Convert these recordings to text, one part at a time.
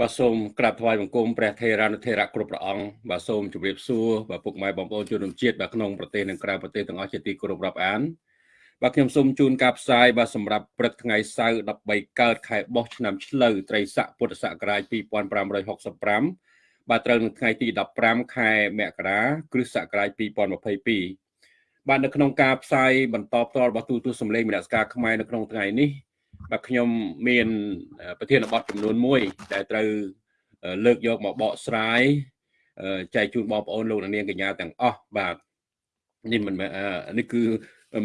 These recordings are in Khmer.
បាទសូមក្រាបថ្វាយបង្គំព្រះថេរានុថេរៈគ្រប់ព្រះអង្គបាទសូមជម្រាបសួរបាទពុកម៉ែបងប្អូនជនរួមជាតិបាទក្នុងប្រទេសនិងក្រៅប្រទេសទាំងអស់ជាទីគោរពរាប់អានបាទខ្ញុំសូមជូនការផ្សាយបាទសម្រាប់ព្រឹកថ្ងៃសៅរ៍13កើតខែបោះឆ្នាំឆ្លូវត្រីស័កពុទ្ធសករាជ2565បាទត្រូវនៅថ្ងៃទី15ខែមករាគ្រិស្តសករាជ2022បាទនៅក្នុងការផ្សាយបន្តផ្ទាល់របស់ទូទស្សន៍សម្លេងមនសការខ្មែរនៅក្នុងថ្ងៃនេះ បាទខ្ញុំមានប្រធានបទចំនួន1ដែលត្រូវលើកយកមកបកស្រាយចែកជូនបងប្អូនលោកនាងកញ្ញាទាំងអស់បាទនេះមិនមែននេះគឺ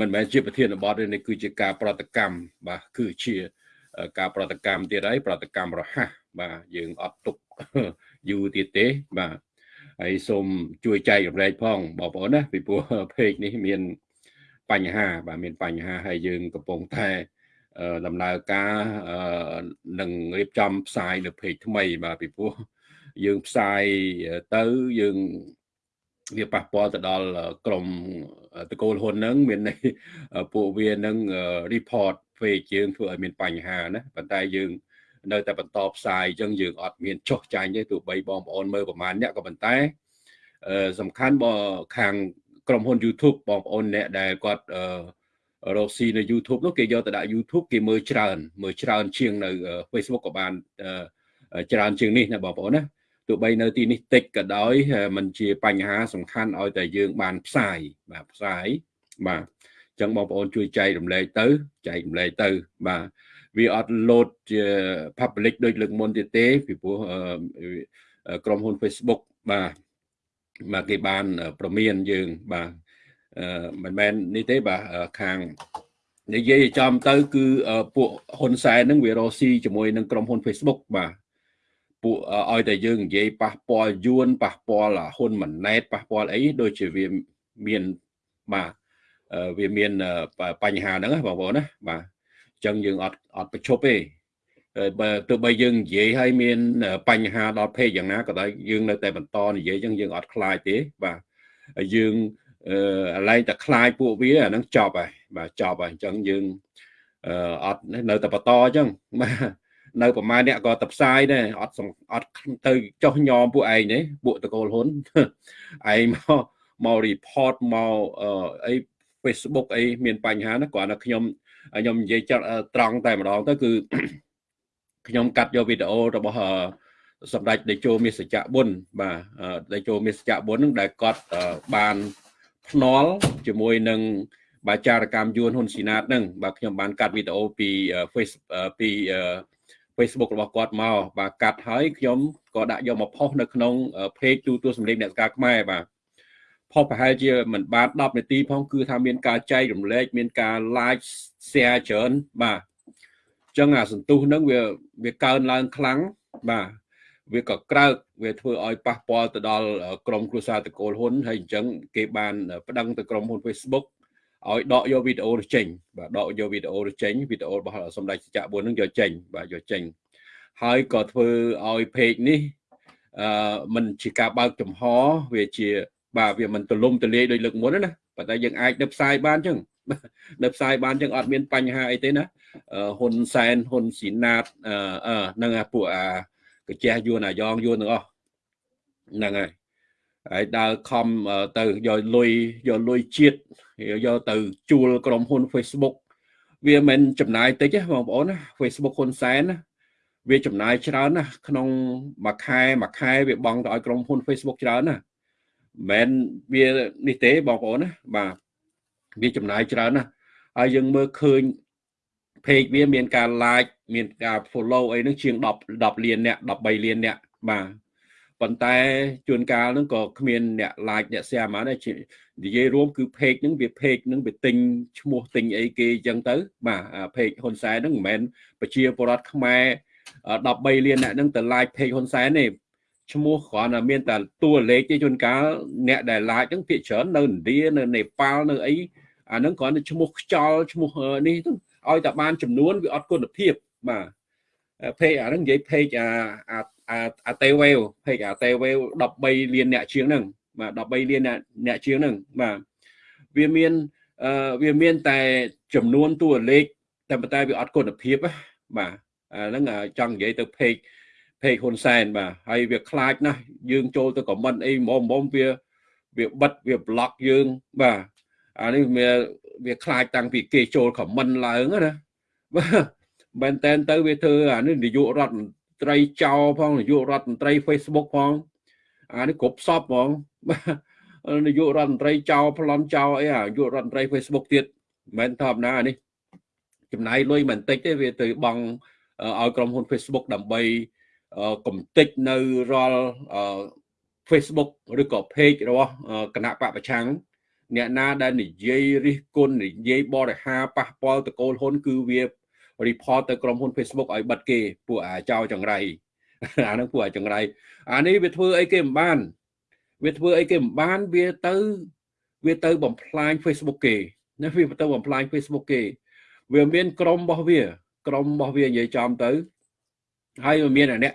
មិនមែនជាប្រធានបទទេនេះគឺជាការប្រតិកម្មបាទគឺជាការប្រតិកម្មទៀតហើយប្រតិកម្មរហ័សបាទយើងអត់ទុកយូរទៀតទេបាទហើយសូមជួយចែករំលែកផងបងប្អូនណាពីព្រោះពេកនេះមានបញ្ហា បាទមានបញ្ហាហើយយើងកំពុងតែ ដំណើរការនឹងរៀបចំផ្សាយនៅเพจថ្មីបាទពីព្រោះយើងផ្សាយទៅយើងវាប៉ះពាល់ទៅដល់ក្រមតកូលហ៊ុនហ្នឹងមានន័យពួកវានឹង report page យើងធ្វើឲ្យមានបញ្ហាណាប៉ុន្តែយើងនៅតែបន្តផ្សាយអញ្ចឹងយើងអត់មានចុះចាញ់ទេទោះបីបងប្អូនមើលប្រហែលអ្នកក៏ប៉ុន្តែសំខាន់បើខាងក្រុមហ៊ុន YouTube បងប្អូនអ្នកដែលគាត់ រកស៊ីនៅ YouTube នោះគេយកទៅដាក់ YouTube គេមើលច្រើនមើលច្រើនជាងនៅ Facebook ក៏បានច្រើនជាងនេះណាបងប្អូនណាទោះបីនៅទីនេះតិចក៏ដោយมันជាបញ្ហាសំខាន់ឲ្យតែយើងបានផ្សាយបាទផ្សាយបាទអញ្ចឹងបងប្អូនជួយចែករំលែកទៅចែករំលែកទៅ បាទវាអត់លោតជា public ដូចលើកមុនទៀតទេពីព្រោះក្រុមហ៊ុន Facebook បាទបាទគេបានប្រមានយើងបាទ មិនមែននេះទេបាទខាងនិយាយចំទៅ គឺពួកហ៊ុនសែននឹងវារស់ស៊ីជាមួយនឹងក្រុមហ៊ុន Facebook បាទពួកឲ្យតែយើងនិយាយប៉ះពាល់យួនប៉ះពាល់ហ៊ុនម៉ាណែតប៉ះពាល់អីដូចជាវាមានបាទវាមានបញ្ហាហ្នឹងបងប្អូនណាបាទអញ្ចឹងយើងអត់អត់ប្រឈប់ទេបើទោះបីយើងនិយាយឲ្យមាន បញ្ហាដល់ពេកយ៉ាងណាក៏ដោយយើងនៅតែបន្តនិយាយអញ្ចឹងយើងអត់ខ្លាចទេបាទយើង អឺឡែងតែខ្លាចពួកវាអាហ្នឹងចប់ហើយបាទចប់ហើយអញ្ចឹងយើងអត់នៅតែបន្តអញ្ចឹងបាទនៅប្រមាណអ្នកក៏ទៅផ្សាយដែរអត់អត់ទៅចោះញោមពួកឯងទេពួកតកូលហ៊ុនឯងមកមក report មកអី Facebook អីមានបញ្ហាណាគ្រាន់តែខ្ញុំខ្ញុំនិយាយត្រង់តែម្ដងទៅគឺខ្ញុំកាត់យកវីដេអូរបស់សម្ដេចតេជោមាសសច្ចៈបុណ្យបាទតេជោមាសសច្ចៈបុណ្យនឹងដែលគាត់បាន ភ្នាល់ជាមួយនឹងបាចារកម្មយួនហ៊ុនស៊ីណាតនឹងបាទខ្ញុំបានកាត់វីដេអូពី Face ពី Facebook របស់គាត់មកបាទកាត់ហើយខ្ញុំក៏ដាក់យកមកផុសនៅក្នុង page ទូទួលសម្លេងអ្នកស្ការខ្មែរបាទផុសប្រហែលជាមិនបាន10នាទីផងគឺថាមានការចែករំលែកមានការ like share ច្រើនបាទអញ្ចឹងអាសន្ទុះហ្នឹងវាវាកើនឡើងខ្លាំងបាទ វាក៏ក្រើកវាធ្វើឲ្យប៉ះពាល់ទៅដល់ក្រុមគ្រួសារតកូលហ៊ុនហើយអញ្ចឹងគេបានប្តឹងទៅក្រុមហ៊ុន Facebook ឲ្យដកយកវីដេអូទៅចេញបាទដកយកវីដេអូទៅចេញវីដេអូរបស់សម្ដេចសច្ចៈ4នឹងយកចេញបាទយកចេញហើយក៏ធ្វើឲ្យ page នេះអឺมันជាការបើកចំហវាជា បាទវាមិនទលំទលាយដូចលើកមុនណាប៉ុន្តែយើងអាចនៅផ្សាយបានចឹងនៅផ្សាយបានចឹងអត់មានបញ្ហាអីទេណាហ៊ុនសែនហ៊ុនស៊ីណាតអឺនឹងពួកអា កញ្ចេះយួនអាយ៉ងយួនទាំងអស់ហ្នឹងហើយហើយដើរខំទៅយកលុយយកលុយជាតិយកទៅជួលក្រុមហ៊ុន Facebook វាមិនចំណាយតិចទេបងប្អូនណា Facebook ហ៊ុនសែនណាវាចំណាយច្រើនណាក្នុងមួយខែមួយខែវាបង់ទៅឲ្យក្រុមហ៊ុន Facebook ច្រើនណាមិនវានេះទេបងប្អូនណាបាទវាចំណាយច្រើនណាហើយយើងមើលឃើញ page វាមានការ like មានការ follow អីហ្នឹងជាង10 10លានអ្នក13លានអ្នកបាទប៉ុន្តែជួនកាលហ្នឹងក៏គ្មានអ្នក like អ្នក share ហ្មងដែរនិយាយរួមគឺ page ហ្នឹងវា page ហ្នឹងវាទិញឈ្មោះទិញអីគេអញ្ចឹងទៅ បាទ page ហ៊ុនសែនហ្នឹងមិនមែនប្រជាពលរដ្ឋខ្មែរ13លានអ្នកហ្នឹងទៅ like page ហ៊ុនសែនទេឈ្មោះគ្រាន់តែមានតែតួលេខទេជួនកាលអ្នកដែល like ហ្នឹងភាគច្រើននៅឥណ្ឌានៅនេប៉ាល់នៅអីអាហ្នឹងគ្រាន់តែឈ្មោះខ្យល់ឈ្មោះនេះទៅ ឲ្យតែបានចំនួនវាអត់គុណភាពបាទเพจអាហ្នឹងនិយាយเพจអាអាអាតេវេវเพจអាតេវេវ13លានអ្នកជាងហ្នឹងបាទ13លានអ្នកជាងហ្នឹងបាទវាមានអឺវាមានតែចំនួនតួលេខតែប៉ុន្តែវាអត់គុណភាពបាទអាហ្នឹងចង់និយាយទៅเพจ ពេកហ៊ុនសែនបាទហើយវាខ្លាចណាស់យើងចូលទៅខមមិនអីមុំមុំវាវាបិទវាប្លុកយើងបាទអានេះវា វាខ្លាចតាំងពីគេចូលខមមិនឡើងណាបាទមែនតែនទៅវាធ្វើអានេះនាយករដ្ឋមន្ត្រីចៅផងនាយករដ្ឋមន្ត្រី Facebook ផងអានេះគ្រប់សពហ្មងបាទនាយករដ្ឋមន្ត្រីចៅប្លន់ចៅអីអានាយករដ្ឋមន្ត្រី Facebook ទៀតមិនធម្មតាអានេះចំណាយលុយមិនតិចទេវាទៅបង់ឲ្យក្រុមហ៊ុន Facebook ដើម្បីកំតិចនៅរាល់ Facebook ឬក៏ page របស់គណៈបពប្រឆាំង អ្នកណាដែលនិយាយរិះគន់និយាយបរិហាប៉ះពាល់តកូលហ៊ុនគឺវា report ទៅក្រុមហ៊ុន Facebook ឲ្យបិទគេពួកអាចោចង្រៃអាហ្នឹងពួកអាចង្រៃអានេះវាធ្វើអីគេមិនបាន វាធ្វើអីគេមិនបានវាទៅវាទៅបំផ្លាញ Facebook គេណាវាទៅបំផ្លាញ Facebook គេ វាមានក្រុមរបស់វា ក្រុមរបស់វានិយាយចំទៅហើយវាមានអាអ្នក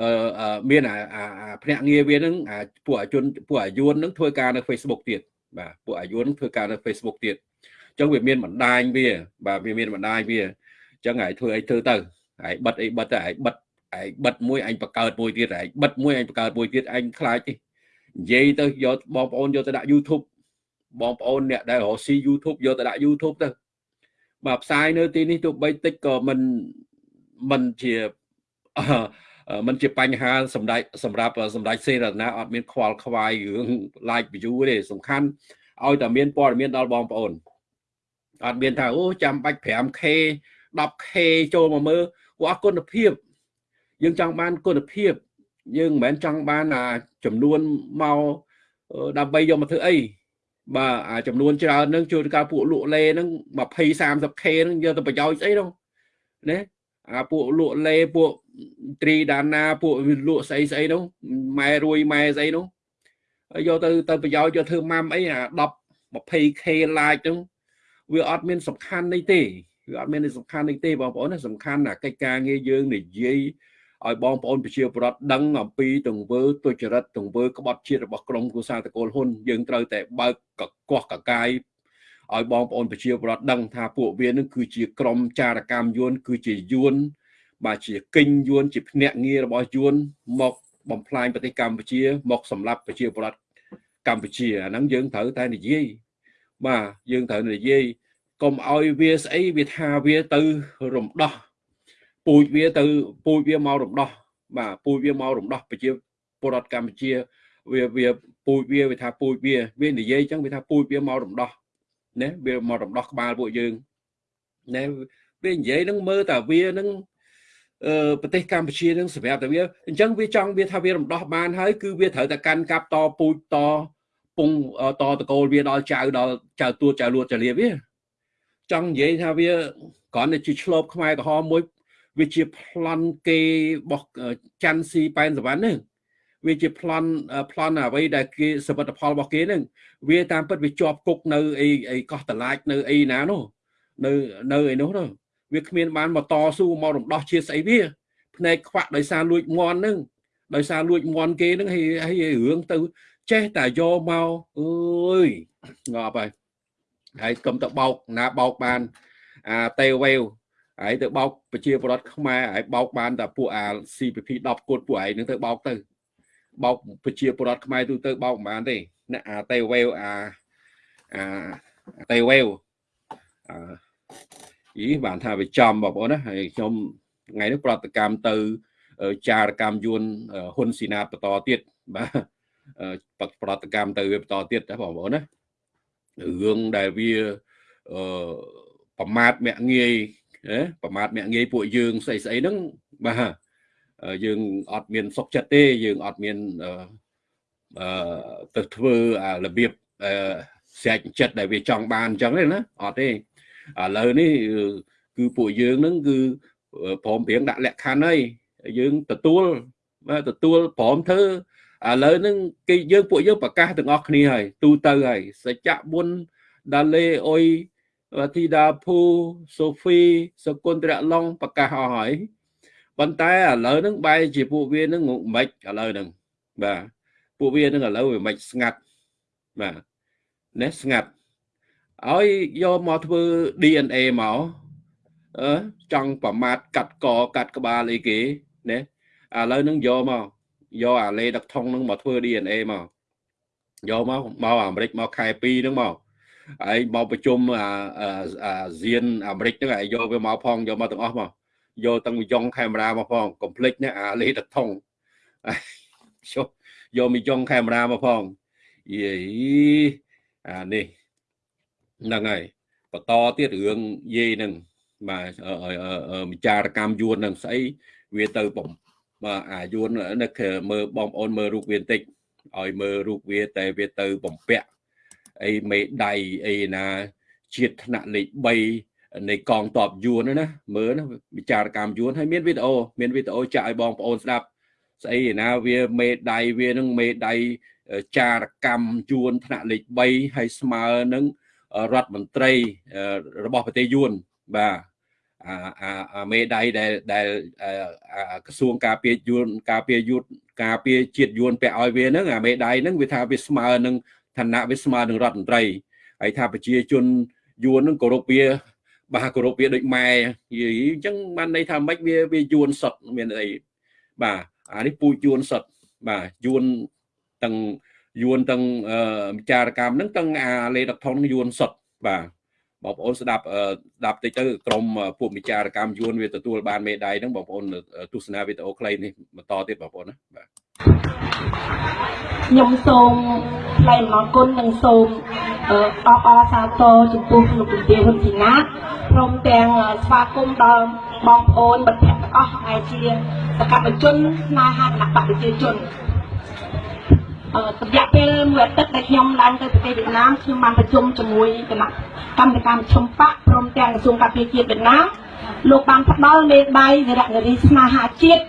អឺមានអាភ្នាក់ងារវានឹងអាពួកអាជនពួកអាយុននឹងធ្វើការនៅ Facebook ទៀត បាទពួកអាយុនធ្វើការនៅ Facebook ទៀតអញ្ចឹងវាមានបណ្ដាញវា បាទវាមានបណ្ដាញវាអញ្ចឹងហើយធ្វើអីធ្វើទៅហើយបិទអីបិទទៅហើយបិទឯងបិទមួយអញបង្កើតមួយទៀតឯងបិទមួយអញបង្កើតមួយទៀតឯងខ្លាចទេនិយាយទៅយកបងប្អូនយកទៅដាក់ YouTube បងប្អូនអ្នកដែលរកស៊ី YouTube យកទៅដាក់ YouTube ទៅបាទផ្សាយនៅទីនេះទោះបីតិចក៏មិនមិនជា มันជាបញ្ហាសម្ដេចសម្រាប់សម្ដេចសេរណាអត់មានខ្វល់ខ្វាយរឿង like view ទេសំខាន់ឲ្យតែមានព័ត៌មានដល់បងប្អូនអត់មានថាអូចាំបាច់ 5k 10k ចូលមកមើលពួកអត់គុណភាព យើងចង់បានគុណភាព យើងមិនមែនចង់បានអាចំនួនមកដើម្បីយកមកធ្វើអីបាទអាចំនួនច្រើនហ្នឹងជួយការពួកលក់លេហ្នឹង20 30k ហ្នឹងយកទៅប្រយោជន៍ស្អីនោះណាអាពួកលក់លេពួក ត្រីដាណាពួកលក់ស្អីស្អីនោះម៉ែរួយម៉ែស្អីនោះយកទៅទៅប្រយោជន៍យកធ្វើម៉ាំអីអា10 20k like ហ្នឹងវាអត់មានសំខាន់នេះទេវាអត់មានសំខាន់នេះទេបងប្អូនណាសំខាន់អាកិច្ចការងារយើងនិយាយឲ្យបងប្អូនប្រជាពលរដ្ឋដឹងអំពីទង្វើទុច្ចរិតទង្វើក្បត់ជាតិរបស់ក្រមគូសាតកូលហ៊ុនយើងត្រូវតែបើកកកោះកកាយឲ្យបងប្អូនប្រជាពលរដ្ឋដឹងថាពួកវានឹងគឺជាក្រមចារកម្មយួនគឺជាយួន បាទជាគិញយួនជាភ្នាក់ងាររបស់យួនមកបំផ្លាញប្រទេសកម្ពុជា មកសម្លាប់ប្រជាពលរដ្ឋកម្ពុជាអាហ្នឹងយើងត្រូវតែនិយាយបាទយើងត្រូវនិយាយកុំឲ្យវាស្អីវាថាវាទៅរំដោះពូជវាទៅពូជវាមករំដោះបាទពូជវាមករំដោះប្រជាពលរដ្ឋកម្ពុជាវាវាពូជវាវាថាពូជវាវានិយាយចឹងវាថាពូជវាមករំដោះណាវាមករំដោះក្បាលពួកយើងណាវានិយាយនឹងមើលតែវានឹងអឺ ប្រទេសកម្ពុជានឹងសម្រាប់តែវាអញ្ចឹងវាចង់វាថាវារំដោះបានហើយគឺវាត្រូវតែកាន់កាប់តពូជតពងតតកូលវាដល់ចៅដល់ចៅទួតចៅលួតចលាវាចង់និយាយថាវាគ្រាន់តែជាឆ្លប់ខ្មែរក្រហមមួយវាជាប្លន់គេរបស់ច័ន្ទស៊ីប៉ែនសវណ្ណហ្នឹងវាជាប្លន់ប្លន់អ្វីដែលគេសមិទ្ធផលរបស់គេហ្នឹងវាតាមពិតវាជាប់គុកនៅអីអីកោះតឡាចនៅអីណានោះនៅនៅអីនោះនោះ វាគ្មានបានមកតស៊ូមករំដោះជាស្អីវាភ្នែកខ្វាក់ដោយសារលួចមន់ហ្នឹងដោយសារលួចមន់គេហ្នឹងហើយហើយរឿងទៅចេះតែយកមកអើយងាប់ហើយហើយកុំទៅបោកណាបោកបានអាតេវេវហើយទៅបោកប្រជាពលរដ្ឋខ្មែរហើយបោកបានតែពួកអា CPP 10គត់ពួកឯងនឹងទៅបោកទៅបោកប្រជាពលរដ្ឋខ្មែរទូទៅបោកមិនបានទេអ្នកអាតេវេវអាអាតេវេវអឺ យីបានថាវាចំបងប្អូនណាហើយខ្ញុំថ្ងៃនេះប្រតិកម្មទៅចារកម្មយួនហ៊ុនស៊ីណាតបន្តទៀតបាទប្រតិកម្មទៅវាបន្តទៀតណាបងប្អូនណារឿងដែលវាអឺប្រមាថមាក់ងាយប្រមាថមាក់ងាយពួកយើងស្អីស្អីហ្នឹងបាទយើងអត់មានសុខចិត្តទេយើងអត់មានអឺទៅធ្វើរបៀបស្រែកចិត្តដែលវាចង់បានអញ្ចឹងទេណាអត់ទេ ឥឡូវនេះគឺពួកយើងហ្នឹងគឺព្រមព្រៀងដាក់លក្ខខណ្ឌហើយយើងទទួលទទួលព្រមធ្វើឥឡូវហ្នឹងគេយើងពួកយើងប្រកាសទាំងអស់គ្នាហើយទូទៅហើយសច្ចៈបុនដាលេអុយធីតាភូសូហ្វីសគុណត្រៈឡុងប្រកាសអស់ហើយប៉ុន្តែឥឡូវហ្នឹងបែរជាពួកវាហ្នឹងមិនឥឡូវហ្នឹងបាទពួកវាហ្នឹងឥឡូវវាមិនស្ងាត់បាទណែស្ងាត់ ឲ្យយកមកធ្វើ DNA មកអឺចង់ប្រមាថកាត់កកាត់ក្បាលអីគេណាឥឡូវហ្នឹងយកមកយកអាលេដឹកថងហ្នឹងមកធ្វើ DNA មកយកមកមកអាមេរិកមកខែ2ហ្នឹងមកហើយមកប្រជុំអាអាស៊ានអាមេរិកហ្នឹងហើយយកវាមកផងយកមកទាំងអស់មកយកទាំងមីយ៉ុងកាមេរ៉ាមកផងកុំភ្លេចណាអាលេដឹកថងយកយកមីយ៉ុងកាមេរ៉ាមកផងយេអានេះ ហ្នឹងហើយបន្តទៀតរឿងយាយហ្នឹងបាទវិចារកម្មយួននឹងស្អីវាទៅបំបាទអាយួននឹកមើលបងប្អូនមើលរូបវាបន្តិចឲ្យមើលរូបវាតែវាទៅបំពាក់អីមេដៃអីណាជាតិថ្នាក់លេខ3នៃកងតបយួនណាមើលណាវិចារកម្មយួនហើយមានវីដេអូមានវីដេអូចាក់ឲ្យបងប្អូនស្ដាប់ស្អីណាវាមេដៃវានឹងមេដៃចារកម្មយួនថ្នាក់លេខ3ហើយស្មើនឹង រដ្ឋមន្ត្រីរបស់ប្រទេសយួនបាទអាអាមេដៃដែលដែលក្រសួងការពារយួនការពារយុទ្ធការពារជាតិយួនពាក់ឲ្យវាហ្នឹងអាមេដៃហ្នឹងវាថាវាស្មើនឹងឋានៈវាស្មើនឹងរដ្ឋមន្ត្រីហើយថាប្រជាជនយួនហ្នឹងគោរពវាបាទគោរពវាដូចម៉ែនិយាយអញ្ចឹងបានន័យថាម៉េចវាវាយួនសុតមានអីបាទអានេះពូជយួនសុតបាទយួនទាំង យួនទាំងវិចារកម្មហ្នឹងទាំងអាលេដកថនយួនសុតបាទបងប្អូនស្ដាប់ស្ដាប់តិចទៅក្រុមពួកវិចារកម្មយួនវាទទួលបានមេដាយហ្នឹងបងប្អូនទស្សនាវីដេអូខ្លីនេះបន្តទៀតបងប្អូនណាបាទខ្ញុំសូមថ្លែងអំណរគុណនិងសូមអបអរសាទរចំពោះលោកជំទាវហ៊ុនជីណាព្រមទាំងស្វាគមន៍ដល់បងប្អូនមិត្តភ័ក្តិទាំងអស់ដែលជាសកម្មជនស្នេហាគណៈបកប្រជាជន រយៈពេលមួយអាទិត្យដែលខ្ញុំឡើងទៅប្រទេសវៀតណាមខ្ញុំបានប្រជុំជាមួយគណៈកម្មការមជ្ឈមបកព្រមទាំងក្រសួងការពារជាតិវៀតណាមលោកបានផ្ដល់មេដាយវីរនារីស្នេហាជាតិ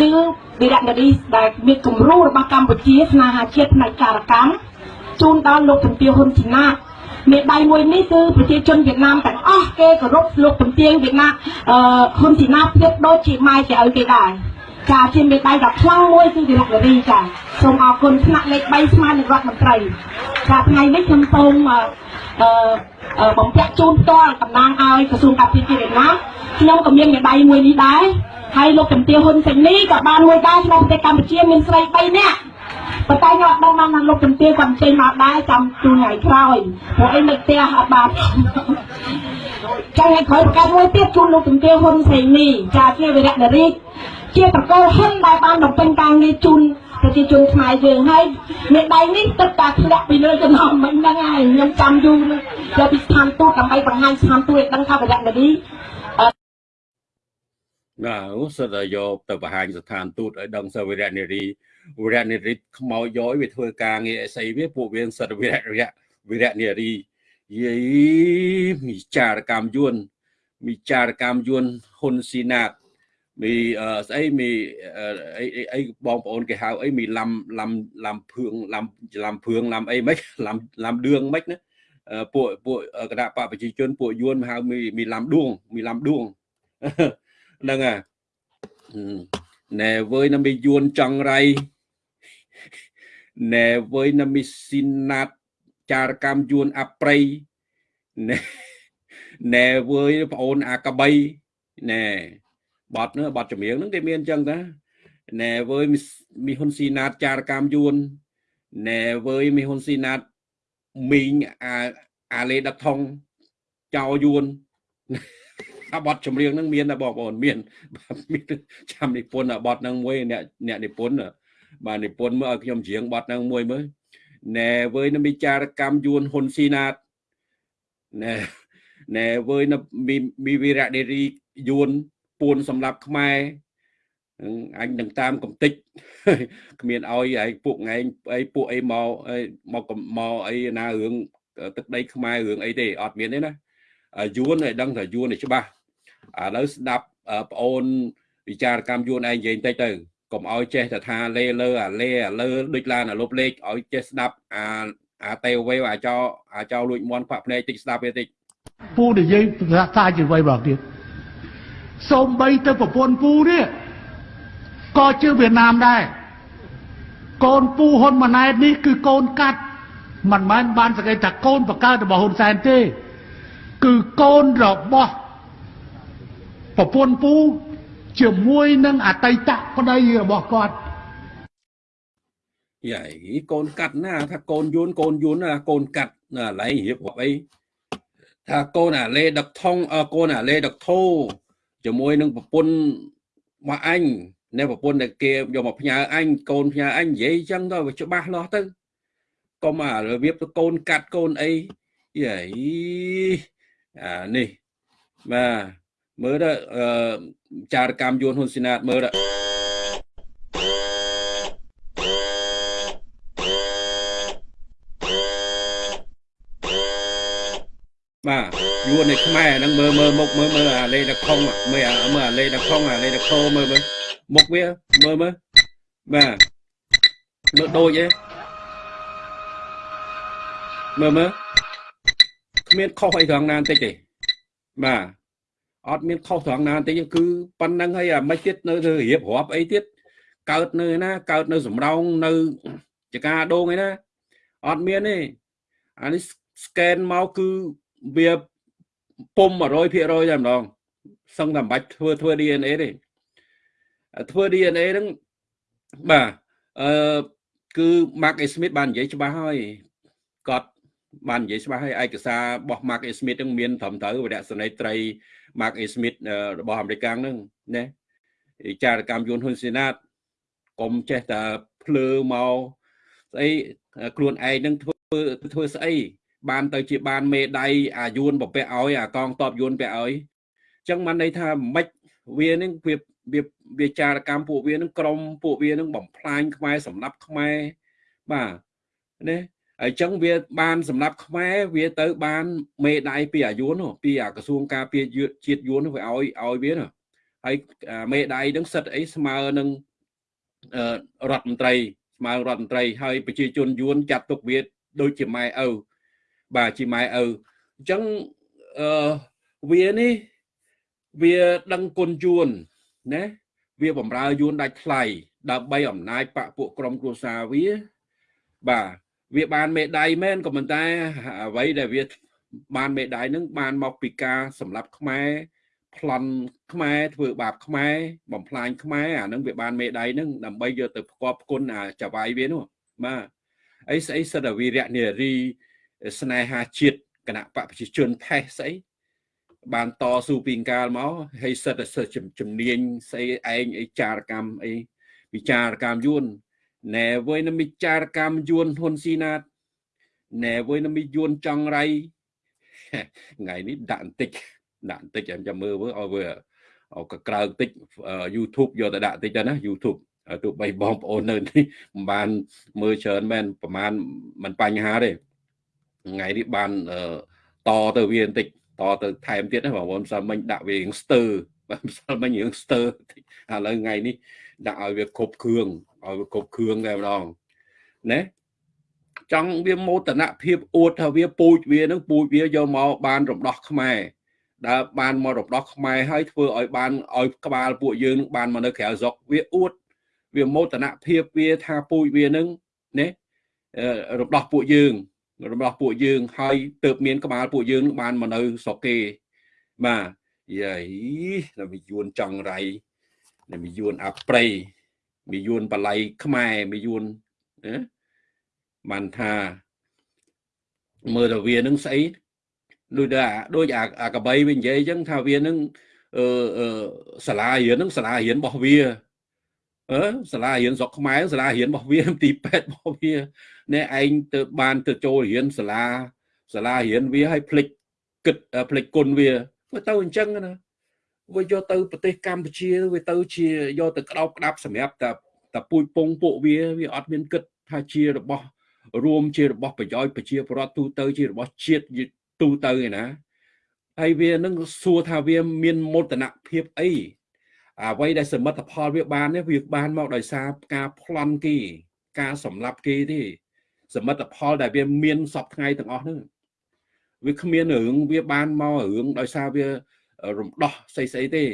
គឺវីរនារីដែលមានគំរូរបស់កម្ពុជាស្នេហាជាតិផ្នែកចារកម្មជូនដល់លោកជំទាវហ៊ុនជីណាមេដៃមួយនេះគឺប្រជាជនវៀតណាមទាំងអស់គេគោរពលោកជំទាវវៀតណាមអឺហ៊ុនជីណាប្រៀបដូចជាម៉ែជាឪគេដែរ ចាជាមេដៃដ៏ខ្លាំងមួយគឺវិរៈនារីចាសូមអរគុណថ្នាក់លេខ3ស្មើនឹងរដ្ឋមន្ត្រីចាថ្ងៃនេះខ្ញុំសូមអឺបំពាក់ជូនផ្ទាល់តំណាងឲ្យក្រសួងការពារជាតិវៀតណាមខ្ញុំក៏មានមេដៃមួយនេះដែរហើយលោកជំទាវហ៊ុនសេនីក៏បានមួយដែរក្នុងប្រទេសកម្ពុជាមានស្រី3នាក់ប៉ុន្តែខ្ញុំអត់ដឹងបានថាលោកជំទាវគាត់ចេញមកដែរចាំទូថ្ងៃក្រោយព្រោះអីនៅផ្ទះអត់បានចាំថ្ងៃក្រោយប្រកាសមួយទៀតជូនលោកជំទាវហ៊ុនសេនីចាជាវិរៈនារី ជាតកូលហ៊ុនដែលបានបំពេញការងារជូនប្រជាជនខ្មែរយើងហើយមេដៃនេះទឹកតែធ្លាក់ពីលើចំណងមិញហ្នឹងហើយខ្ញុំចាំយូរយកពីស្ថានទូតដើម្បីបង្ហាញស្ថានទូតឲ្យដឹងថាវរៈនារីណាអូសិតតែយកទៅបង្ហាញស្ថានទូតឲ្យដឹងសវរៈនារីវរៈនារីខ្មោចយកវាធ្វើការងារអីស្អីវាពួកវាសិតវរៈវរៈនារីយីមីចារកម្មយួនមីចារកម្មយួនហ៊ុនស៊ីណាត មីស្អីមីអីអីបងប្អូនគេហៅអីមីឡាំឡាំឡាំភឿងឡាំឡាំភឿងឡាំអីមិនឡាំឡាំដឿងមិនណាពួកពួកគណៈបកប្រជាជនពួកយួនហៅមីមីឡាំដួងមីឡាំដួងហ្នឹងអាណែវើយណាមីយួនចង់រៃណែវើយណាមីស៊ីណាតចារកម្មយួនអប្រៃណែណែវើយប្អូនអាកបីណែ បត់នោះបត់ចម្រៀងហ្នឹងគេមានអញ្ចឹងតាណែវើយមីហ៊ុនស៊ីណាតចារកម្មយួនណែវើយមីហ៊ុនស៊ីណាតមីងអាអាលេដកថងចៅយួនអាបត់ចម្រៀងហ្នឹងមានតែបងប្អូនមានមានចាំនិពន្ធអាបត់ហ្នឹងមួយអ្នកអ្នកនិពន្ធបាទនិពន្ធមើលឲ្យខ្ញុំច្រៀងបត់ហ្នឹងមួយមើលណែវើយនឹងវិចារកម្មយួនហ៊ុនស៊ីណាតណែណែវើយនឹងមីវីរៈដេរីយួន ពួនសម្រាប់ខ្មែរអញនឹងតាមកំតិចគ្មានឲ្យឯងពួកឯងអីពួកអីមកមកមកអីណារឿងទឹកដីខ្មែររឿងអីទេអត់មានទេណាយួនឲ្យដឹងថាយួនឲ្យច្បាស់ឥឡូវស្ដាប់ប្អូនវិចារកម្មយួនឯងនិយាយតិចទៅកុំឲ្យចេះតែថាលេលើអាលេអាលើដូចឡានអាលុបលេខឲ្យចេះស្ដាប់អាអាតេវេអាចោអាចោលួចមន់ខ្វាក់ភ្នែកតិចស្ដាប់វាតិចពូនិយាយភាសាជាអ្វីបងទៀត សូម្បីទៅប្រពន្ធពូនេះក៏ជឿវៀតណាមដែរកូនពូហ៊ុនម៉ាណែតនេះគឺកូនកាត់មិនមែនបានសង្កេតថាកូនបកើតរបស់ហ៊ុនសែនទេ គឺកូនរបស់ប្រពន្ធពូជាមួយនឹងអតីតប្តីរបស់គាត់យាយកូនកាត់ណា ថាកូនយួនកូនយួនណាកូនកាត់ណាឡៃរៀបរាប់អីថាកូនអាលេដឹកថងអើកូនអាលេដឹកធោ ជាមួយនឹងប្រពន្ធមកអញនៅប្រពន្ធដែលគេយកមកផ្ញើអញកូនផ្ញើអញនិយាយអញ្ចឹងទៅវាច្បាស់លាស់ទៅកុំអារបៀបទៅកូនកាត់កូនអីយាយអានេះបាទមើលទៅអឺចារកម្មយួនហ៊ុនស៊ីណាតមើលទៅ បាទយួននៅខ្មែរហ្នឹងមើលមើលមុខមើលមើលអាលេដកខុងមើលអាមើលអាលេដកខុងអាលេដកខោមើលមើលមុខវាមើលមើលបាទមើលដូចឯងមើលមើលគ្មានខុសអីត្រង់ណាបន្តិចទេបាទអត់មានខុសត្រង់ណាបន្តិចទេគឺប៉ុណ្្នឹងហើយអាមិនទៀតនៅទៅរៀបរាប់អីទៀតកើតនៅណាកើតនៅសំរោងនៅចកាដងឯណាអត់មានទេអានេះ scan មកគឺ វាពុំ100%តែម្ដងសឹងតែមិនបាច់ធ្វើធ្វើ DNA ទេធ្វើ DNA ហ្នឹងបាទអឺគឺ Mark A Smith បាននិយាយច្បាស់ហើយគាត់បាននិយាយច្បាស់ហើយឯកសាររបស់ Mark A Smith ហ្នឹងមានត្រឹមត្រូវវរៈសនីត្រី Mark A Smith របស់អាមេរិកហ្នឹងណាចារកម្មយួនហ៊ុនសេណាតកុំចេះតែភ្លើមកស្អីខ្លួនឯងនឹងធ្វើធ្វើស្អី បានទៅជាបានមេដៃអាយួនប្រពាក់ឲ្យអាកងតបយួនពាក់ឲ្យអញ្ចឹងបានន័យថាមិនវានឹងវាវាវាចារកម្មពួកវានឹងក្រមពួកវានឹងបំផ្លាញខ្មែរសម្រាប់ខ្មែរបាទណាហើយចឹងវាបានសម្រាប់ខ្មែរវាទៅបានមេដៃពីអាយួនពីអាក្រសួងការពារជាតិយួនវាឲ្យឲ្យវាណាហើយមេដៃនឹងសិតអីស្មើនឹងរដ្ឋមន្ត្រីស្មើរដ្ឋមន្ត្រីហើយប្រជាជនយួនចាត់ទុកវាដូចជាម៉ែឪ បាទជាម៉ែឪអញ្ចឹងអឺវានេះវាដឹងគុណយួនណាវាបំរើយួនដាច់ថ្លៃដើម្បីអំណាចបពពួកក្រុមគ្រួសារវា បាទវាបានមេដៃមែនក៏ប៉ុន្តែអ្វីដែលវាបានមេដៃនឹងបានមកពីការសម្លាប់ខ្មែរប្លន់ខ្មែរធ្វើបាបខ្មែរបំផ្លាញខ្មែរអានឹងវាបានមេដៃនឹងដើម្បីយកទៅផ្គប់ផ្គុនអាចវាយវានោះបាទអីស្អីសិតវីរៈនារី ស្នេហាជាតិគណៈបកប្រជាជនថេះស្អីបានតស៊ូពីកាលមកហើយសិតតែសិតជំនាញស្អីឯងអីចារកម្មអីវិចារកម្មយួនណែវើយនឹងវិចារកម្មយួនហ៊ុនស៊ីណាតណែវើយនឹងយួនចង់រៃថ្ងៃនេះដាក់បន្តិចដាក់បន្តិចចាំចាំមើលមើលឲ្យវាអកក្រើបន្តិច YouTube យកទៅដាក់បន្តិចទៅណា YouTube ទោះបីបងប្អូននៅនេះមិនបានមើលច្រើនមែនប្រហែលមិនបញ្ហាទេ ថ្ងៃនេះបានតទៅវាបន្តិចតទៅថែមទៀតណាបងប្អូនសិលមិញដាក់វារៀងស្ទើបាទសិលមិញរៀងស្ទើឥឡូវថ្ងៃនេះដាក់ឲ្យវាគ្រប់គ្រឿងឲ្យវាគ្រប់គ្រឿងតែម្ដងណាចង់វាមោទនភាពអួតថាវាពូជវានឹងពូជវាយកមកបានរំដោះខ្មែរដែលបានមករំដោះខ្មែរហើយធ្វើឲ្យបានឲ្យក្បាលពួកយើងនឹងបានមកនៅក្រៅស្រុកវាអួតវាមោទនភាពវាថាពូជវានឹងណារំដោះពួកយើង របស់ពួកយើងហើយទៅមានក្បាលពួកយើងបានមកនៅស្រុកគេបាទយាយតែមីយួនចង់រៃតែមីយួនអាប្រៃមីយួនបល័យខ្មែរមីយួនណាបានថាមើលទៅវានឹងស្អីដូចថាដូចអាកបីវានិយាយអញ្ចឹងថាវានឹងអឺសាលារៀននឹងសាលារៀនរបស់វា អឺសាលារៀនស្រុកខ្មែរសាលារៀនរបស់វាទីពេទ្យរបស់វាអ្នកឯងទៅបានទៅចូលរៀនសាលាសាលារៀនវាឲ្យភ្លេចគិតភ្លេចគុណវាវាទៅអញ្ចឹងណាវាយកទៅប្រទេសកម្ពុជាវាទៅជាយកទៅក្តោបក្តាប់សម្រាប់តែតែពូជពងពួកវាវាអត់មានគិតថាជារបស់រួមជារបស់ប្រយោជន៍ប្រជាពលរដ្ឋទូទៅជារបស់ជាតិទូទៅឯណាហើយវានឹងសួរថាវាមានមោទនភាពអី អ្វីដែលសមិទ្ធផលវាបាននេះវាបានមកដោយសារការប្លន់គេការសម្លាប់គេទេសមិទ្ធផលដែលវាមានសពថ្ងៃទាំងអស់ហ្នឹងវាគ្មានរឿងវាបានមករឿងដោយសារវារំដោះស្អីស្អីទេ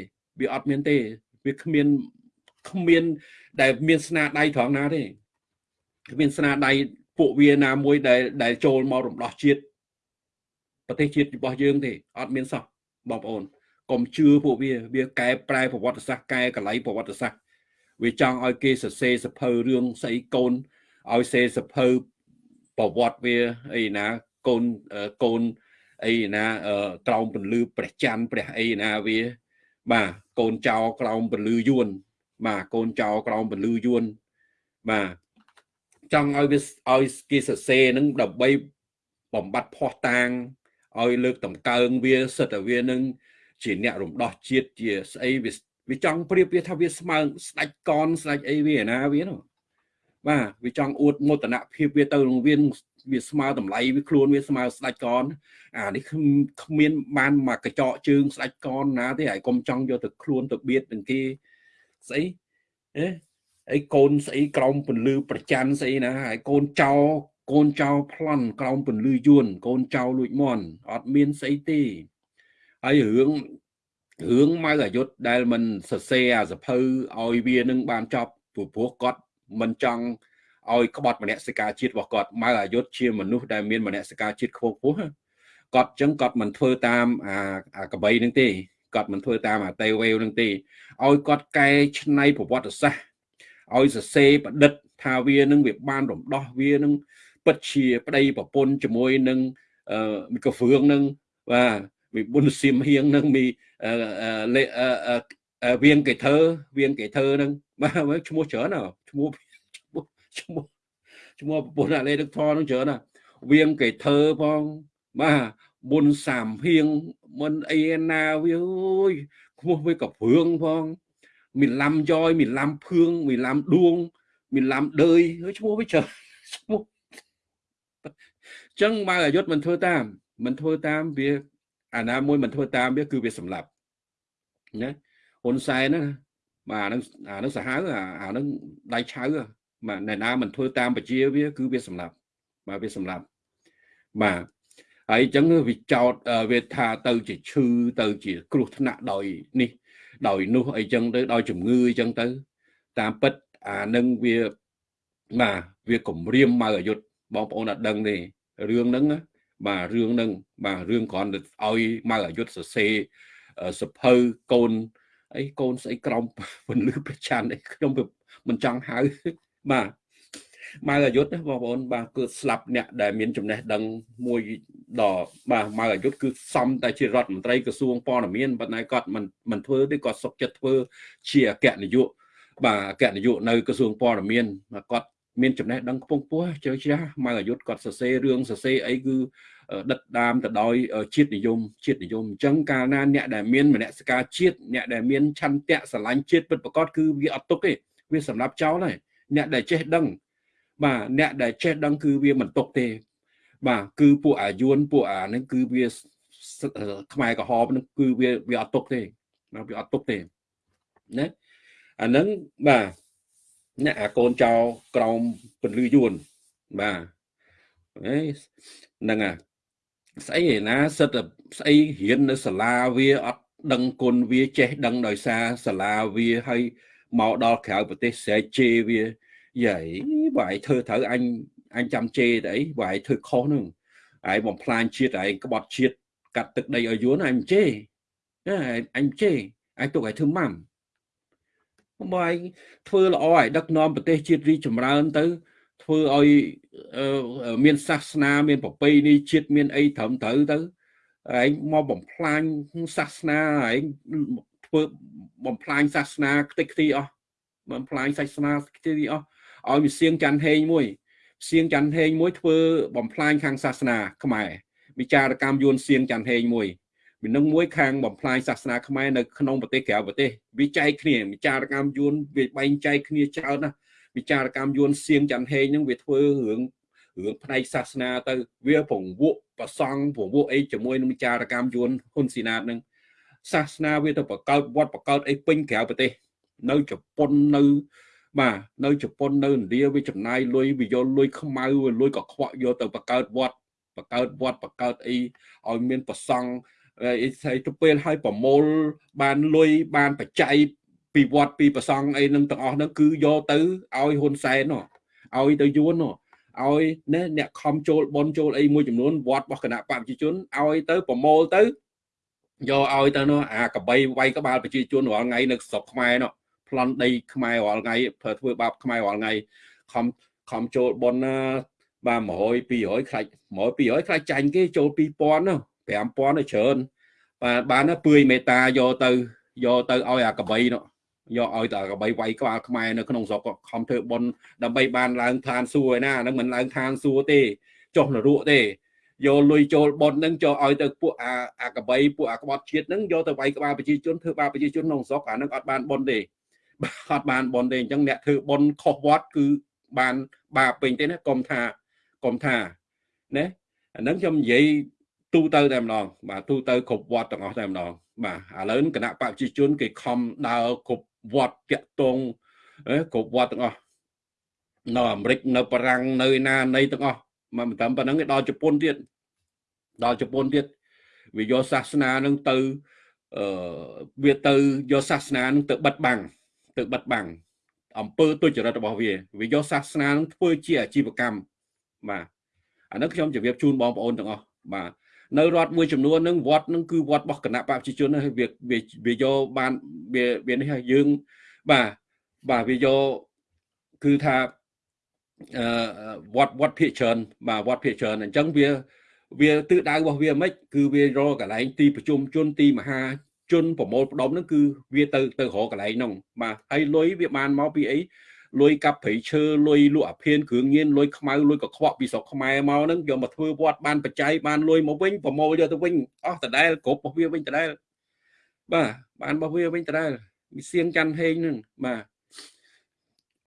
វាអត់មានទេវាគ្មានគ្មាន ដែលមានស្នាដៃត្រង់ណាទេគ្មានស្នាដៃពួកវាណាមួយដែលដែលចូលមករំដោះជាតិប្រទេសជាតិរបស់យើងទេអត់មានសោះបងប្អូន កុំជឿពួកវាវាកែប្រែប្រវត្តិសាស្ត្រកែកលៃប្រវត្តិសាស្ត្រវាចង់ឲ្យគេសរសេរសភៅរឿងស្អីកូនឲ្យសេរសភៅប្រវត្តិវាអីណាកូនកូនអីណាក្រោមពន្លឺព្រះច័ន្ទព្រះអីណាវា បាទកូនចៅក្រោមពន្លឺយួនបាទកូនចៅក្រោមពន្លឺយួនបាទចង់ឲ្យវាឲ្យគេសរសេរនឹងដើម្បីបំបត្តិផោះតាងឲ្យលើកតម្កើងវាសិតតែវានឹង ជាអ្នករំដោះជាតិជាស្អីវាវាចង់ប្រៀបវាថាវាស្មើស្ដាច់កនស្ដាច់អីវាណាវានោះបាទវាចង់អួតមោទនភាពវាទៅនឹងវាវាស្មើតម្លៃវាខ្លួនវាស្មើស្ដាច់កនអានេះគ្មានបានមកកញ្ចក់ជើងស្ដាច់កនណាទេហើយកុំចង់យកទៅខ្លួនទៅបៀតនឹងគេស្អីអេអីកូនស្អីក្រោមពន្លឺប្រច័នស្អីណាហើយកូនចោកូនចៅប្លន់ក្រោមពន្លឺយួនកូនចៅលួចមន់អត់មានស្អីទេ ហើយរឿងរឿងម៉ៅអាយុធដែលមិនសរសេរអាសភៅឲ្យវានឹងបានចប់ព្រោះព្រោះគាត់មិនចង់ឲ្យក្បត់មនសិការជាតិរបស់គាត់ម៉ៅអាយុធជាមនុស្សដែលមានមនសិការជាតិខ្ពស់ខ្ពស់គាត់ចឹងគាត់មិនធ្វើតាមអាអាកបីនឹងទេគាត់មិនធ្វើតាមអាតេវេវនឹងទេឲ្យគាត់កែច្នៃប្រវត្តិសាស្ត្រឲ្យសរសេរប្រឌិតថាវានឹងវាបានរំដោះវានឹងពិតជាប្តីប្រពន្ធជាមួយនឹងអឺកហ្វឿងនឹងបាទ មីប៊ុនសៀមហៀងនឹងមីវៀងកេធើវៀងកេធើនឹងបាទឈ្មោះច្រើនណាឈ្មោះឈ្មោះឈ្មោះប្រពន្ធអាលេទឹកធរនឹងច្រើនណាវៀងកេធើផងបាទប៊ុនសាមហៀងមិនអីណាវាអើយឈ្មោះវាកព្រឿងផងមីឡាំយ៉យមីឡាំភឿងមីឡាំដួងមីឡាំដើយឈ្មោះវាច្រើនឈ្មោះចឹងបើអាយុធមិនធ្វើតាមមិនធ្វើតាមវា អាណាមួយមិនធ្វើតាមវាគឺវាសម្លាប់ណាហ៊ុនសែនណាបាទអានឹងអានឹងសាហាវអានឹងដៃឆៅបាទអ្នកណាមិនធ្វើតាមបជាវា គឺវាសម្លាប់បាទវាសម្លាប់បាទហើយអញ្ចឹងវាចោតវាថាទៅជាឈឺទៅជាគ្រោះថ្នាក់ដោយនេះដោយនោះអីចឹងទៅដោយជំងឺអីចឹងទៅ តាមពិតអានឹងវាបាទវាគម្រាមមកអាយុធបងប្អូនអត់ដឹងទេរឿងហ្នឹង បាទរឿងហ្នឹងបាទរឿងគ្រាន់តែឲ្យមកអាយុធសរសេរសភៅកូនអីកូនស្អីក្រំពន្លឺប្រច័នអីខ្ញុំមិនចង់ហៅបាទមកអាយុធបងប្អូនបាទគឺស្លាប់អ្នកដែលមានចំណេះដឹងមួយដល់បាទមកអាយុធគឺសំតែជារដ្ឋមន្ត្រីក្រសួងព័ត៌មានប៉ុន្តែគាត់មិនមិនធ្វើទេគាត់សុកចិត្តធ្វើជាអគ្គនាយកបាទអគ្គនាយកនៅក្រសួងព័ត៌មានគាត់ មានចំណេះដឹងខ្ពង់ខ្ពស់ជ្រៅជ្រះមកអាយុធគាត់សរសេររឿងសរសេរអីគឺដិតដាមទៅដោយជាតិនិយមជាតិនិយមអញ្ចឹងកាលណាអ្នកដែលមានមនសិការជាតិអ្នកដែលមានឆន្ទៈស្រឡាញ់ជាតិពិតប្រាកដគឺវាអត់ទុកទេវាសម្រាប់ចោលហើយអ្នកដែលចេះដឹងបាទអ្នកដែលចេះដឹងគឺវាមិនទុកទេ បាទគឺពួកអាយុនពួកអាហ្នឹងគឺវាខ្មែរក្រហមហ្នឹងគឺវាវាអត់ទុកទេបាទវាអត់ទុកទេណាអាហ្នឹងបាទ អ្នកអាកូនចៅក្រោមពន្លឺយួនបាទអេហ្នឹងអាស្អីឯណាសិតស្អីរៀននៅសាលាវាអត់ដឹងគុណវាចេះដឹងដោយសារសាលាវាហើយមកដល់ក្រៅប្រទេសស្រែកជេរវាយាយបើឯងធ្វើត្រូវអញអញចាំជេរទៅអីបើឯងធ្វើខុសហ្នឹងឯងបំផ្លាញជាតិឯងក្បត់ជាតិកាត់ទឹកដីឲ្យយួនអញជេរណាអញជេរអញទុកឲ្យធ្វើម៉ាំ បើឯងធ្វើល្អឲ្យដឹកនាំប្រទេសជាតិរីចម្រើនទៅ ធ្វើឲ្យមានសាសនា មានប្រពៃណីជាតិមានអីត្រឹមត្រូវទៅឯងមកបំផ្លាញសាសនាឯងធ្វើបំផ្លាញសាសនាខ្ទេចខ្ទីអស់បំផ្លាញសាសនាខ្ទេចខ្ទីអស់ឲ្យមានសៀងច័ន្ទហេងមួយសៀងច័ន្ទហេងមួយធ្វើបំផ្លាញខាងសាសនាខ្មែរវិចារកម្មយួនសៀងច័ន្ទហេងមួយ មាននឹងមួយខាងបំផ្លាញសាសនាខ្មែរនៅក្នុងប្រទេសក្រៅប្រទេសវាចែកគ្នាវិចារកម្មយួនវាបែងចែកគ្នាច្រើនណាស់វិចារកម្មយួនសៀងច័ន្ទហេងហ្នឹងវាធ្វើរឿងរឿងផ្នែកសាសនាទៅវាពង្វក់ប្រសង់ពង្វក់អីជាមួយនឹងវិចារកម្មយួនហ៊ុនស៊ីណាតហ្នឹងសាសនាវាទៅបកកើតវត្តបកកើតអីពេញក្រៅប្រទេស នៅជប៉ុននៅបាទនៅជប៉ុននៅឥណ្ឌាវាចំណាយលុយវាយកលុយខ្មៅលុយកខ្វក់យកទៅបកកើតវត្តបកកើតវត្តបកកើតអីឲ្យមានប្រសង់ អីស្អីទៅពេលឲ្យប្រមូលបានលុយបានបច្ច័យពីវត្តពីប្រសង់អីនឹងទាំងអស់ហ្នឹងគឺយកទៅឲ្យហ៊ុនសែនឲ្យទៅយួនឲ្យណែអ្នកខំចូលបនចូលអីមួយចំនួនវត្តរបស់គណៈបព្វជិជនឲ្យទៅប្រមូលទៅយកឲ្យទៅនោះអាកបីវាយក្បាលប្រជាជនរាល់ថ្ងៃនៅស្រុកខ្មែរនោះប្លន់ដីខ្មែររាល់ថ្ងៃធ្វើបាបខ្មែររាល់ថ្ងៃខំខំចូលប៉ុនណាបាទ100 200ខ្លាច់100 200ខ្លាច់ចាញ់គេចូល2000នោះ 5000ទៅច្រើនបាទបានពឿយមេតាយកទៅយកទៅឲ្យអាកបីនោះយកឲ្យតែកបីវាយក្បាលខ្មែរនៅក្នុងស្រុកខំធ្វើប៉ុនដើម្បីបានឡើងឋានសួគ៌ឯណាហ្នឹងមិនឡើងឋានសួគ៌ទេចុះនរកទេយកលុយចូលប៉ុនហ្នឹងចូលឲ្យទៅពួកអាអាកបីពួកអាក្បត់ជាតិហ្នឹងយកទៅវាយក្បាលប្រជាជនធ្វើបាបប្រជាជនក្នុងស្រុកអាហ្នឹងអត់បានប៉ុនទេអត់បានប៉ុនទេអញ្ចឹងអ្នកធ្វើប៉ុនខុសវត្តគឺបានបាបពេញទេណាកុំថាកុំថាណាអាហ្នឹងខ្ញុំនិយាយ ទូទៅតែម្ដងបាទទូទៅគ្រប់វត្តទាំងអស់តែម្ដងបាទឥឡូវគណៈបព្វជិជន គេខំដើរគ្រប់វត្តតាក់តងគ្រប់វត្តទាំងអស់នៅអាមេរិកនៅបារាំងនៅណានៃទាំងអស់មកមិនត្រឹមប៉ុណ្្នឹងទេដល់ជប៉ុនទៀតដល់ជប៉ុនទៀតវាយកសាសនានឹងទៅអឺវាទៅយកសាសនានឹងទៅបិទបាំងទៅបិទបាំងអំពើទុច្ចរិតរបស់វាវាយកសាសនានឹងធ្វើជាអាជីវកម្មបាទអានេះខ្ញុំជម្រាបជូនបងប្អូនទាំងអស់បាទ នៅរដ្ឋមួយចំនួនហ្នឹងវត្តហ្នឹងគឺវត្តរបស់គណៈបព្វជិជនហើយវាវាយកបានវាវានេះហើយយើងបាទបាទវាយកគឺថាអឺវត្តវត្តភាកច្រើនបាទវត្តភាកច្រើនអញ្ចឹងវាវាទិសដៅរបស់វាមិនគឺវារកកន្លែងទីប្រជុំជនទីមហាជនប្រមូលផ្ដុំហ្នឹងគឺវាទៅទៅរកកន្លែងហ្នឹងបាទហើយលុយវាបានមកពីអី លុយកាប់ព្រៃឈើលុយលក់អាភៀនគ្រឿងញៀនលុយខ្មៅលុយកខ្វក់ពីស្រុកខ្មែរមកហ្នឹងយកមកធ្វើវត្តបានបច្ច័យបានលុយមកវិញប្រមូលយកទៅវិញអស់ដដែលគ្រប់របស់វាវិញដដែលបាទបានរបស់វាវិញដដែលវាសៀងច័ន្ទហេងហ្នឹងបាទ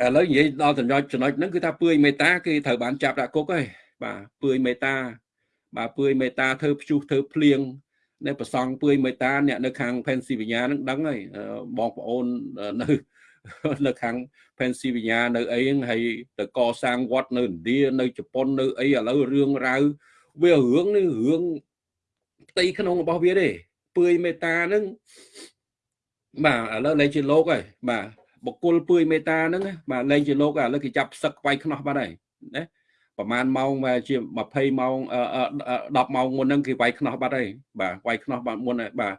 ឥឡូវនិយាយដល់ចំណុចចំណុចហ្នឹងគឺថាពឿយមេតាគឺត្រូវបានចាប់ដាក់គុកហើយបាទពឿយមេតាបាទពឿយមេតាធ្វើព្យុះធ្វើភ្លៀងនៅប្រសង់ពឿយមេតាអ្នកនៅខាង Pennsylvania ហ្នឹងដឹងហើយបងប្អូននៅនៅខាង Pennsylvania នៅអីហ្នឹងហើយទៅកសាងវត្តនៅឥណ្ឌានៅជប៉ុននៅអីឥឡូវរឿងរ៉ាវវារឿងនេះរឿងផ្ទៃក្នុងរបស់វាទេពឿយមេតាហ្នឹងបាទឥឡូវលែងជាលោកហើយបាទបុគ្គលពឿយមេតាហ្នឹងបាទលែងជាលោកឥឡូវគេចាប់ផ្សឹកវាយខ្នោះបាត់ហើយណាប្រហែលម៉ោងជា20ម៉ោង10ម៉ោងមុនហ្នឹងគេវាយខ្នោះបាត់ហើយបាទវាយខ្នោះបាត់មុនហើយបាទ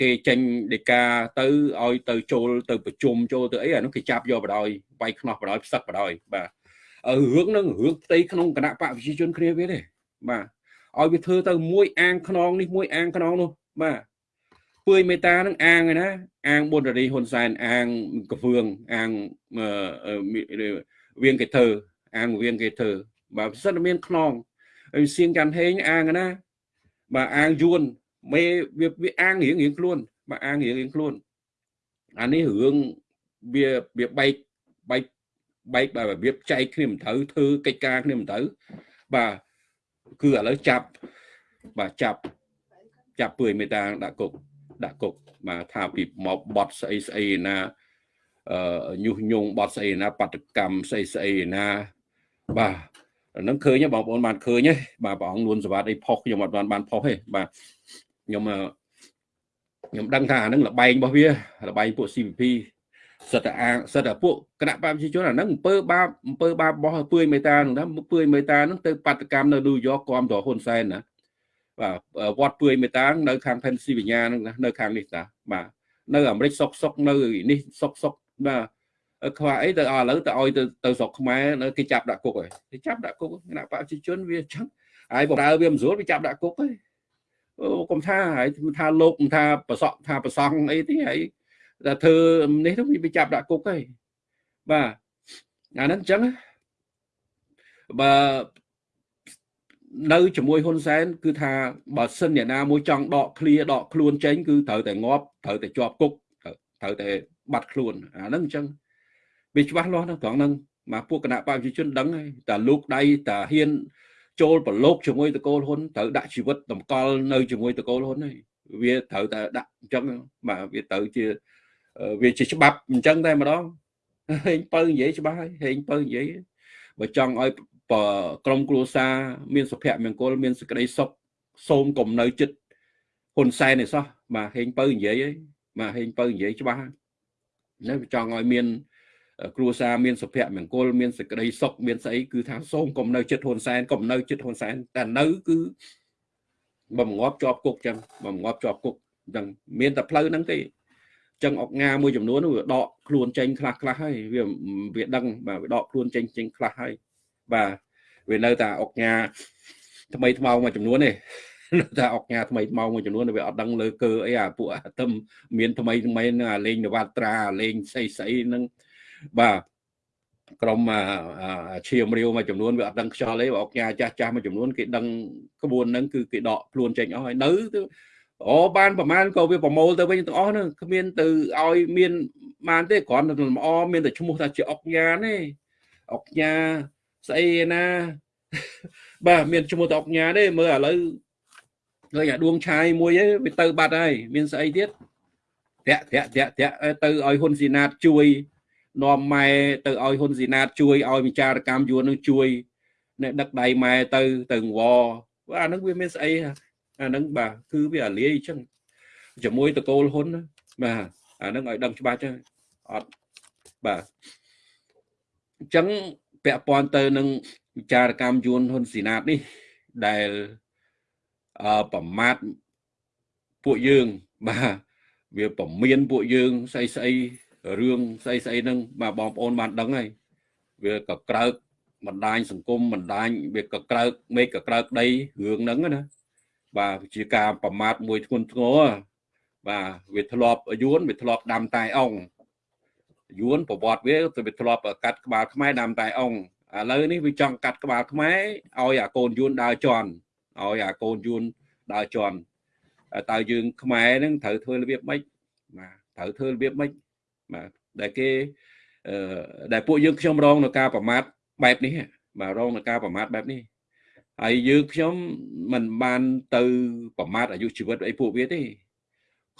គេចេញដីកាទៅឲ្យទៅចូលទៅប្រជុំចូលទៅអីអានោះគេចាប់យកបដ ாய் វាយខ្នោះបដ ாய்ផ្សឹកបដ ாய் បាទរឿងហ្នឹងរឿងផ្ទៃក្នុងគណៈបកប្រជាជនគ្នាវាទេបាទឲ្យវាធ្វើទៅមួយអាងខ្នងនេះមួយអាងខ្នងនោះបាទពឿយមេតានឹងអាងឯណាអាងប៊ុនរីហ៊ុនសែនអាងកហ្វឿងអាងវៀងកេធើអាងវៀងកេធើបាទប្រសិនមានខ្នងហើយសៀងកាន់ហេងអាងណាបាទអាងយួន មេវាវាអាងរៀងរៀងខ្លួនបាទអាងរៀងរៀងខ្លួនអានេះរឿងវាវាបែកបែកបែកបែបរបៀបចែកគ្នាមិនត្រូវធ្វើកិច្ចការគ្នាមិនត្រូវបាទគឺឥឡូវចាប់បាទចាប់ចាប់ពឿយមេតាដាក់គុកដាក់គុកបាទថាពីមកបត់ស្អីស្អីណាអឺញុះញង់បត់ស្អីណាបដកម្មស្អីស្អីណាបាទហ្នឹងឃើញបងប្អូនបានឃើញទេបាទព្រះអង្គនួនសវត្តអីផុសខ្ញុំអត់បានបានផុសទេបាទ ខ្ញុំខ្ញុំដឹងថាអាហ្នឹងលបែងរបស់វាលបែងពួក CVP សិតតែអាសិតតែពួកគណៈបព្វជិជនអាហ្នឹងអំពើបាបអំពើបាបរបស់ពឿយមេតាហ្នឹងណាពឿយមេតាហ្នឹងទៅបាតកម្មនៅញូវយ៉កគាំទ្រហ៊ុនសែនណាបាទវត្តពឿយមេតានៅខាង Pennsylvania ហ្នឹងណានៅខាងនេះតាបាទនៅអាមេរិកសុកសុកនៅនេះសុកសុកបាទខ្វះអីទៅឥឡូវទៅឲ្យទៅទៅស្រុកខ្មែរនៅគេចាប់ដាក់គុកហើយគេចាប់ដាក់គុកគណៈបព្វជិជនវាចឹងហើយបម្រើវាមិនស្រួលវាចាប់ដាក់គុកហើយអូ កុំថាហើយថាលោកមិនថាប្រសក់ថាប្រសង់អីទេហើយតែធ្វើនេះទៅវាចាប់ដាក់គុកហើយបាទអាហ្នឹងអញ្ចឹងបើនៅជាមួយហ៊ុនសែនគឺថាបើសិនអ្នកណាមួយចង់ដកឃ្លាដកខ្លួនចេញគឺត្រូវតែងាប់ត្រូវតែជាប់គុកត្រូវតែបាត់ខ្លួនអាហ្នឹងអញ្ចឹងវាច្បាស់លាស់ណាស់ត្រង់ហ្នឹងមកពួកគណៈបព្វជិជនដឹងហើយតែលោកដៃតាហ៊ាន ចូលប្រឡូកជាមួយតកូលហ៊ុនត្រូវដាក់ជីវិតតម្កល់នៅជាមួយតកូលហ៊ុនហើយវាត្រូវតែដាក់អញ្ចឹងបាទវាត្រូវជាវាជាច្បាប់អញ្ចឹងតែម្ដងហេងពៅនិយាយច្បាស់ហើយហេងពៅនិយាយបើចង់ឲ្យក្រុមគ្រួសារមានសុភមង្គលមានសេចក្តីសុខសូមកុំនៅចិត្តហ៊ុនសែនឯសោះបាទហេងពៅនិយាយហើយបាទហេងពៅនិយាយច្បាស់នៅចង់ឲ្យមាន គ្រួសារមានសុភមង្គលមានសេចក្តីសុខមានស្អីគឺថាសូមកុំនៅចិត្តហ៊ុនសែនកុំនៅចិត្តហ៊ុនសែនតែនៅគឺបំងាប់ជាប់គុកចឹងបំងាប់ជាប់គុកចឹងមានតែផ្លូវហ្នឹងទេចឹងអុកញ៉ាមួយចំនួនវាដកខ្លួនចេញខ្លះខ្លះហើយវាវាដឹងបាទវាដកខ្លួនចេញចេញខ្លះហើយបាទវានៅតែអុកញ៉ាថ្មីថ្មោងមួយចំនួនទេនៅតែអុកញ៉ាថ្មីថ្មោងមួយចំនួនវាអត់ដឹងលើកើអីអាពួកអាទឹមមានថ្មីថ្មីហ្នឹងអាលេងនវត្រាលេងស្អីស្អីហ្នឹង បាទក្រុមឈាមរាវមួយចំនួនវាអត់ដឹងខ្យល់ទេអុកញ៉ាចាស់ចាស់មួយចំនួនគេដឹងក្បួនហ្នឹងគឺគេដកខ្លួនចេញអស់ហើយនៅអូបានប្រហែលក៏វាប្រមូលទៅវិញទាំងអស់ហ្នឹងគ្មានទៅឲ្យមានបានទេគ្រាន់តែលម្អមានតែឈ្មោះថាជាអុកញ៉ាទេអុកញ៉ាស្អីណាបាទមានឈ្មោះតែអុកញ៉ាទេមើលឥឡូវឃើញអាដួងឆាយមួយឯងវាទៅបាត់ហើយមានស្អីទៀតតាក់តាក់តាក់តាក់ទៅឲ្យហ៊ុនស៊ីណាតជួយ នាំម៉ែទៅឲ្យហ៊ុនស៊ីណាតជួយឲ្យវិចារកម្មយួននឹងជួយអ្នកដឹកដៃម៉ែទៅទៅវអាហ្នឹងវាមានស្អីអាហ្នឹងបាទគឺវាអាលាយអញ្ចឹងជាមួយតកូលហ៊ុនបាទអាហ្នឹងឲ្យដឹងច្បាស់ចឹងអត់បាទអញ្ចឹងពាក់ព័ន្ធទៅនឹងវិចារកម្មយួនហ៊ុនស៊ីណាតនេះដែលអឺប្រមាថពួកយើងបាទវាពមៀនពួកយើងស្អីស្អី រឿងស្អីស្អីហ្នឹងបាទបងប្អូនបានដឹងហើយវាក៏ក្រើកបណ្ដាញសង្គមបណ្ដាញវាក៏ក្រើកមេឃក៏ក្រើកដីរឿងហ្នឹងណាបាទជាការប្រមាថមួយធ្ងន់ធ្ងរបាទវាធ្លាប់យួនវាធ្លាប់ដាំតែអង្គយួនប្រវត្តិវាទៅវាធ្លាប់កាត់ក្បាលខ្មែរដាំតែអង្គឥឡូវនេះវាចង់កាត់ក្បាលខ្មែរឲ្យអាកូនយួនដើរជន់ឲ្យអាកូនយួនដើរជន់តើយើងខ្មែរហ្នឹងត្រូវធ្វើរបៀបម៉េចបាទត្រូវធ្វើរបៀបម៉េច បាទដែលគេអឺដែលពួកយើងខ្ញុំរងនៅការប្រមាថបែបនេះបាទរងនៅការប្រមាថបែបនេះហើយយើងខ្ញុំមិនបានទៅប្រមាថអាយុជីវិតអីពួកវាទេ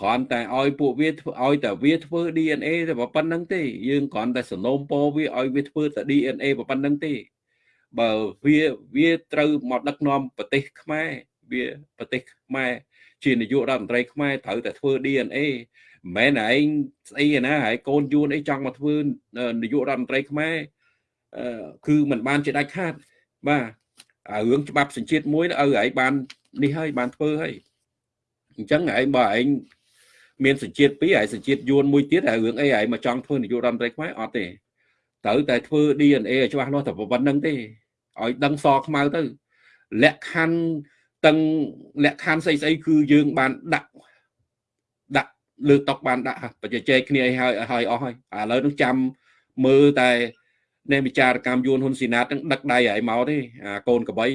គ្រាន់តែឲ្យពួកវាធ្វើឲ្យតែវាធ្វើ DNA តែប៉ុណ្្នឹងទេយើងគ្រាន់តែសនោមពោវាឲ្យវាធ្វើតែ DNA ប៉ុណ្្នឹងទេបើវាវាត្រូវមកដឹកនាំប្រទេសខ្មែរវាប្រទេសខ្មែរជានាយករដ្ឋមន្ត្រីខ្មែរត្រូវតែធ្វើ DNA មិនមែនឯងស្អីណាហើយកូនយួនអីចង់មកធ្វើនាយករដ្ឋមន្ត្រីខ្មែរគឺมันបានជាដាច់ខាត បាទរឿងច្បាប់សញ្ជាតិមួយឲ្យឯងបាននេះហើយបានធ្វើហើយអញ្ចឹងឯងបើឯងមានសញ្ជាតិពីរហើយសញ្ជាតិយួនមួយទៀតហើយរឿងអីឯងមកចង់ធ្វើនាយករដ្ឋមន្ត្រីខ្មែរអត់ទេត្រូវតែធ្វើ DNA ឲ្យច្បាស់លាស់តែប៉ុណ្្នឹងទេឲ្យដឹងសខ្មៅទៅលក្ខខណ្ឌទាំងលក្ខខណ្ឌស្អីស្អីគឺយើងបានដាក់ ដាក់លើតុកបានដាក់បច្ចេកគ្នាឲ្យហើយឲ្យអស់ហើយឥឡូវនឹងចាំមើលតែនៃវិចារកម្មយួនហ៊ុនស៊ីណាតនឹងដឹកដៃឲ្យមកទេអាកូនកបីឲ្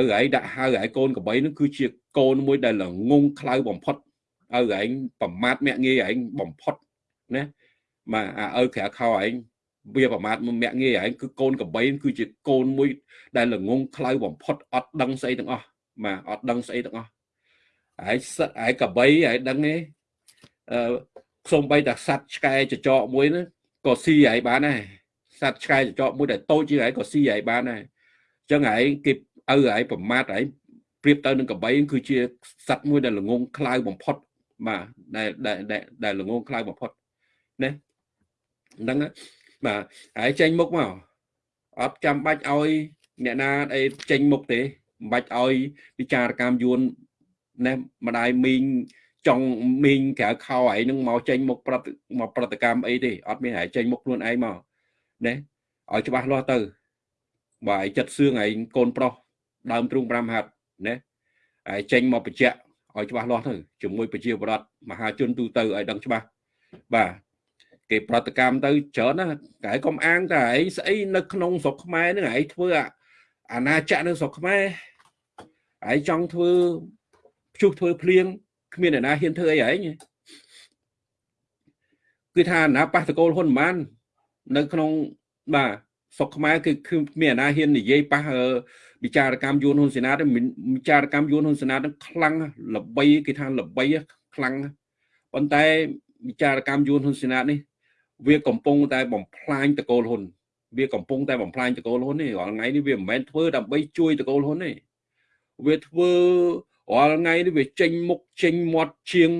យឯងដាក់ហៅឲ្យកូនកបីនឹងគឺជាកូនមួយដែលល្ងងខ្លៅបំផុតឲ្យឯងប្រមាថមាក់ងាយឯងបំផុតណាបាទអាឪក្រៅខោឯងវាប្រមាថមាក់ងាយឯងគឺកូនកបីគឺជាកូនមួយដែលល្ងងខ្លៅបំផុតអត់ដឹងស្អីទាំងអស់បាទអត់ដឹងស្អីទាំងអស់ហើយសិតហើយកបីហើយដឹងទេអឺ សំបីតាសัตว์ឆ្កែចចកមួយហ្នឹងក៏ស៊ីហើយបានដែរសត្វឆ្កែចចកមួយដែលតូចជាងឯងក៏ស៊ីឯងបានដែរអញ្ចឹងឯងគេឪឯងប្រមាថឯងប្រៀបទៅនឹងកបីគឺជាសត្វមួយដែលល្ងងខ្លៅបំផុតបាទដែលដែលដែលល្ងងខ្លៅបំផុតណាហ្នឹងបាទហើយចេញមុខមកអត់ចាំបាច់ឲ្យអ្នកណាអីចេញមុខទេមិនបាច់ឲ្យវិចារកម្មយួនណែម្ដាយមីង ចង់មីងក្រៅខោឯងនឹងមកចេញមុខប្រតិមកប្រតិកម្មអីទេអត់មានហើយចេញមុខខ្លួនឯងមកណាឲ្យច្បាស់លាស់ទៅបាទឲ្យចិត្តសឿងឯងកូនប្រុសដើមទ្រូង5ហាត់ណាហើយចេញមកបញ្ជាក់ឲ្យច្បាស់លាស់ទៅជាមួយប្រជាពលរដ្ឋមហាជនទូទៅឲ្យដឹងច្បាស់បាទគេប្រតិកម្មទៅច្រើនណាតែកុំអាងតែឯងស្អីនៅក្នុងស្រុកខ្មែរនឹងឯងធ្វើអាណាចក្រនៅស្រុកខ្មែរឯងចង់ធ្វើភ្ជុះធ្វើភ្លៀង គ្មានអ្នកណាហ៊ានធ្វើអីឯងគឺថាអាណាបះតកូលហ៊ុនម៉ាននៅក្នុងបាទស្រុកខ្មែរគឺគឺមានអាណាហ៊ាននិយាយប៉ះវិចារកម្មយួនហ៊ុនសេនាទៅវិចារកម្មយួនហ៊ុនសេនានឹងខ្លាំងល្បីគេថាល្បីខ្លាំងប៉ុន្តែវិចារកម្មយួនហ៊ុនសេនានេះ វាកំពុងតែបំផ្លាញតកូលហ៊ុនវាកំពុងតែបំផ្លាញតកូលហ៊ុននេះរាល់ថ្ងៃនេះវាមិនមែនធ្វើដើម្បីជួយតកូលហ៊ុនទេវាធ្វើ រាល់ថ្ងៃនេះវាចេញមុខចេញមាត់ជាង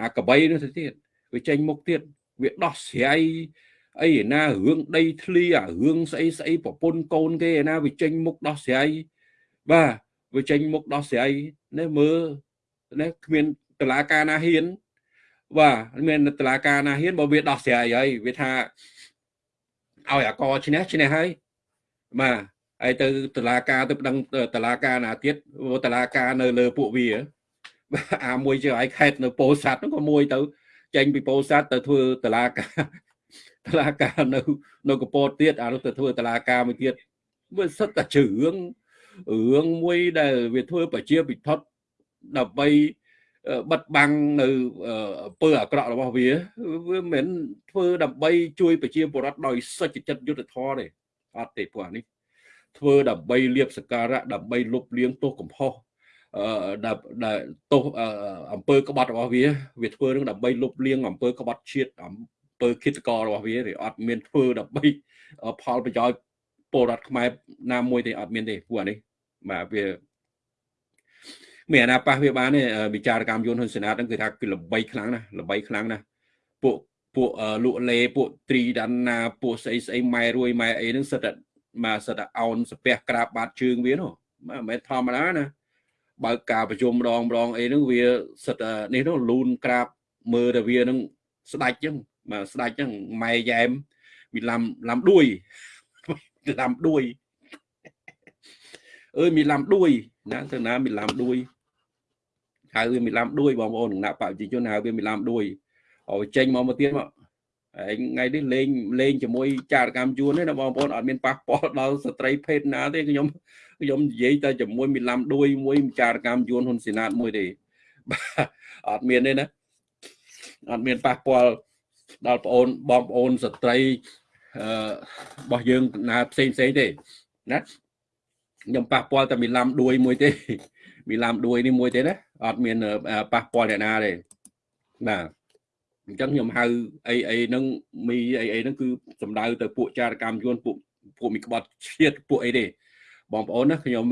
អាកបីនោះទៅទៀតវាចេញមុខទៀតវាដោះស្រាយអីណារឿងដីធ្លីអារឿងស្អីស្អីប្រពន្ធកូនគេឯណាវាចេញមុខដោះស្រាយបាទវាចេញមុខដោះស្រាយនេះមើលនេះគ្មានតឡាការណាហ៊ានបាទមានតឡាការណាហ៊ានបើវាដោះស្រាយហើយវាថាឲ្យអកឈ្នះឈ្នះហើយបាទ ហើយទៅតឡាការទៅប្តឹងតឡាការណាទៀតតឡាការនៅលើពួកវាអាមួយជាឲ្យខេតនៅពោធិ៍សាត់ហ្នឹងក៏មួយទៅចេញពីពោធិ៍សាត់ទៅធ្វើតឡាការតឡាការនៅនៅកពតទៀតអានោះទៅធ្វើតឡាការមួយទៀតវាសិតតែជរឿងរឿងមួយដែលវាធ្វើប្រជាពិធដើម្បីបិទបាំងនៅអំពើអាក្រក់របស់វាវាមិនមែនធ្វើដើម្បីជួយប្រជាពលរដ្ឋដោយសុចចិត្តយុត្តិធម៌ទេអត់ទេពួកនេះ ធ្វើដើម្បីលៀបសការៈដើម្បីលុបលាងទោសកំហុសអឺដែលទោសអំពើក្បត់របស់វាវាធ្វើនឹងដើម្បីលុបលាងអំពើក្បត់ជាតិអំពើគិតករបស់វាវាអត់មានធ្វើដើម្បីផលប្រយោជន៍ពលរដ្ឋខ្មែរណាមួយទេអត់មានទេពួកនេះបាទវាមានអាណាប៉ះវាបានទេវិចារកម្មយន្តហ៊ុនសេនាហ្នឹងគឺថាគឺល្បីខ្លាំងណាស់ល្បីខ្លាំងណាស់ពួកពួកលក់លេពួកត្រីដាន់ណាពួកស្អីស្អីម៉ែរួយម៉ែអីហ្នឹងសិតតែ មកសិតតែអោនស្ពះក្រាបបាតជើងវានោះមិនមែនធម្មតាណាបើការប្រជុំម្ដងម្ដងអីហ្នឹងវាសិតតែនេះនោះលូនក្រាបមើលតែវាហ្នឹងស្ដាច់ចឹងបាទស្ដាច់ចឹងម៉ែយ៉ែមមានឡាំឡាំដួយឡាំដួយអើយមានឡាំដួយណាទៅណាមានឡាំដួយហៅវាមានឡាំដួយបងប្អូនគណៈបព្វជិជនហៅវាមានឡាំដួយឲ្យចេញមកមកទៀតមក ហើយថ្ងៃនេះលេងលេងជាមួយចារកម្មជួនទេណាបងប្អូនអត់មានប៉ះពាល់ដល់ស្ត្រីភេទណាទេខ្ញុំខ្ញុំនិយាយតែជាមួយមីឡាំដួយមួយចារកម្មជួនហ៊ុនសេណាតមួយទេបាទអត់មានទេណាអត់មានប៉ះពាល់ដល់បងអូនបងប្អូនស្ត្រីអឺរបស់យើងណាផ្សេងផ្សេងទេណាខ្ញុំប៉ះពាល់តែមីឡាំដួយមួយទេមីឡាំដួយនេះមួយទេណាអត់មានប៉ះពាល់អ្នកណាទេបាទ អញ្ចឹងខ្ញុំហៅអីអីហ្នឹងមីអីអីហ្នឹងគឺសំដៅទៅពួកចារកម្មយួនពួកពួកមីក្បត់ជាតិពួកអីទេបងប្អូនណាខ្ញុំ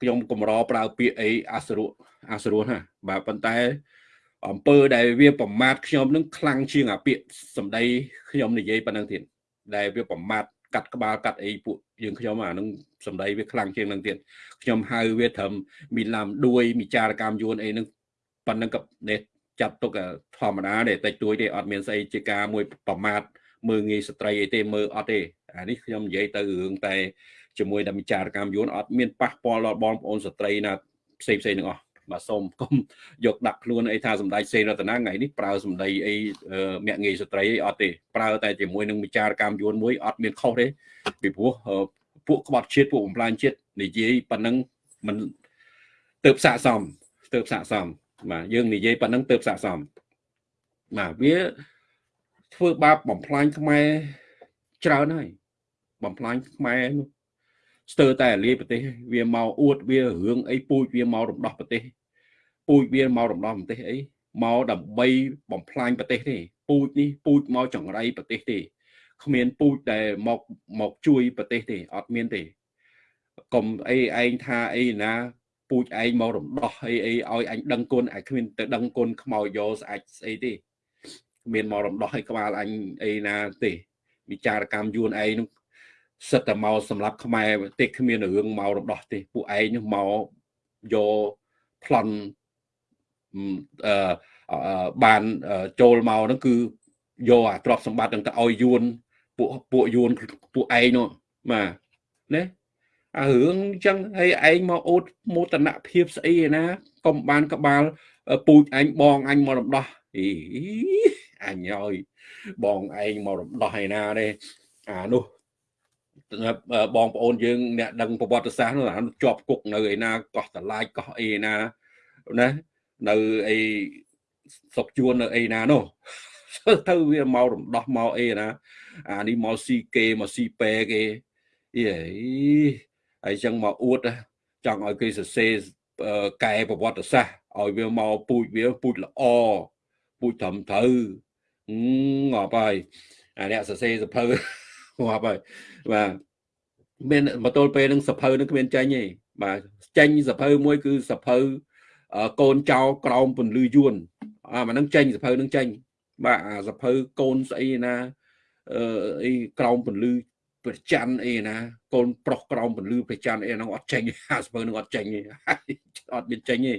ខ្ញុំកម្រប្រើពាក្យអីអសរុអសរុណាបាទប៉ុន្តែអំពើដែលវាប្រមាថខ្ញុំនឹងខ្លាំងជាងអាពាក្យសម្ដីខ្ញុំនិយាយប៉ុណ្ណឹងទៀតដែលវាប្រមាថកាត់ក្បាលកាត់អីពួកយើងខ្ញុំអានឹងសម្ដីវាខ្លាំងជាងនឹងទៀតខ្ញុំហៅវាត្រឹមមីឡាំដួយមីចារកម្មយួនអីនឹងប៉ុណ្ណឹងក៏នេះ ចាត់ទុកធម្មតាទេតិចតួចទេអត់មានស្អីជាការមួយប្រមាថមើងងាយស្ត្រីអីទេមើលអត់ទេអានេះខ្ញុំនិយាយទៅរឿងតែជាមួយដល់វិចារកម្មយួនអត់មានប៉ះពាល់ដល់បងប្អូនស្ត្រីណាផ្សេងផ្សេងទាំងអស់បាទសូមកុំយកដាក់ខ្លួនអីថាសម្ដេចសេនរតនាថ្ងៃនេះប្រើសម្ដីអីមាក់ងាយស្ត្រីអីអត់ទេប្រើតែជាមួយនឹងវិចារកម្មយួនមួយអត់មានខុសទេពីព្រោះពួកក្បត់ជាតិពួកបំផ្លាញជាតិនិយាយប៉ុណ្ណឹងមិនទៅផ្ស័កសមទៅផ្ស័កសម បាទយើងនិយាយប៉ុណ្ណឹងទៅផ្ស័កសមបាទវាធ្វើបាបបំផ្លាញខ្មែរច្រើនហើយបំផ្លាញខ្មែរនោះស្ទើរតែលាយប្រទេសវាមកអួតវារឿងអីពូជវាមករំដោះប្រទេស ពូជវាមករំដោះប្រទេសអីមកដើម្បីបំផ្លាញប្រទេសទេពូជនេះពូជមកចង្រៃប្រទេសទេគ្មានពូជដែលមកមកជួយប្រទេសទេអត់មានទេកុំអីឯងថាអីណា ពូជឯងមករំដោះអីអីឲ្យអញដឹងគុណឯគ្មានទៅដឹងគុណខ្មោចយកស្អាច់ស្អីទេគ្មានមករំដោះឲ្យក្បាលអញអីណាទេវិចារកម្មយួនឯងនោះសិតតែមកសម្រាប់ខ្មែរទេគ្មានរឿងមករំដោះទេពួកឯងនោះមកយកប្លន់អឺបានចូលមកហ្នឹងគឺយកអាទ្រព្យសម្បត្តិហ្នឹងទៅឲ្យយួនពួកពួកយួនពួកឯងនោះបាទណា អារឿងអញ្ចឹងហើយឯងមកអូតមោទនភាពស្អីឯណាកុំបានក្បាលពូជអញបងអញមករំដោះអីអញឲ្យបងឯងមករំដោះឯណាទេអានោះបងប្អូនយើងអ្នកដឹងប្រវត្តិសាស្ត្រនោះជាប់គុកនៅឯណាកោះតឡាយកោះអីណាណានៅអីសុកជួននៅអីណានោះទៅវាមករំដោះមកអីណាអានេះមកស៊ីគេមកស៊ីពេគេអី ហើយចឹងមកអួតចង់ឲ្យគេសរសេរកែប្រវត្តិសាស្ត្រឲ្យវាមកពូជវាពូជល្អពូជត្រឹមត្រូវងាប់ហើយអាអ្នកសរសេរសភៅងាប់ហើយបាទមានមកទល់ពេលនឹងសភៅនឹងគ្មានចេញទេបាទចេញសភៅមួយគឺសភៅកូនចៅក្រោមពន្លឺយួនអាមកនឹងចេញសភៅនឹងចេញបាទអាសភៅកូនស្អីណាអឺអីក្រោមពន្លឺ ប្រច័នអីណាកូនប្រុសក្រោមពលឺប្រច័នអីហ្នឹងអត់ចេញអាសភៅហ្នឹងអត់ចេញទេអត់មានចេញទេ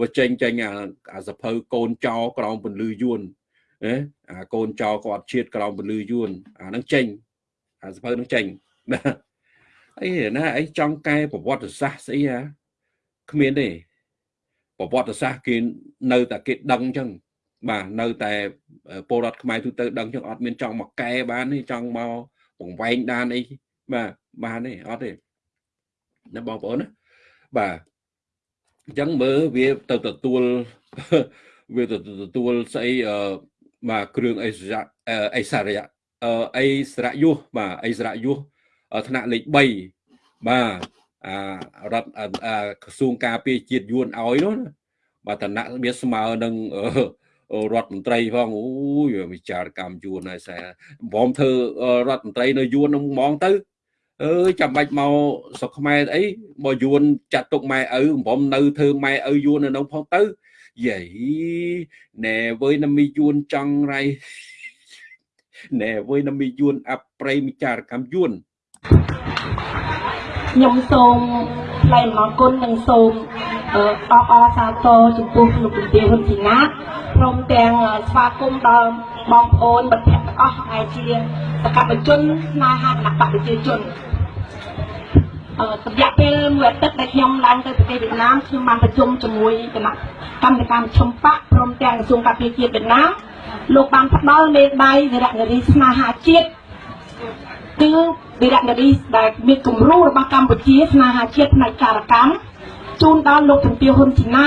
វាចេញចេញអាអាសភៅកូនចោក្រោមពលឺយួនណាអាកូនចោគាត់ជាតិក្រោមពលឺយួនអាហ្នឹងចេញអាសភៅហ្នឹងចេញណាអីណាអីចង់កែប្រវត្តិសាស្ត្រស្អីហ่าគ្មានទេប្រវត្តិសាស្ត្រគេនៅតែគេដឹងអញ្ចឹងបាទនៅតែពលរដ្ឋខ្មែរទូទៅដឹងចឹងអត់មានចង់មកកែបានទេចង់មក បង្វែងដានអីបាទបានទេអត់ទេណាបងប្អូនណាបាទអញ្ចឹងមើលវាទៅទទួលវាទៅទទួលស្អីអឺបាទគ្រឿងអិសរៈអិសរៈអិសរៈយុះបាទអិសរៈយុះថ្នាក់លេខ3បាទអារដ្ឋក្រសួងការពារជាតិយួនឲ្យនោះបាទឋានៈវាស្មើនឹង រដ្ឋមន្ត្រីផងអូយវិចារកម្មយួនហើយសែបំធ្វើរដ្ឋមន្ត្រីនៅយួននឹងហ្មងទៅអើយចាំបាច់មកស្រុកខ្មែរអីមកយួនចាត់ទុកម៉ែឪបំនៅធ្វើម៉ែឪយួននៅក្នុងផងទៅយាយណែវើយណាមីយួនចង់រៃណែវើយណាមីយួនអប្រៃវិចារកម្មយួនខ្ញុំសូមថ្លែងអំណរគុណនិងសូម អបអរសាទរចំពោះលោកជំទាវហ៊ុនជីណាព្រមទាំងស្វាគមន៍ដល់បងប្អូនមិត្តភ័ក្តិទាំងអស់ហើយជាសកម្មជនស្នេហាគណៈបកប្រជាជនអឺរយៈពេលមួយអាទិត្យដែលខ្ញុំឡើងទៅប្រទេសវៀតណាមខ្ញុំបានប្រជុំជាមួយគណៈកម្មការមជ្ឈមបកព្រមទាំងក្រសួងការពារជាតិវៀតណាមលោកបានផ្ដល់មេដាយវីរនារីស្នេហាជាតិគឺវីរនារីដែលមានគំរូរបស់កម្ពុជាស្នេហាជាតិផ្នែកការកម្ម ជូនដល់លោកជំទាវហ៊ុនជីណា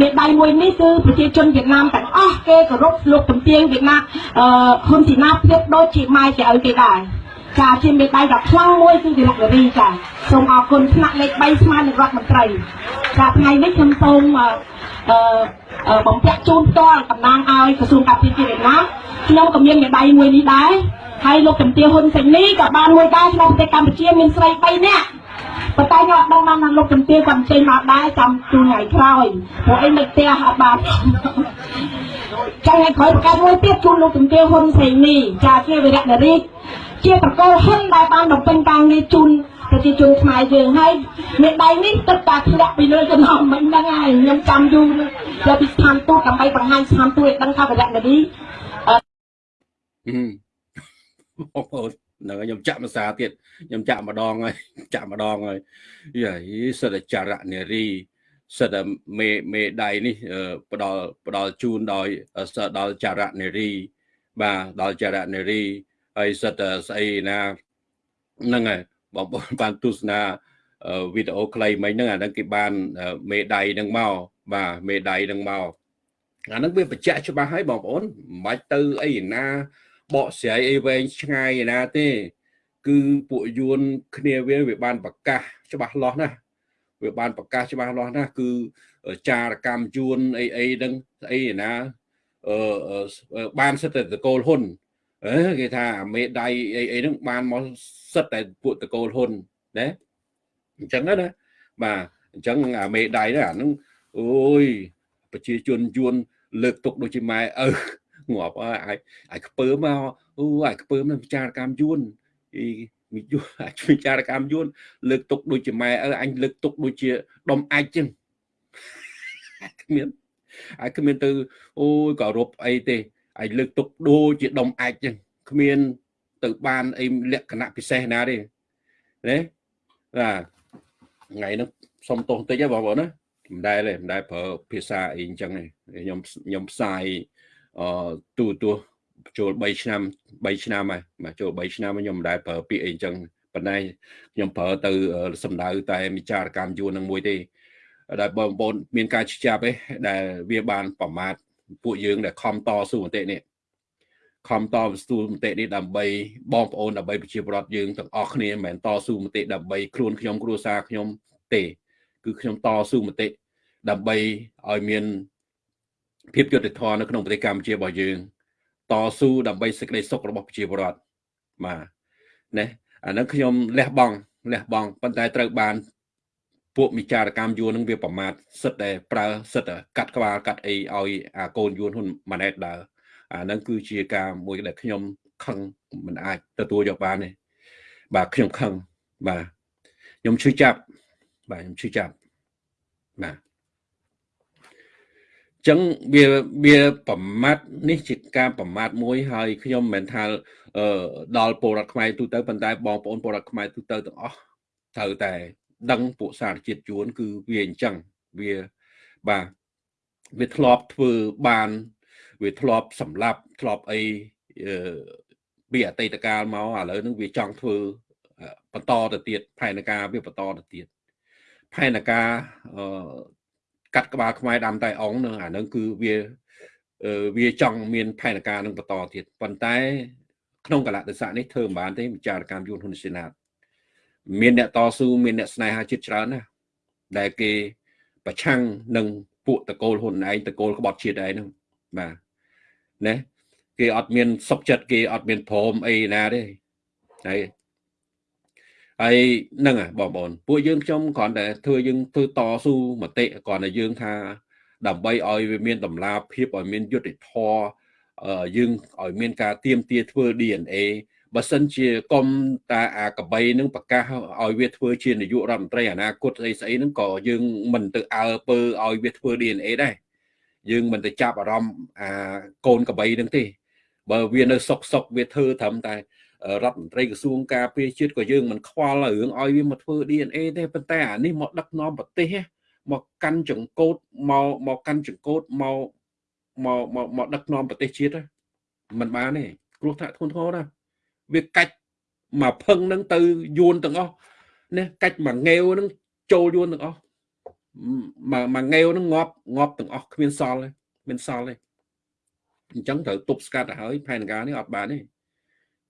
មេដៃមួយនេះគឺប្រជាជនវៀតណាមទាំងអស់គេគោរពលោកជំទាវវៀតណាមអឺហ៊ុនជីណាប្រៀបដូចជាម៉ែជាឪគេដែរចាជាមេដៃដ៏ខ្លាំងមួយគឺវិរៈនារីចាសូមអរគុណថ្នាក់លេខ3ស្មើនឹងរដ្ឋមន្ត្រីចាថ្ងៃនេះខ្ញុំសូមអឺបំពាក់ជូនផ្ទាល់តំណាងឲ្យក្រសួងការពារជាតិវៀតណាមខ្ញុំក៏មានមេដៃមួយនេះដែរហើយលោកជំទាវហ៊ុនសេនីក៏បានមួយដែរក្នុងប្រទេសកម្ពុជាមានស្រី3នាក់ ប៉ុន្តែខ្ញុំអត់ដឹងបានថាលោកជំទាវគាត់ចេញមកដែរចាំជូនថ្ងៃក្រោយព្រោះអីនៅផ្ទះអត់បានចាំថ្ងៃក្រោយប្រកាសមួយទៀតជូនលោកជំទាវហ៊ុនសេនីចាជាវិរៈនារីជាតកូលហ៊ុនដែលបានបំពេញការងារជូនប្រជាជនខ្មែរយើងហើយមេដៃនេះទឹកតាធ្លាក់ពីលើចំណងមិនហ្នឹងហើយខ្ញុំចាំយូរទៅពីស្ថានទូតដើម្បីបង្ហាញស្ថានទូតឲ្យដឹងថាវិរៈនារីអឺបងប្អូន ហ្នឹងខ្ញុំចាក់ភាសាទៀតខ្ញុំចាក់ម្ដងហើយចាក់ម្ដងហើយយាយសិតចរៈនារីសិតមេមេដៃនេះផ្ដល់ផ្ដល់ជូនដោយសិតដល់ចរៈនារីបាទដល់ចរៈនារីហើយសិតស្អីណាហ្នឹងហើយបងប្អូនបានទស្សនាវីដេអូខ្លីមិញហ្នឹងអាហ្នឹងគេបានមេដៃហ្នឹងមកបាទមេដៃហ្នឹងមកអាហ្នឹងវាបញ្ជាក់ច្បាស់ហើយបងប្អូនមិនបាច់ទៅអីណា បកស្រាយអីវែងឆ្ងាយណាទេ គឺពួកយួនគ្នាវាវាបានប្រកាសច្បាស់លាស់ណាស់វាបានប្រកាសច្បាស់លាស់ណាស់គឺចារកម្មយួនអីអីហ្នឹងស្អីណាអឺបានសិតតែតកូលហ៊ុនអឺគេថាមេដៃអីអីហ្នឹងបានមកសិតតែពួកតកូលហ៊ុនណាអញ្ចឹងណាបាទអញ្ចឹងអាមេដៃហ្នឹងអាហ្នឹងអូយប្រជាជនយួនលើកទុកដូចជាម៉ែឪ ងាប់ហើយអាចអាចខ្ពើមកអូអាចខ្ពើមនឹងវិចារកម្មយួនអីវិយអាចវិចារកម្មយួនលើកទុកដូចជាម៉ែឪអញលើកទុកដូចជាដុំអាចចឹងគ្មានអាចគ្មានទៅអូយក៏រົບអីទេអាចលើកទុកដូចជាដុំអាចចឹងគ្មាន ទៅបានអីលក្ខណៈពិសេសណាទេណាបាទថ្ងៃនោះសុំទោសតិចហ៎បងប្អូនណាមិនដែលទេមិនដែលប្រើភាសាអីអញ្ចឹងទេខ្ញុំខ្ញុំផ្សាយអឺ ទូទួចូល3ឆ្នាំ3ឆ្នាំហើយបាទចូល3ឆ្នាំខ្ញុំមិនដែលប្រើពាក្យអីអញ្ចឹងប៉ុន្តែខ្ញុំប្រើទៅសំដៅតែវិចារកម្មយួននឹងមួយទេដែលបងប្អូនមានការជិះចាប់ឯដែលវាបានប្រមាថពួកយើងដែលខំតស៊ូមតិនេះខំតស៊ូមតិនេះដើម្បីបងប្អូនដើម្បីប្រជាពលរដ្ឋយើងទាំងអស់គ្នាមិនមែនតស៊ូមតិដើម្បីខ្លួនខ្ញុំគ្រួសារខ្ញុំទេ គឺខ្ញុំតស៊ូមតិដើម្បីឲ្យមាន ភាពយុត្តិធម៌នៅក្នុងប្រទេសកម្ពុជារបស់យើងតស៊ូដើម្បីសេចក្តីសុខរបស់ប្រជាពលរដ្ឋបាទណាអានឹងខ្ញុំលះបង់លះបង់ប៉ុន្តែត្រូវបាន ពួកមិចារកម្មយួននឹងវាប្រមាថសិតតែប្រើសិតតែកាត់ក្បាលកាត់អីឲ្យអាកូនយួនហ៊ុនម៉ាណែតដើរអានឹងគឺជាការមួយដែលខ្ញុំខឹងមិនអាចទទួលយកបានទេបាទខ្ញុំខឹងបាទខ្ញុំឈឺចាប់បាទខ្ញុំឈឺចាប់បាទ ចឹងវាវាប្រមាថនេះជាការប្រមាថមួយហើយខ្ញុំមិនមែនថាអឺដល់ពលរដ្ឋខ្មែរទូទៅប៉ុន្តែបងប្អូនពលរដ្ឋខ្មែរទូទៅទាំងអស់ត្រូវតែ ដឹងពួកសារជាតិជួន គឺវាអញ្ចឹងវាបាទវាធ្លាប់ធ្វើបាន វាធ្លាប់សម្លាប់ធ្លាប់អីពីអតីតកាលមកឥឡូវហ្នឹងវាចង់ធ្វើបន្តទៅទៀតផែនការវាបន្តទៅទៀតផែនការអឺ កាត់ក្បាលខ្មែរដាំតែអងនឹងអានឹងគឺវាវាចង់មានផែនការនឹងបន្តទៀតប៉ុន្តែក្នុងកលៈទេសៈនេះធ្វើមិនបានទេវិចារកម្មយន្តហ៊ុនសេនាតមានអ្នកតស៊ូមានអ្នកស្នេហាជាតិច្រើនណាស់ដែលគេប្រឆាំងនឹងពួកតកូលហ៊ុនឯងតកូលក្បត់ជាតិឯងហ្នឹងបាទណាគេអត់មានសុខចិត្តគេអត់មានព្រមអីណាទេហើយ ហើយហ្នឹងបងប្អូនពួកយើងខ្ញុំគ្រាន់តែធ្វើយើងធ្វើតស៊ូមតិគ្រាន់តែយើងថា ដើម្បីឲ្យវាមានតម្លាភាពឲ្យមានយុត្តិធម៌យើងឲ្យមានការទៀមទាធ្វើ DNA បើសិនជាកុំតាអាកបីនឹងប្រកាសឲ្យវាធ្វើជានាយករដ្ឋមន្ត្រីអនាគតស្អីស្អីហ្នឹងក៏យើងមិនទៅអើពើឲ្យវាធ្វើ DNA ដែរយើងមិនទៅចាប់អារម្មណ៍អាកូនកបីហ្នឹងទេ បើវានៅសុកសុកវាធ្វើត្រឹមតែ រដ្ឋមន្ត្រីក្រសួងការពារជាតិក៏យើងមិនខ្វល់រឿងឲ្យវាមកធ្វើ DNA ទេប៉ុន្តែអានេះមកដឹកនាំប្រទេសមកកាន់ចង្កូតមកមកកាន់ចង្កូតមកមកមកមកដឹកនាំប្រទេសជាតិមិនបានទេគ្រោះថ្នាក់ធ្ងន់ធ្ងរណាស់វាកាច់មកផឹងនឹងទៅយួនទាំងអស់នេះកាច់មកងាវនឹងចូលយួនទាំងអស់មកមកងាវនឹងងាប់ងាប់ទាំងអស់គ្មានសល់ទេមានសល់ទេអញ្ចឹងត្រូវទប់ស្កាត់ទៅហើយផែនការនេះអត់បានទេ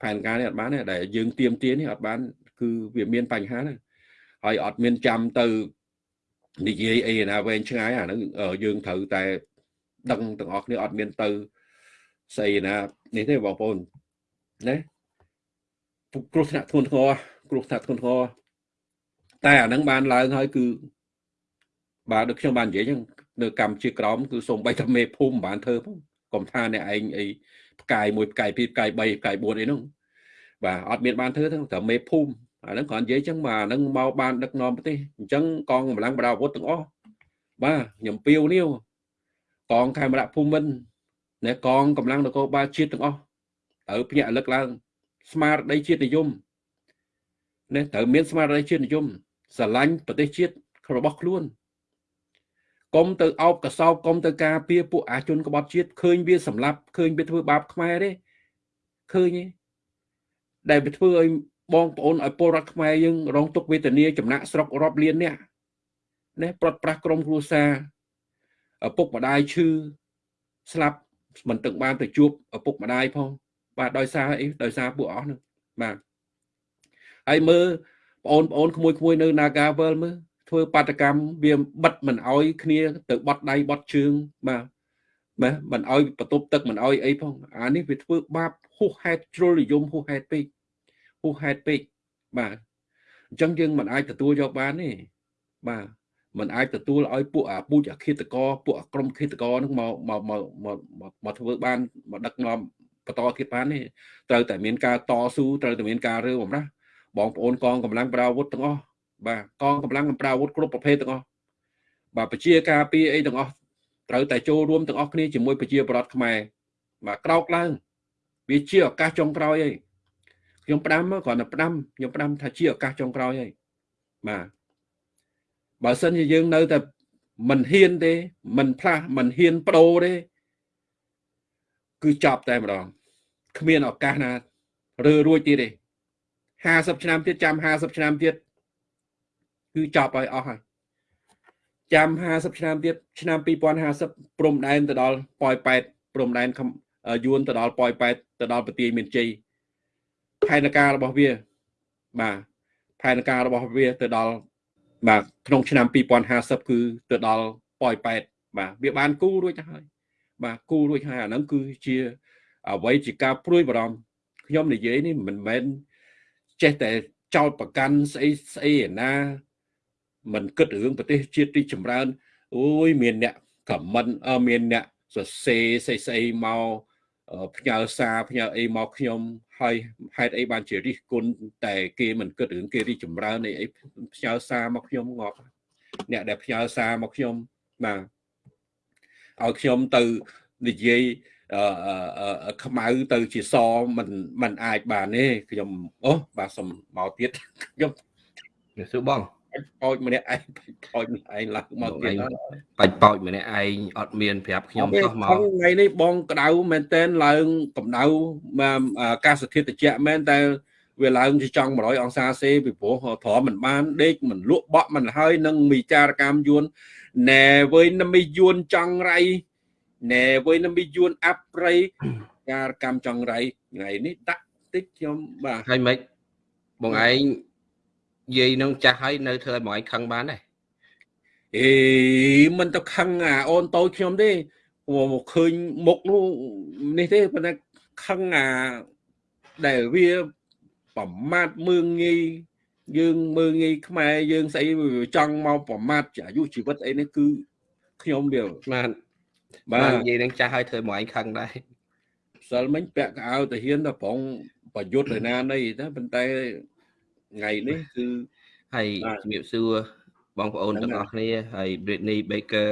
ផែនការនេះអត់បានទេដែលយើងទៀមទានេះអត់បាន គឺវាមានបញ្ហាណាហើយអត់មានចាំទៅនិយាយអីណាវែងឆ្ងាយអាហ្នឹងយើងត្រូវតែដឹងទាំងអស់គ្នាអត់មានទៅស្អីណានេះទេបងប្អូនណាគ្រោះថ្នាក់ធ្ងន់ធ្ងរគ្រោះថ្នាក់ធ្ងន់ធ្ងរតែអានឹងបានឡើងហើយគឺបាទដូចខ្ញុំបាននិយាយចឹងនៅកម្ពុជាក្រមគឺសូម្បីតែមេភូមិមិនបានធ្វើផងកុំថាអ្នកឯងអី ផ្កាយមួយផ្កាយពីរផ្កាយ3ផ្កាយ4អីហ្នឹងបាទអត់មានបានធ្វើទេតែមេភូមិអាហ្នឹងគ្រាន់និយាយចឹងបាទអាហ្នឹងមកបានដឹកនាំប្រទេសអញ្ចឹងកងកម្លាំងបដាអាវុធទាំងអស់បាទខ្ញុំពៀវនេះកងខេមរៈភូមិន្ទអ្នកកងកម្លាំងនគរបាលជាតិទាំងអស់ត្រូវភ្ញាក់រលឹកឡើង ស្មារតីជាតិនិយមនេះត្រូវមានស្មារតីជាតិនិយមស្រឡាញ់ប្រទេសជាតិរបស់ខ្លួន កុំទៅអោបកសោបកុំទៅការពារពួកអាជនក្បត់ជាតិឃើញវាសម្លាប់ឃើញវាធ្វើបាបខ្មែរទេឃើញទេដែលវាធ្វើឲ្យបងប្អូនឲ្យពលរដ្ឋខ្មែរយើងរងទុក្ខវេទនាចំណាក់ស្រុករាប់លានអ្នកនេះប្រត់ប្រាស់ក្រុមគ្រួសារឪពុកម្ដាយឈឺស្លាប់មិនទឹកបានទៅជួបឪពុកម្ដាយផងបាទដោយសារអីដោយសារពួកអស់ហ្នឹងបាទហើយមើលបងប្អូនក្មួយក្មួយនៅ Nagavel មើល ធ្វើបាតកម្មវាបិទមិនអោយគ្នាទៅបត់ដៃបត់ជើងបាទបាទមិនអោយបន្ទប់ទឹកមិនអោយអីផងអានេះវាធ្វើបាបហួសហេតុជ្រុលនិយមហួសហេតុពេកហួសហេតុពេកបាទអញ្ចឹងយើងមិនអាចទទួលយកបានទេបាទมันអាចទទួលឲ្យពួកអាពូជអាឃាតកពួកអាក្រុមឃាតកនឹងមកមកមកមកធ្វើបានមកដឹកនាំបន្តទៀតបានទេត្រូវតែមានការតស៊ូត្រូវតែមានការរើបំរាស់បងប្អូនកងកម្លាំងប្រាវុធទាំងអស់ បាទកងកម្លាំងប្រាវុធគ្រប់ប្រភេទទាំងអស់បាទពជាការពីអីទាំងអស់ត្រូវតែចូលរួមទាំងអស់គ្នាជាមួយប្រជាប្រដ្ឋខ្មែរបាទក្រោកឡើងវាជាឱកាសចុងក្រោយហើយខ្ញុំផ្ដាំគ្រាន់តែផ្ដាំខ្ញុំផ្ដាំថាជាឱកាសចុងក្រោយហើយបាទបើសិនជាយើងនៅតែមិនហ៊ានទេមិនផ្លាស់មិនហ៊ានបដូរទេគឺចប់តែម្ដងគ្មានឱកាសណារើរួចទៀតទេ50ឆ្នាំទៀតចាំ50ឆ្នាំទៀត គឺចប់ហើយអស់ហើយចាំ50ឆ្នាំទៀតឆ្នាំ2050ព្រំដែនទៅដល់ប៉ោយប៉ែតព្រំដែនយួនទៅដល់ប៉ោយប៉ែតទៅដល់ប្រទាយមានជ័យផែនការរបស់វាបាទផែនការរបស់វាទៅដល់បាទក្នុងឆ្នាំ2050គឺទៅដល់ប៉ោយប៉ែតបាទវាបានគូរួចទៅហើយបាទគូរួចហើយអាហ្នឹងគឺជាអ្វីជាការព្រួយបារម្ភខ្ញុំនិយាយនេះមិនមែនចេះតែចោតប្រកាន់ស្អីស្អីឯណា មិនគិតរឿងប្រទេសជាតិទីចម្រើនអូយមានអ្នកខមមិនមានអ្នកសរសេរស្អីស្អីមកផ្ញើសារផ្ញើអីមកខ្ញុំហើយហេតុអីបានជារិះគន់តែគេមិនគិតរឿងគេរីចម្រើនអីផ្ញើសារមកខ្ញុំងាប់អ្នកដែលផ្ញើសារមកខ្ញុំបាទឲ្យខ្ញុំទៅនិយាយអឺខ្មៅទៅជាសមិនមិនអាចបានទេខ្ញុំអូបាទសុំមកទៀតខ្ញុំសួរបង បោចម្នាក់ឯងបោចម្នាក់ឯងឡើងមកទៀតបាច់បោចម្នាក់ឯងអត់មានប្រាប់ខ្ញុំចុះមកថ្ងៃនេះបងក្តៅមែនតែនឡើងកម្ដៅអាកាសធាតុត្រជាក់មែនតែវាឡើងជាចង់100អង្សាសេពីព្រោះត្រមមិនបានដេកមិនលក់បក់មិនហើយនឹងមីចារកម្មយួនណែវើយនមីយួនចង់រៃណែវើយនមីយួនអាប់រៃការកម្មចង់រៃថ្ងៃនេះដាក់តិចខ្ញុំបាទហើយមិនបងឯង យាយនឹងចាស់ហើយនៅធ្វើឲ្យបងឯងខឹងបានដែរអេមិនទៅខឹងអាអូនតូចខ្ញុំទេមកឃើញមុខនោះនេះទេប៉ុន្តែខឹងអាដែលវាប្រមាថមើងងាយយើងមើងងាយខ្មែរយើងស្អីចង់មកប្រមាថអាយុជីវិតអីនេះគឺខ្ញុំវាបានបាទនិយាយនឹងចាស់ហើយធ្វើមកឯងខឹងដែរសិលមិញពាក់កៅអៅទៅហ៊ានទៅប្រងប្រយុទ្ធឯណានេះតែប៉ុន្តែ ថ្ងៃនេះគឺហើយជំរាបសួរបងប្អូនទាំងអស់គ្នាហើយ Britney Baker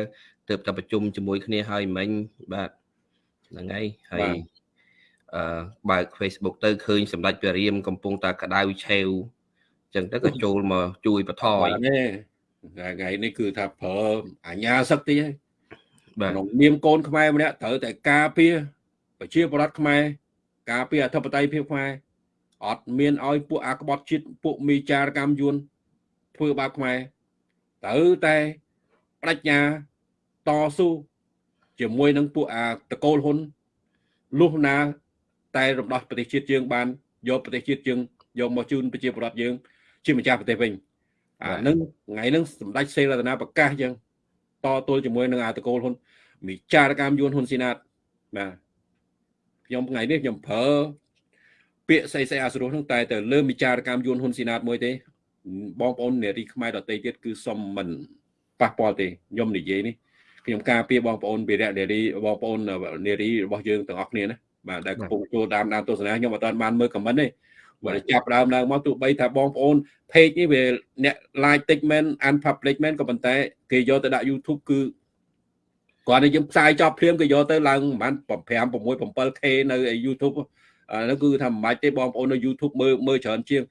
ទើបតែប្រជុំជាមួយគ្នាហើយមិញបាទហ្នឹងហើយហើយអឺបើក Facebook ទៅឃើញសម្ដេចព្រះរាមកំពុងតែក្តៅឆេវអញ្ចឹងទៅក៏ចូលមកជួយបថយថ្ងៃនេះគឺថាប្រើអាញាសឹកតិចហើយបាទក្នុងនាមកូនខ្មែរម្នាក់ត្រូវតែការពារប្រជាប្រដ្ឋខ្មែរការពារអធិបតេយ្យភាពខ្មែរ អត់មានឲ្យពួកអាក្បត់ជាតិពួកមីចារកម្មយួនធ្វើបាបខ្មែរត្រូវតែបដិញ្ញាតស៊ូជាមួយនឹងពួកអាតកូលហ៊ុនលុះណា តែរំដោះប្រទេសជាតិយើងបានយកប្រទេសជាតិយើងយកមកជូនប្រជាពលរដ្ឋយើង ជាម្ចាស់ប្រទេសវិញអានឹងថ្ងៃហ្នឹងសម្ដេចសេរតនាប្រកាសយើងតទល់ជាមួយនឹងអាតកូលហ៊ុនមីចារកម្មយួនហ៊ុនស៊ីណាតបាទខ្ញុំថ្ងៃនេះខ្ញុំប្រើ ពាក្យស្អីស្អីអាសរោះហ្នឹងតែទៅលើវិចារកម្មយួនហ៊ុនស៊ីណាតមួយទេបងប្អូននារីខ្មែរដទៃទៀតគឺសុំមិនប៉ះពាល់ទេខ្ញុំនិយាយនេះខ្ញុំការពារបងប្អូនវីរៈនារីបងប្អូននារីរបស់យើងទាំងអស់គ្នាណាបាទដែលកំពុងចូលតាមតាមទស្សនាខ្ញុំអត់ទាន់បានមើលខមមិនទេបើចាប់ដើមឡើងមកទោះបីថាបងប្អូន page នេះវាអ្នក like តិចមែន unpublic មែនក៏ប៉ុន្តែគេយកទៅដាក់ YouTube គឺគាត់តែយើងផ្សាយចប់ភ្លាមគេយកទៅឡើងប្រហែល5 6 7k នៅ YouTube ហ្នឹងគឺថាមិនបាច់ទេបងប្អូននៅ YouTube មើលមើលច្រើនជាង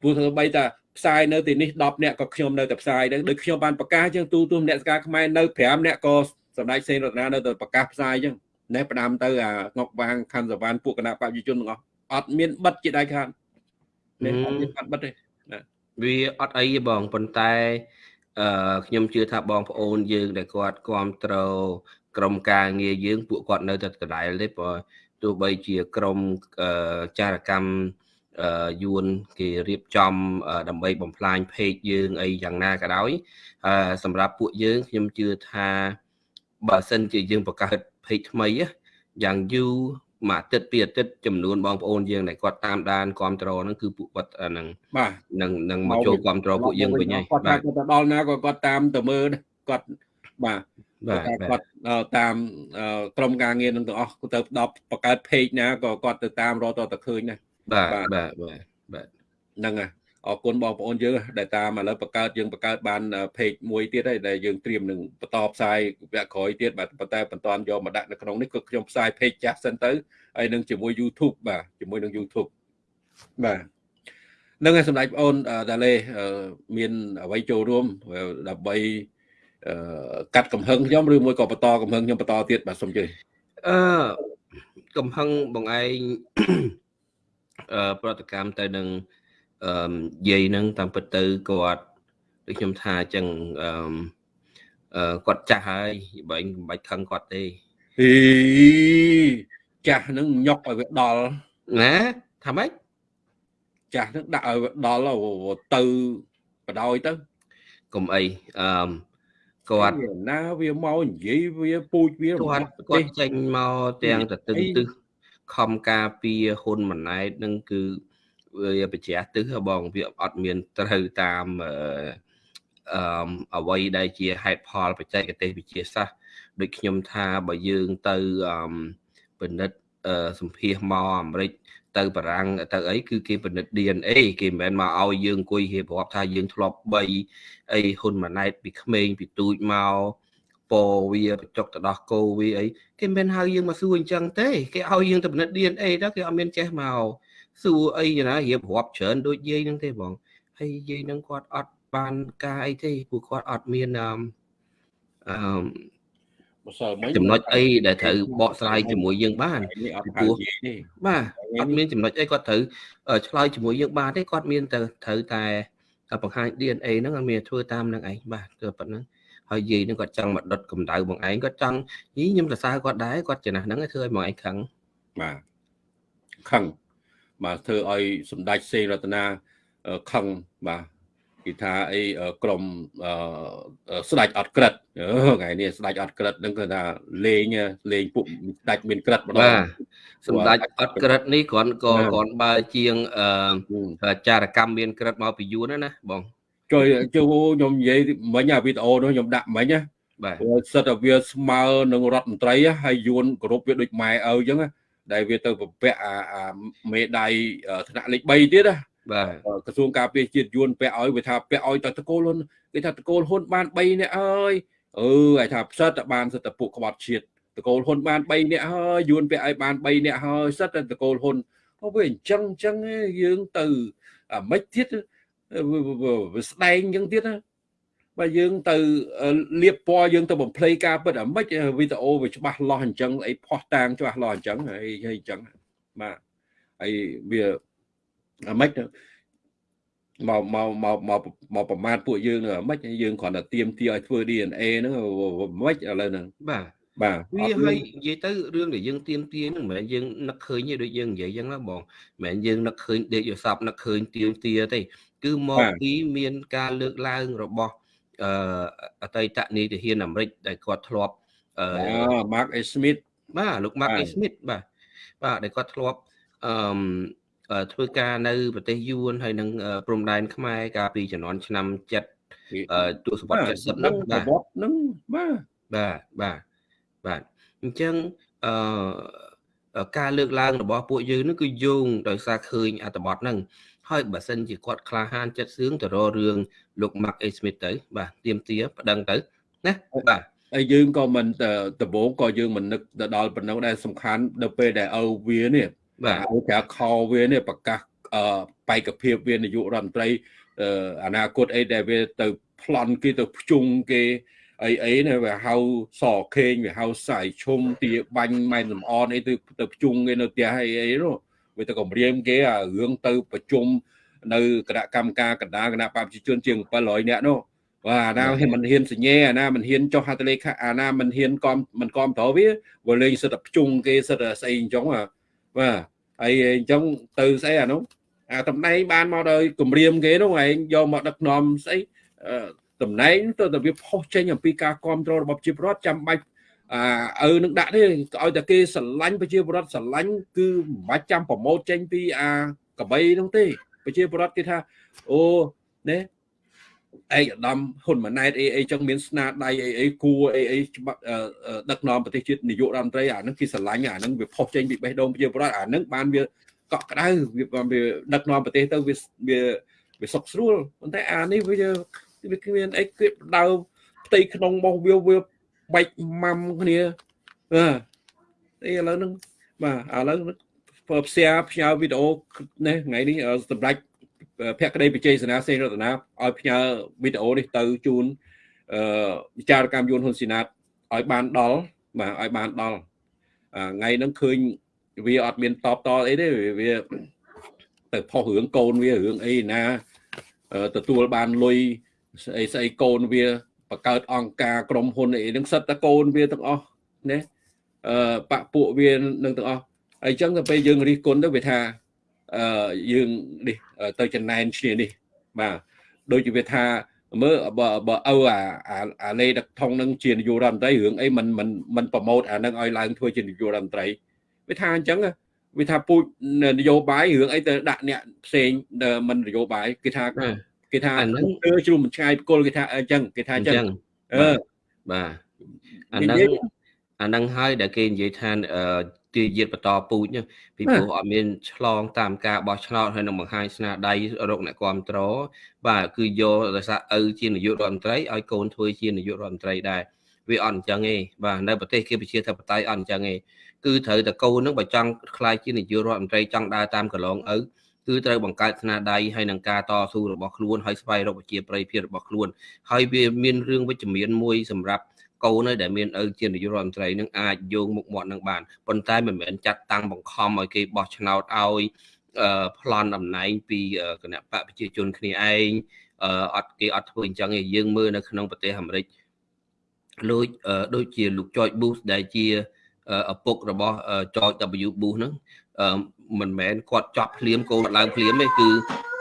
ព្រោះធ្វើបីតាផ្សាយនៅទីនេះ10នាក់ក៏ខ្ញុំនៅតែផ្សាយដែរដូចខ្ញុំបានប្រកាសអញ្ចឹងទូទូអ្នកស្ការខ្មែរនៅ5នាក់ក៏សម្ដេចសេនរតនានៅតែប្រកាសផ្សាយអញ្ចឹងណែផ្ដាំទៅអាងុកវាងខណ្ឌសវណ្ណពួកគណៈបព្វជិជនទាំងអស់អត់មានបិទជាដៃខាតនេះអត់មានបាត់បិទទេវាអត់អីទេបងប៉ុន្តែអឺខ្ញុំជឿថាបងប្អូនយើងដែលគាត់គ្រប់គ្រងក្រុមការងារយើងពួកគាត់នៅតែដដែលទេព្រោះ ទោះបីជាក្រមចារកម្មយួនគេរៀបចំដើម្បីបំផ្លាញเพจយើងអីយ៉ាងណាក៏ដោយសម្រាប់ពួកយើងខ្ញុំជឿថាបើសិនជាយើងបង្កើតเพจថ្មីយ៉ាងយូរមួយអាទិត្យពីរអាទិត្យចំនួនបងប្អូនយើងដែលគាត់តាមដានគ្រប់គ្រងហ្នឹងគឺពួកគាត់ហ្នឹងបាទនឹងនឹងមកចូលគ្រប់គ្រងពួកយើងវិញហើយបាទគាត់ទៅដល់ណាក៏គាត់តាមទៅមើលគាត់បាទ បាទគាត់តាមក្រុមការងារនឹងទាំងអស់ទៅដល់បង្កើត page ណាក៏គាត់ទៅតាមរកតទៅឃើញដែរបាទបាទបាទបាទហ្នឹងហើយអរគុណបងប្អូនយើងដែលតាមឥឡូវបង្កើតយើងបង្កើតបាន page មួយទៀតហើយដែលយើងត្រៀមនឹងបន្តផ្សាយវគ្គក្រោយទៀតបាទប៉ុន្តែបន្តយកមកដាក់នៅក្នុងនេះគឺខ្ញុំផ្សាយ page ចាស់សិនទៅហើយនឹងជាមួយ YouTube បាទជាមួយនឹង YouTube បាទនឹងហើយសម្ដេចបងអូនតាឡេមានអ្វីចូលរួមដើម្បី កាត់កំហឹងខ្ញុំឬមួយក៏បន្តកំហឹងខ្ញុំបន្តទៀតបាទសូមជឿអឺកំហឹងបងឯងអឺប្រតិកម្មទៅនឹងអឺយាយហ្នឹងតាមពិតទៅគាត់ដូចខ្ញុំថាអញ្ចឹងអឺគាត់ចាស់ហើយបើមិនបាច់ខឹងគាត់ទេអីចាស់ហ្នឹងញុកឲ្យវាដល់ណាថាម៉េចចាស់ហ្នឹងដាក់ឲ្យវាដល់ទៅបដ ாய் ទៅកុំអីអឺ គាត់ណាវាមកនិយាយវាពូជវាគាត់គាត់ចេញមកទាំងតទឹងទឹះខំការពារហ៊ុនម៉ាណែតនឹងគឺវាបច្ចាស់ទឹះបងវាអត់មានត្រូវតាមអឺអ្វីដែលជាហេតុផលបច្ចេកទេសវិទ្យាសាស្ត្រដូចខ្ញុំថាបើយើងទៅអឺពិនិត្យសម្ភាសមកអាមេរិក ទៅបារាំងទៅអីគឺគេពិនិត្យ DNA គេមិនមែនមកឲ្យយើងអង្គុយរៀបរាប់ថាយើងធ្លាប់បីអីហ៊ុនម៉ាណែតពីក្មេងពីទូចមកពវាបញ្ចុកទៅដោះគោវាអីគេមិនហៅយើងមកសួរអញ្ចឹងទេគេឲ្យយើងទៅពិនិត្យ DNA ទៅគេអត់មានចេះមកសួរអីណារៀបរាប់ច្រើនដូចយាយហ្នឹងទេបងហើយយាយហ្នឹងគាត់អត់បានការអីទេពួកគាត់អត់មានអឺអឺម្សិលមិញ ចំណុចអីដែលត្រូវបកស្រាយជាមួយយើងបាននេះអត់ពីព្រោះហៅនិយាយទេបាទអត់មានចំណុចអីគាត់ត្រូវឆ្លើយជាមួយយើងបានទេគាត់មានតែត្រូវតែបង្ហាញ DNA ហ្នឹងអត់មានធ្វើតាមនឹងឯងបាទគឺប៉ុណ្ណឹងហើយយាយហ្នឹងគាត់ចង់មកដុតកម្ដៅបងឯងគាត់ចង់យីខ្ញុំសរសើរគាត់ដែរគាត់ចំណាស់ហ្នឹងឲ្យធ្វើឲ្យបងឯងខឹងបាទខឹងបាទធ្វើឲ្យសម្ដេចសេនរតនាអឺខឹងបាទ គេថាអីអឺក្រុមអឺស្ដេចអត់ក្រិតអឺថ្ងៃនេះស្ដេចអត់ក្រិតហ្នឹងគឺថាលេងលេងពួកស្ដេចមានក្រិតម្ដបាងទសម្ដេចអត់ក្រិតនេះគ្រាន់ក៏បាទគ្រាន់បើជាងអហឹមឺចារកម្មមានក្រិតមកពីយួនណាណាបងជួយជួយខ្ញុំនិយាយមិញអាវីដេអូនោះខ្ញុំដាក់មិញណាបាទព្រោះសិតតែវាស្មើនឹងរដ្ឋមន្ត្រីហ៎ហើយយួនគោរពវាដូចម៉ែឪអញ្ចឹងណាដែលវាទៅប្រពាក់អាអាមេដៃថ្នាក់លេខ3ទៀតណា បាទក្រសួងការពារជាតិយួនពាក់ឲ្យវាថាពាក់ឲ្យតែតកូលហ៊ុនគេថាតកូលហ៊ុនបាន3នាក់ហើយអឺឲ្យថាផ្សិតតែបានសិតតែពួកក្បត់ជាតិតកូលហ៊ុនបាន3នាក់ហើយយួនពាក់ឲ្យបាន3នាក់ហើយសិតតែតកូលហ៊ុនអូវាអញ្ចឹងអញ្ចឹងឯងយើងទៅអាម៉េចទៀតវាវាវាស្ដែងអញ្ចឹងទៀតណាបើយើងទៅលៀបពណ៌យើងទៅបំភ្លៃការពិតអាម៉េចវីដេអូវាច្បាស់លាស់អញ្ចឹងអីផោះតាងច្បាស់លាស់អញ្ចឹងហើយហើយអញ្ចឹងបាទហើយវា អាម៉េចទៅមកមកមកមកមកប្រមាថពួកយើងនឹងមិនយើងគ្រាន់តែទៀមទាឲ្យធ្វើ DNA ហ្នឹងមិនឥឡូវហ្នឹងបាទបាទវាហើយនិយាយទៅរឿងដែលយើងទៀមទាហ្នឹងមិនមែនយើងនឹកឃើញទេដូចយើងនិយាយអញ្ចឹងណាបងមិនមែនយើងនឹកឃើញដេកយោសពនឹកឃើញទៀមទាទេគឺមកពីមានការលើកឡើងរបស់អឺអតីតនាយទាហានអាមេរិកដែលគាត់ធ្លាប់អឺអូ Mark A Smith បាទលោក Mark A Smith បាទបាទដែលគាត់ធ្លាប់អឺ ធ្វើការនៅប្រទេសយួនហើយនឹងព្រំដែនខ្មែរកាលពីជំនាន់ឆ្នាំ7ទសវត្សរ៍70ហ្នឹងបាទវត្តហ្នឹងបាទបាទបាទបាទអញ្ចឹងអឺការលើកឡើងរបស់ពួកយើងនេះគឺយោងដោយសារឃើញអត្ថបទហ្នឹងហើយបើសិនជាគាត់ក្លាហានចិត្តសឿងទៅរករឿងលោក Mark A Smith ទៅ បាទទៀមទាប្តឹងទៅណាបាទហើយយើងក៏មិនដំបូងក៏យើងមិននឹកទៅដល់ប៉ុណ្ណឹងដែរសំខាន់ដល់ពេលដែលឪវានេះ បាទឲ្យប្រើខោវានេះប្រកាសអឺបេក្ខភាពវានាយករដ្ឋមន្ត្រីអនាគតអីដែលវាទៅប្លន់គេទៅភ្ជុងគេអីអីនេះវាហៅសខេងវាហៅសាយឈុំទាបាញ់ម៉ែនសំអនអីទៅទៅភ្ជុងគេនៅផ្ទះអីអីនោះវាទៅគម្រាមគេអារឿងទៅប្រជុំនៅគណៈកម្មការកណ្ដាលគណៈបព្វជិជនជាង700នាក់នោះបាទអាណាមិនហ៊ានសញ្ញេអាណាមិនហ៊ានចុះហត្ថលេខាអាណាមិនហ៊ានគាំមិនគាំទ្រវាវាលេងសិតតែភ្ជុងគេសិតតែស្អីអញ្ចឹងបាទ ហើយអញ្ចឹងទៅស្អីអានោះអាតំណែងបានមកដោយគម្រាមគេនោះឯងយកមកដឹកនាំស្អីតំណែងទៅតែវាផុសចេញអំពីការគ្រប់គ្រងរបស់ប្រជាពលរដ្ឋចាំបាច់អាឪនឹងដាក់ទេឲ្យតែគេស្រឡាញ់ប្រជាពលរដ្ឋស្រឡាញ់គឺមិនបាច់ចាំប្រម៉ូតចេញពីអាកបីនោះទេប្រជាពលរដ្ឋគេថាអូណែ ឯកឧត្តមហ៊ុនម៉ាណែតអីអីចឹងមានស្នាដៃអីអីគួរអីអីច្បាប់ដឹកនាំប្រទេសជាតិនាយករដ្ឋមន្ត្រីអាហ្នឹងគេស្រឡាញ់អាហ្នឹងវាផុសចេញពីបេះដូងប្រជាពលរដ្ឋអាហ្នឹងបានវាកក់ក្ដៅវាបានវាដឹកនាំប្រទេសទៅវាវាវាសុខស្រួលប៉ុន្តែអានេះវាវាគ្មានអីគេដៅផ្ទៃក្នុងរបស់វាវាបែកម៉ាំគ្នាបាទអីឥឡូវហ្នឹងបាទឥឡូវធ្វើផ្សាយផ្ញើវីដេអូនេះថ្ងៃនេះសម្រាប់ ភក្តីបច្ចេកសេនាសេនរតនាឲ្យផ្ញើវីដេអូនេះទៅជូនអឺវិចារកម្មយួនហ៊ុនស៊ីណាតឲ្យបានដល់បាទឲ្យបានដល់ថ្ងៃហ្នឹងឃើញវាអត់មានតបតអីទេវាទៅផុសរឿងកូនវារឿងអីណាទទួលបានលុយស្អីស្អីកូនវាបង្កើតអង្គការក្រុមហ៊ុនអីហ្នឹងសិតតែកូនវាទាំងអស់ណាអឺបាក់ពួកវានឹងទាំងអស់ហើយអញ្ចឹងទៅពេលយើងរិះគន់ទៅវាថា អឺយើងនេះទៅចំណែនឈ្នានេះបាទដូចជាវាថាមើលបើបើឪអាអាលេដឹកថងនឹងជានាយករដ្ឋមន្ត្រីរឿងអីមិនមិនមិនប្រម៉ូតអានឹងឲ្យឡើងធ្វើជានាយករដ្ឋមន្ត្រីវាថាអញ្ចឹងវាថាពូជនយោបាយរឿងអីទៅដាក់អ្នកផ្សេងមិននយោបាយគេថាគេថាហ្នឹងគឺជ្រុំឆ្ងាយគល់គេថាអញ្ចឹងគេថាអញ្ចឹងអឺបាទអាហ្នឹងអាហ្នឹងហើយដែលគេនិយាយថា ទាយាទបន្តពូជណាពីព្រោះអត់មានឆ្លងតាមការបោះឆ្នោតហើយនឹងបង្ហាញស្នាដៃរកអ្នកគ្រប់គ្រងបាទគឺយកដោយសារឪជានាយករដ្ឋមន្ត្រីឲ្យកូនធ្វើជានាយករដ្ឋមន្ត្រីដែរវាអត់អញ្ចឹងទេបាទនៅប្រទេសគេប្រជាធិបតេយ្យអត់អញ្ចឹងទេគឺត្រូវតែកូននឹងបើចង់ខ្លាយជានាយករដ្ឋមន្ត្រីចង់ដើរតាមកន្លងឪគឺត្រូវបង្កើតស្នាដៃហើយនឹងការតស៊ូរបស់ខ្លួនហើយស្វែងរកប្រជាប្រិយភាពរបស់ខ្លួនហើយវាមានរឿងវិជ្ជមានមួយសម្រាប់ កូនដែលមានឪជានាយករដ្ឋមន្ត្រីនឹងអាចយកមុខមាត់នឹងបានប៉ុន្តែមិនមែនចាត់តាំងបង្ខំឲ្យគេបោះឆ្នោតឲ្យប្លន់តំណែងពីគណៈបកប្រជាជនគ្នាឯងអត់គេអត់ធ្វើអញ្ចឹងទេយើងមើលនៅក្នុងប្រទេសអាមេរិកដូចដូចជាលោក George Bush ដែលជាឪពុករបស់ George W Bush ហ្នឹងមិនមែនគាត់ចប់ភ្លាមកូនឡើងភ្លាមទេគឺ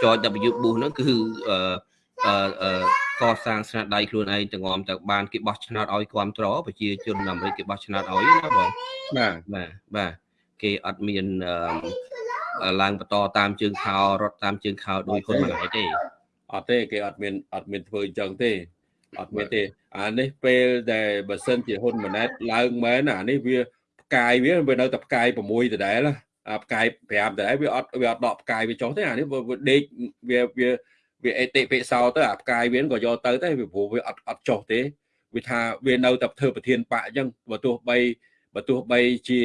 George W Bush ហ្នឹងគឺអឺ កសាងស្នាដៃខ្លួនឯងទាំងងំទៅបានគេបោះឆ្នោតឲ្យគ្រប់ត្រប្រជាជនអាមេរិកគេបោះឆ្នោតឲ្យណាបងបាទបាទបាទគេអត់មានឡើងបន្តតាមជើងខោរត់តាមជើងខោដោយហ៊ុនម៉ាណែតទេអត់ទេគេអត់មានអត់មានធ្វើអញ្ចឹងទេអត់មានទេអានេះពេលដែលបើសិនជាហ៊ុនម៉ាណែតឡើងមែនអានេះវាផ្កាយវាវានៅតែផ្កាយ6ដដែលផ្កាយ5ដដែលវាអត់វាអត់ដកផ្កាយវាចុះទេអានេះវាដេកវាវា វាអេតិពិសោទៅអាផ្កាយវាក៏យកទៅតែវាព្រោះវាអត់អត់ចុះទេវាថាវានៅតែធ្វើប្រធានបកអញ្ចឹងបើទោះបីបើទោះបីជា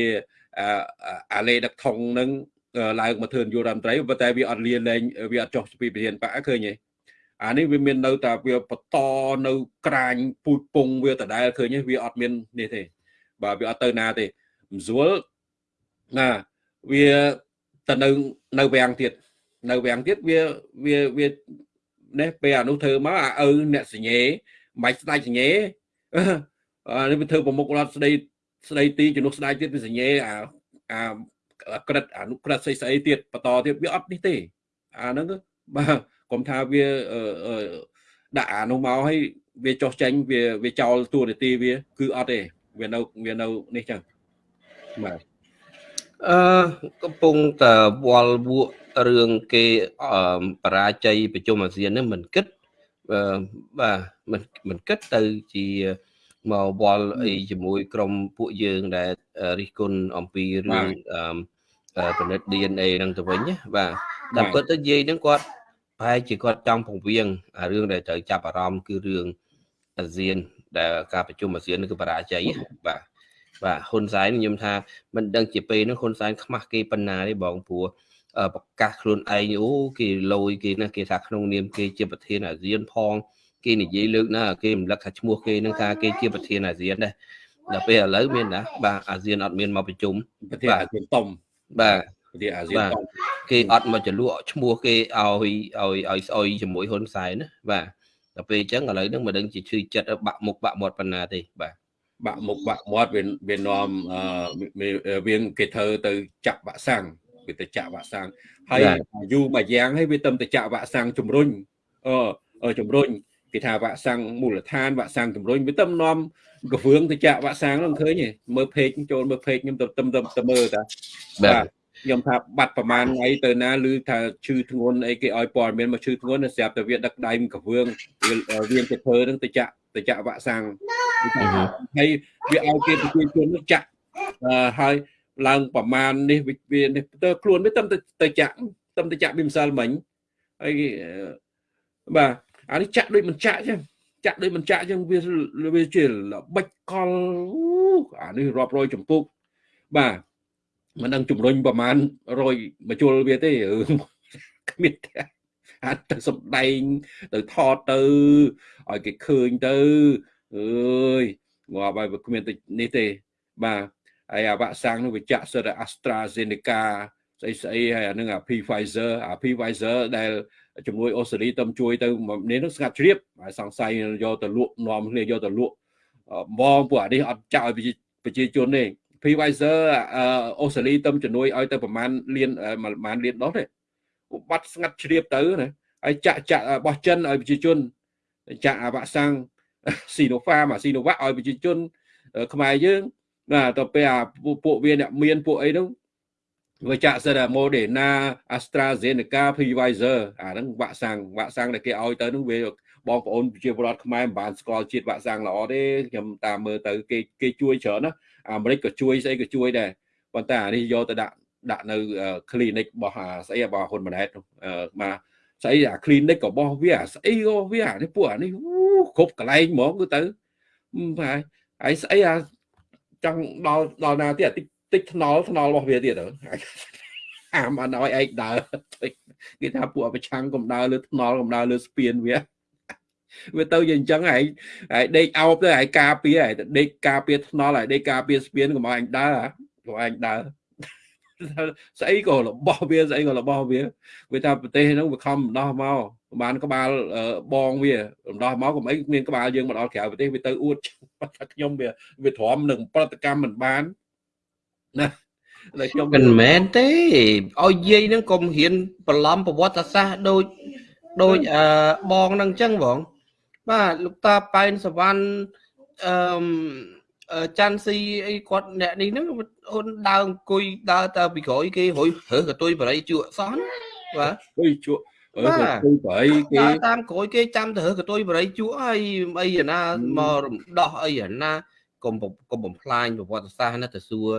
អាលេដឹកថងនឹងឡើងមកធ្វើនយោបាយរដ្ឋមន្ត្រីប៉ុន្តែវាអត់លៀនលែងវាអត់ចុះពីប្រធានបកឃើញទេអានេះវាមាននៅតែវាបន្តនៅក្រាញពូជពងវាដដែលឃើញវាអត់មាននេះទេបាទវាអត់ទៅណាទេមិនស្រួលណាវាទៅនៅនៅវាំងទៀតនៅវាំងទៀតវាវាវា នេះពេលអានោះធ្វើមកអាឪអ្នកសញ្ញេមិនស្ដាច់សញ្ញេអានេះវាធ្វើប្រមុខរដ្ឋស្ដីស្ដីទីជំនួសស្ដាយទៀតវាសញ្ញេអាអាក្រិតអានុក្រិតស្អីស្អីទៀតបន្តទៀតវាអត់នេះទេអាហ្នឹងបាទកុំថាវាដាក់អានោះមកឲ្យវាចោះចេញវាវាចោលទួនាទីវា គឺអត់ទេវានៅវានៅនេះចឹងបាទ អឺកំពុងតែវល់វក់រឿងគេបរាជ័យប្រជុំអាស៊ាននេះមិនគិតបាទមិនមិនគិតទៅជាមកវល់អីជាមួយក្រុមពួកយើងដែលរិះគន់អំពីរឿងពិនិត្យ DNA នឹងទៅវិញណាបាទតែពិតទៅនិយាយហ្នឹងគាត់ប្រហែលជាគាត់ចង់ពង្រៀងរឿងដែលត្រូវចាប់អារម្មណ៍គឺរឿងអាស៊ានដែលការប្រជុំអាស៊ានគឺបរាជ័យបាទ បាទហ៊ុនសែនខ្ញុំថាមិនដឹងជាពេលនោះហ៊ុនសែនខ្មាស់គេប៉ុណ្ណាទេបងព្រោះប្រកាសខ្លួនឯងអូគេលយគេណាគេថាក្នុងនាមគេជាប្រធានអាស៊ានផង គេនិយាយលើកណាគេរំលឹកថាឈ្មោះគេនឹងថាគេជាប្រធានអាស៊ានដែរដល់ពេលឥឡូវមានណាបាទអាស៊ានអត់មានមកប្រជុំប្រធានអាស៊ានតុំបាទប្រធានអាស៊ានតុំគេអត់មកចលក់ឈ្មោះគេឲ្យឲ្យឲ្យស្អុយជាមួយហ៊ុនសែនណាបាទដល់ពេលអញ្ចឹងឥឡូវហ្នឹងមិនដឹងជាឈឺចិត្តបាក់មុខបាក់មាត់ប៉ុណ្ណាទេបាទ បាក់មុខបាក់មាត់វាវានាំវាគេធ្វើទៅចាក់វាក់សាំងវាទៅចាក់វាក់សាំងហើយយូរមួយយ៉ាងហើយវាទៅទៅចាក់វាក់សាំងជំរុញអឺជំរុញគេថាវាក់សាំងមូលដ្ឋានវាក់សាំងជំរុញវាទៅនាំកវឿងទៅចាក់វាក់សាំងនោះឃើញទេមើលពេកចូលមើលពេកខ្ញុំទៅទៅទៅមើលតាបាទ ខ្ញុំថាបាត់ប្រហែលថ្ងៃទៅណាឬថាឈឺធ្ងន់អីគេឲ្យព័ត៌មានមកឈឺធ្ងន់ស្រាប់តែវាដឹកដៃកវឿងវាទៅធ្វើនឹងទៅចាក់ទៅចាក់វាក់សាំងហើយវាឲ្យគេប្រជាជននោះចាក់ហើយឡើងប្រមាណនេះវានេះទៅខ្លួនវាទៅទៅចាក់ទៅទៅចាក់ពីម្សិលមិញហើយបាទអានេះចាក់ដូចមិនចាក់ចឹងចាក់ដូចមិនចាក់ចឹងវាវាជាល្បិចកលអានេះរាប់រយចម្ពោះបាទ មិនដឹងជំរុញប្រមាណ100មកជុលវាទេគ្មានទេអាចទៅសំដែងទៅថតទៅឲ្យគេឃើញទៅអើយងាប់ហើយវាគ្មានទៅនេះទេបាទហើយអាវាក់សាំងនោះវាចាក់សិត AstraZeneca ស្អីស្អីហើយអានឹងអា P Pfizer អា P Pfizer ដែលជំនួយអូស្ត្រាលីទៅជួយទៅនេះនឹងស្ងាត់ជ្រាបហើយសង្ស័យយកទៅលក់នាំគ្នាយកទៅលក់បងពួកអានេះអត់ចាក់ឲ្យប្រជាជនទេ P Pfizer អូស្ត្រាលីទៅជំនួយឲ្យទៅប្រហែលលានប្រហែលលានដុល្លារទេបាត់ស្ងាត់ជ្រាបទៅណាហើយចាក់ចាក់របស់ចិនឲ្យប្រជាជនចាក់អាវ៉ាក់សាំងស៊ីណូហ្វាមអាស៊ីណូវ៉ាក់ឲ្យប្រជាជន ខ្មែរយើងបាទទៅពេលអាពួកវាអ្នកមានពួកអីនោះវាចាក់សិត Moderna AstraZeneca Pfizer អាហ្នឹងវ៉ាក់សាំងវ៉ាក់សាំងដែលគេឲ្យទៅនោះវាបងប្អូនប្រជាពលរដ្ឋខ្មែរមិនបានស្គាល់ជាតិវ៉ាក់សាំងល្អទេខ្ញុំតាមមើលទៅគេគេជួយច្រើនណា អាមេរិកក៏ជួយស្អីក៏ជួយដែរបប៉ុន្តែអានេះយកទៅដាក់ដាក់នៅ clinic របស់ស្អីរបស់ហ៊ុនម៉ាណែតមកស្អីអា clinic របស់វាស្អីក៏វាអានេះពួកអានេះគ្រប់កន្លែងហ្មងគឺទៅហើយហើយស្អីអាចង់ដល់ដល់ណាទៀតតិចតិចថ្នល់ថ្នល់របស់វាទៀតទៅអាមអត់ឲ្យឯងដើរគេថាពួកប្រឆាំងកំដើរលើថ្នល់កំដើរលើស្ពានវា វាទៅយ៉ាងអញ្ចឹងហើយហើយដេកអោបទៅហើយការពារហើយដេកការពារថ្នល់ហើយដេកការពារស្ពានកុំឲ្យអញដើរកុំឲ្យអញដើរស្អីក៏របស់វាស្អីក៏របស់វាវាថាប្រទេសហ្នឹងវាខំដោះមកបានក្បាលបងវាដោះមកកុំអីមានក្បាលយើងមកដល់ក្រៅប្រទេសវាទៅអួតថាខ្ញុំវាវាទ្រាំនឹងប្រតិកម្មមិនបានណាតែខ្ញុំមិនមែនទេឲ្យយាយហ្នឹងកុំហ៊ានបន្លំប្រវត្តិសាស្ត្រដូចដូចអឺបងហ្នឹងអញ្ចឹងបង បាទលោកតាប៉ែនសវណ្ណអឺច័ន្ទស៊ីអីគាត់អ្នកនេះហ្នឹងអូនដើរអង្គុយដើរទៅពីក្រោយគេរួយរើសកតុយបរិយជក់សោះបាទអុយជក់អឺកតុយបរិយគេតាមក្រោយគេចាំទៅរើសកតុយបរិយជក់ហើយអីណាមករំដោះអីណាកុំកុំបំផ្លាញប្រវត្តិសាស្ត្រណាទៅសួរ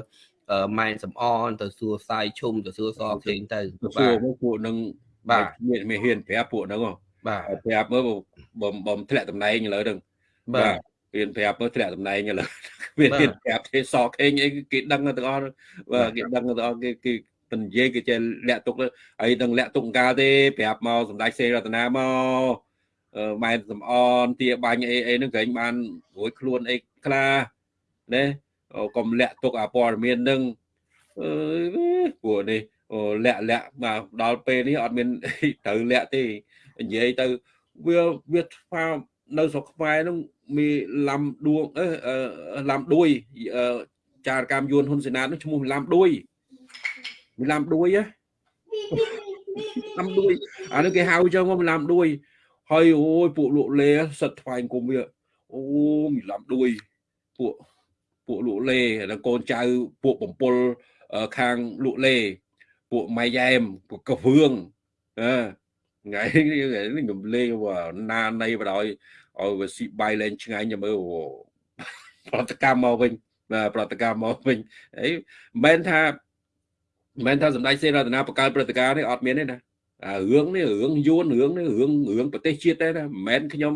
ម៉ែនសំអនទៅសួរសាយឈុំទៅសួរសខេងទៅបាទពួកនឹងបាទមានមានហ៊ានប្រាប់ពួកហ្នឹង បាទប្រាប់មើលបំបំធ្លាក់តំណែងឥឡូវហ្នឹងបាទហ៊ានប្រាប់មើលធ្លាក់តំណែងឥឡូវវាហ៊ានប្រាប់ទេសខេងអីគេដឹងទាំងអស់បាទគេដឹងទាំងអស់គេគេពនិយាយគេចេះលាក់ទុកហើយដឹងលាក់ទុកកាលទេប្រាប់មកសម្ដេចសេរតនាមកម៉ែសំអនទាបាញ់អីអីហ្នឹងក្រែងបានរួចខ្លួនអីខ្លះណាកុំលាក់ទុកអាព័ត៌មាននឹងអឺពួកនេះអូលាក់លាក់មកដល់ពេលនេះអត់មានត្រូវលាក់ទេ និយាយទៅវាវាថានៅស្រុកខ្មែរនោះមានឡាំដួងអឺឡាំដួយចារកម្មយួនហ៊ុនសេណាតនោះឈ្មោះឡាំដួយមានឡាំដួយហ៎ឡាំដួយអានេះគេហៅចឹងមកឡាំដួយហើយអូយពួកលក់លេសិតថ្វាយគុំវាអូមានឡាំដួយពួកពួកលក់លេនិងកូនចៅពួកបំពល់ខាងលក់លេពួកម៉ៃយ៉ែមពួកកវឿងអឺ ថ្ងៃខ្ញុំលេងណានៃបដ ாய் ឲ្យវាស៊ីបាយលែងឆ្ងាញ់មើលប្រតិកម្មមកវិញបាទប្រតិកម្មមកវិញអីមិនមែនថាមិនមែនថាសម្ដេចសេនរតនាបកកើតព្រឹត្តិការណ៍នេះអត់មានទេណាអារឿងនេះរឿងយួនរឿងនេះរឿងរឿងប្រទេសជាតិទេណាមិនមែនខ្ញុំ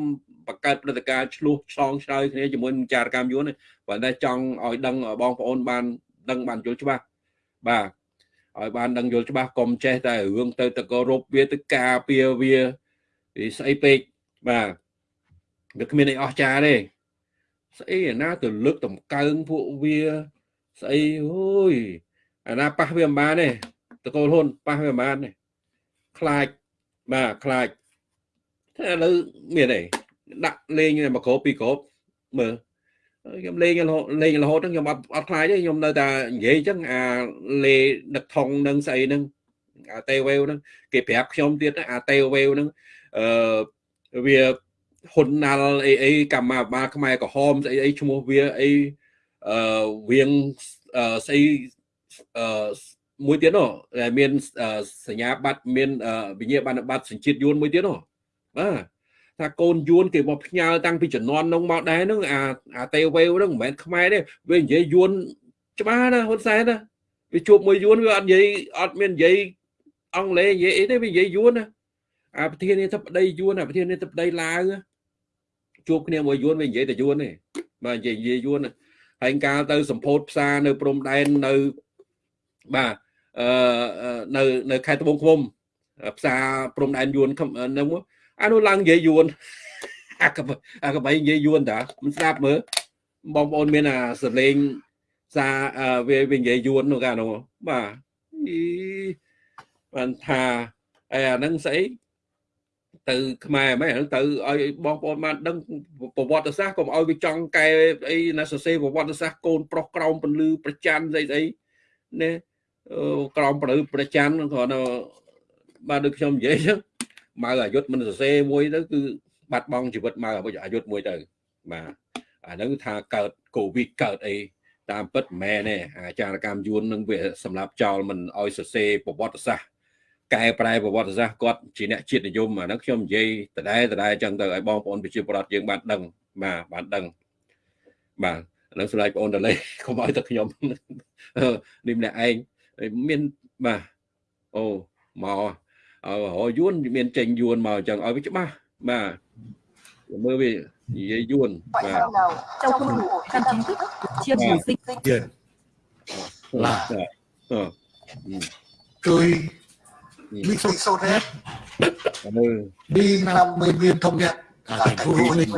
បង្កើតព្រឹត្តិការណ៍ឆ្លោះឆ្លងឆ្លើយគ្នាជាមួយនឹងចារកម្មយួនទេប៉ុន្តែចង់ឲ្យដឹងបងប្អូនបានដឹងបានយល់ច្បាស់បាទ ឲ្យបានដឹងយល់ច្បាស់កុំចេះតែរឿងទៅតកោរົບវាទៅការពារវាស្អីពេកបាទវាគ្មានអីអស្ចារ្យទេស្អីអាណាទៅលើកតម្កើងពួកវាស្អីអូយអាណាប៉ះវាមិនបានទេតកូលហ៊ុនប៉ះវាមិនបានទេខ្លាចបាទខ្លាចតែឥឡូវមានអីដាក់លេងមកគ្របពីគ្របមើល ខ្ញុំលេងរហូតលេងរហូតហ្នឹងខ្ញុំអត់អត់ខ្លាចទេខ្ញុំនៅតែនិយាយអញ្ចឹងអាលេដឹកថងនឹងស្អីហ្នឹងអាតេវេវហ្នឹងគេប្រាប់ខ្ញុំទៀតអាតេវេវហ្នឹងអឺវាហ៊ុនណាល់អីអីកម្មាបាលខ្មែរក្រហមស្អីអីឈ្មោះវាអីអឺវៀងស្អីអឺមួយទៀតនោះមានសញ្ញាបត្រមានវិញ្ញាបនបត្រសញ្ជាតិយួនមួយទៀតនោះបាទ ថាកូនយួនគេមកផ្ញើតាំងពីជំនាន់នោះមកដែរហ្នឹងអាអាតេវេវហ្នឹងមិនមែនខ្មែរទេវានិយាយយួនច្បាស់ណាហ៊ុនសែនណាវាជួបមួយយួនវាអត់និយាយអត់មាននិយាយអង់គ្លេសនិយាយអីទេវានិយាយយួនណាអាប្រធានាធិបតីយួនអាប្រធានាធិបតីឡាវជួបគ្នាមួយយួនវានិយាយតែយួនទេបាទនិយាយនិយាយយួនហើយកាលទៅសម្ពោធផ្សារនៅព្រំដែននៅបាទអឺនៅនៅខេត្តត្បូងឃ្មុំផ្សារព្រំដែនយួនហ្នឹង អានោះឡើងនិយាយយួនអាកបអាកបៃនិយាយយួនតាមិនស្ដាប់មើលបងប្អូនមានអាសលេងសារវាវានិយាយយួននោះកាលនោះបាទអីបានថាអីអាហ្នឹងស្អីទៅខ្មែរមែនទៅឲ្យបងប្អូនបានដឹងប្រវត្តិសាស្ត្រកុំឲ្យវាចង់កែអីណាសរសេរប្រវត្តិសាស្ត្រកូនប្រុសក្រោមពលឺប្រច័នស្អីស្អីណាក្រោមពលឺប្រច័នគ្រាន់តែបាទដូចខ្ញុំនិយាយចឹង ម៉ៅអាយុទ្ធមិនសរសេរមួយទៅគឺបាត់បង់ជីវិតម៉ៅអាយុទ្ធមួយទៅបាទអាហ្នឹងថាកើតកូវីដកើតអីតាមពិតមិនមែនទេអាចារកម្មយួននឹងវាសម្រាប់ចោលមិនឲ្យសរសេរប្រវត្តិសាស្ត្រកែប្រែប្រវត្តិសាស្ត្រគាត់ជាអ្នកជាតិនិយមអាហ្នឹងខ្ញុំនិយាយដដែលដដែលចឹងទៅឲ្យបងប្អូនប្រជាពលរដ្ឋយើងបានដឹងបាទបានដឹងបាទនឹងស្លាយបងអូនតលេកុំឲ្យតែខ្ញុំនេះម្នាក់ឯងមានបាទអូមក ឲ្យយួនមានចេញយួនមកអញ្ចឹងឲ្យវាច្បាស់បាទមើលវានិយាយយួនបាទ Châu không đủ căn chính thức chia chủ dịch Tiền là អឺ tôi bị sốt sốt hết មើល đi năm bệnh viện thống nhất ở thành phố Hồ Chí Minh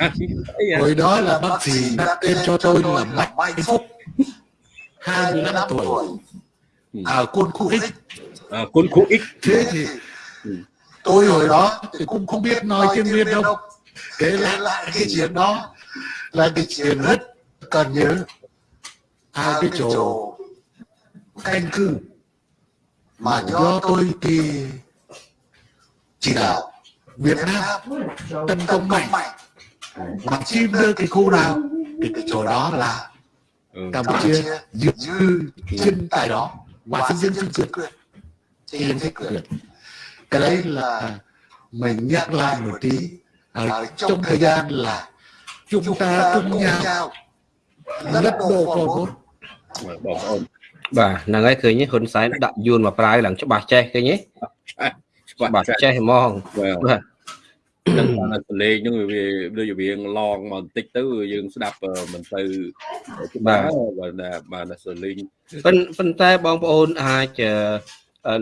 អីអា hồi đó là bác sĩ đặt tên cho tôi là Bạch Mai Phúc 25 tuổi ở quân khu X à, quân khu X. Thế thì tôi hồi đó thì cũng không biết nói tiếng Việt đâu. thế là lại cái chuyện đó là cái chuyện rất cần nhớ hai cái chỗ canh cư mà do tôi thì chỉ đạo Việt Nam tấn công mạnh. Mà chim đưa cái khu nào thì cái chỗ đó là ừ. Campuchia dư chân tại đó. Và xây dựng chính quyền. Trên thế quyền cái đấy là mình nhắc lại một tí ở trong thời gian là chúng ta cùng nhau lật đổ Pol Pot បងប្អូនបាទហ្នឹងហើយឃើញទេហ៊ុនសែនដាក់យួនមកប្រើឡើងច្បាស់ចេះឃើញទេច្បាស់ច្បាស់ចាស់ចេះហ្មងបាទបាទនឹងបានសលេងហ្នឹងវាដូចវាឡងមកបន្តិចទៅយើងស្ដាប់មិនទៅច្បាស់បាទបាទសលេងប៉ុន្ប៉ុន្តែបងប្អូនអាចអឺ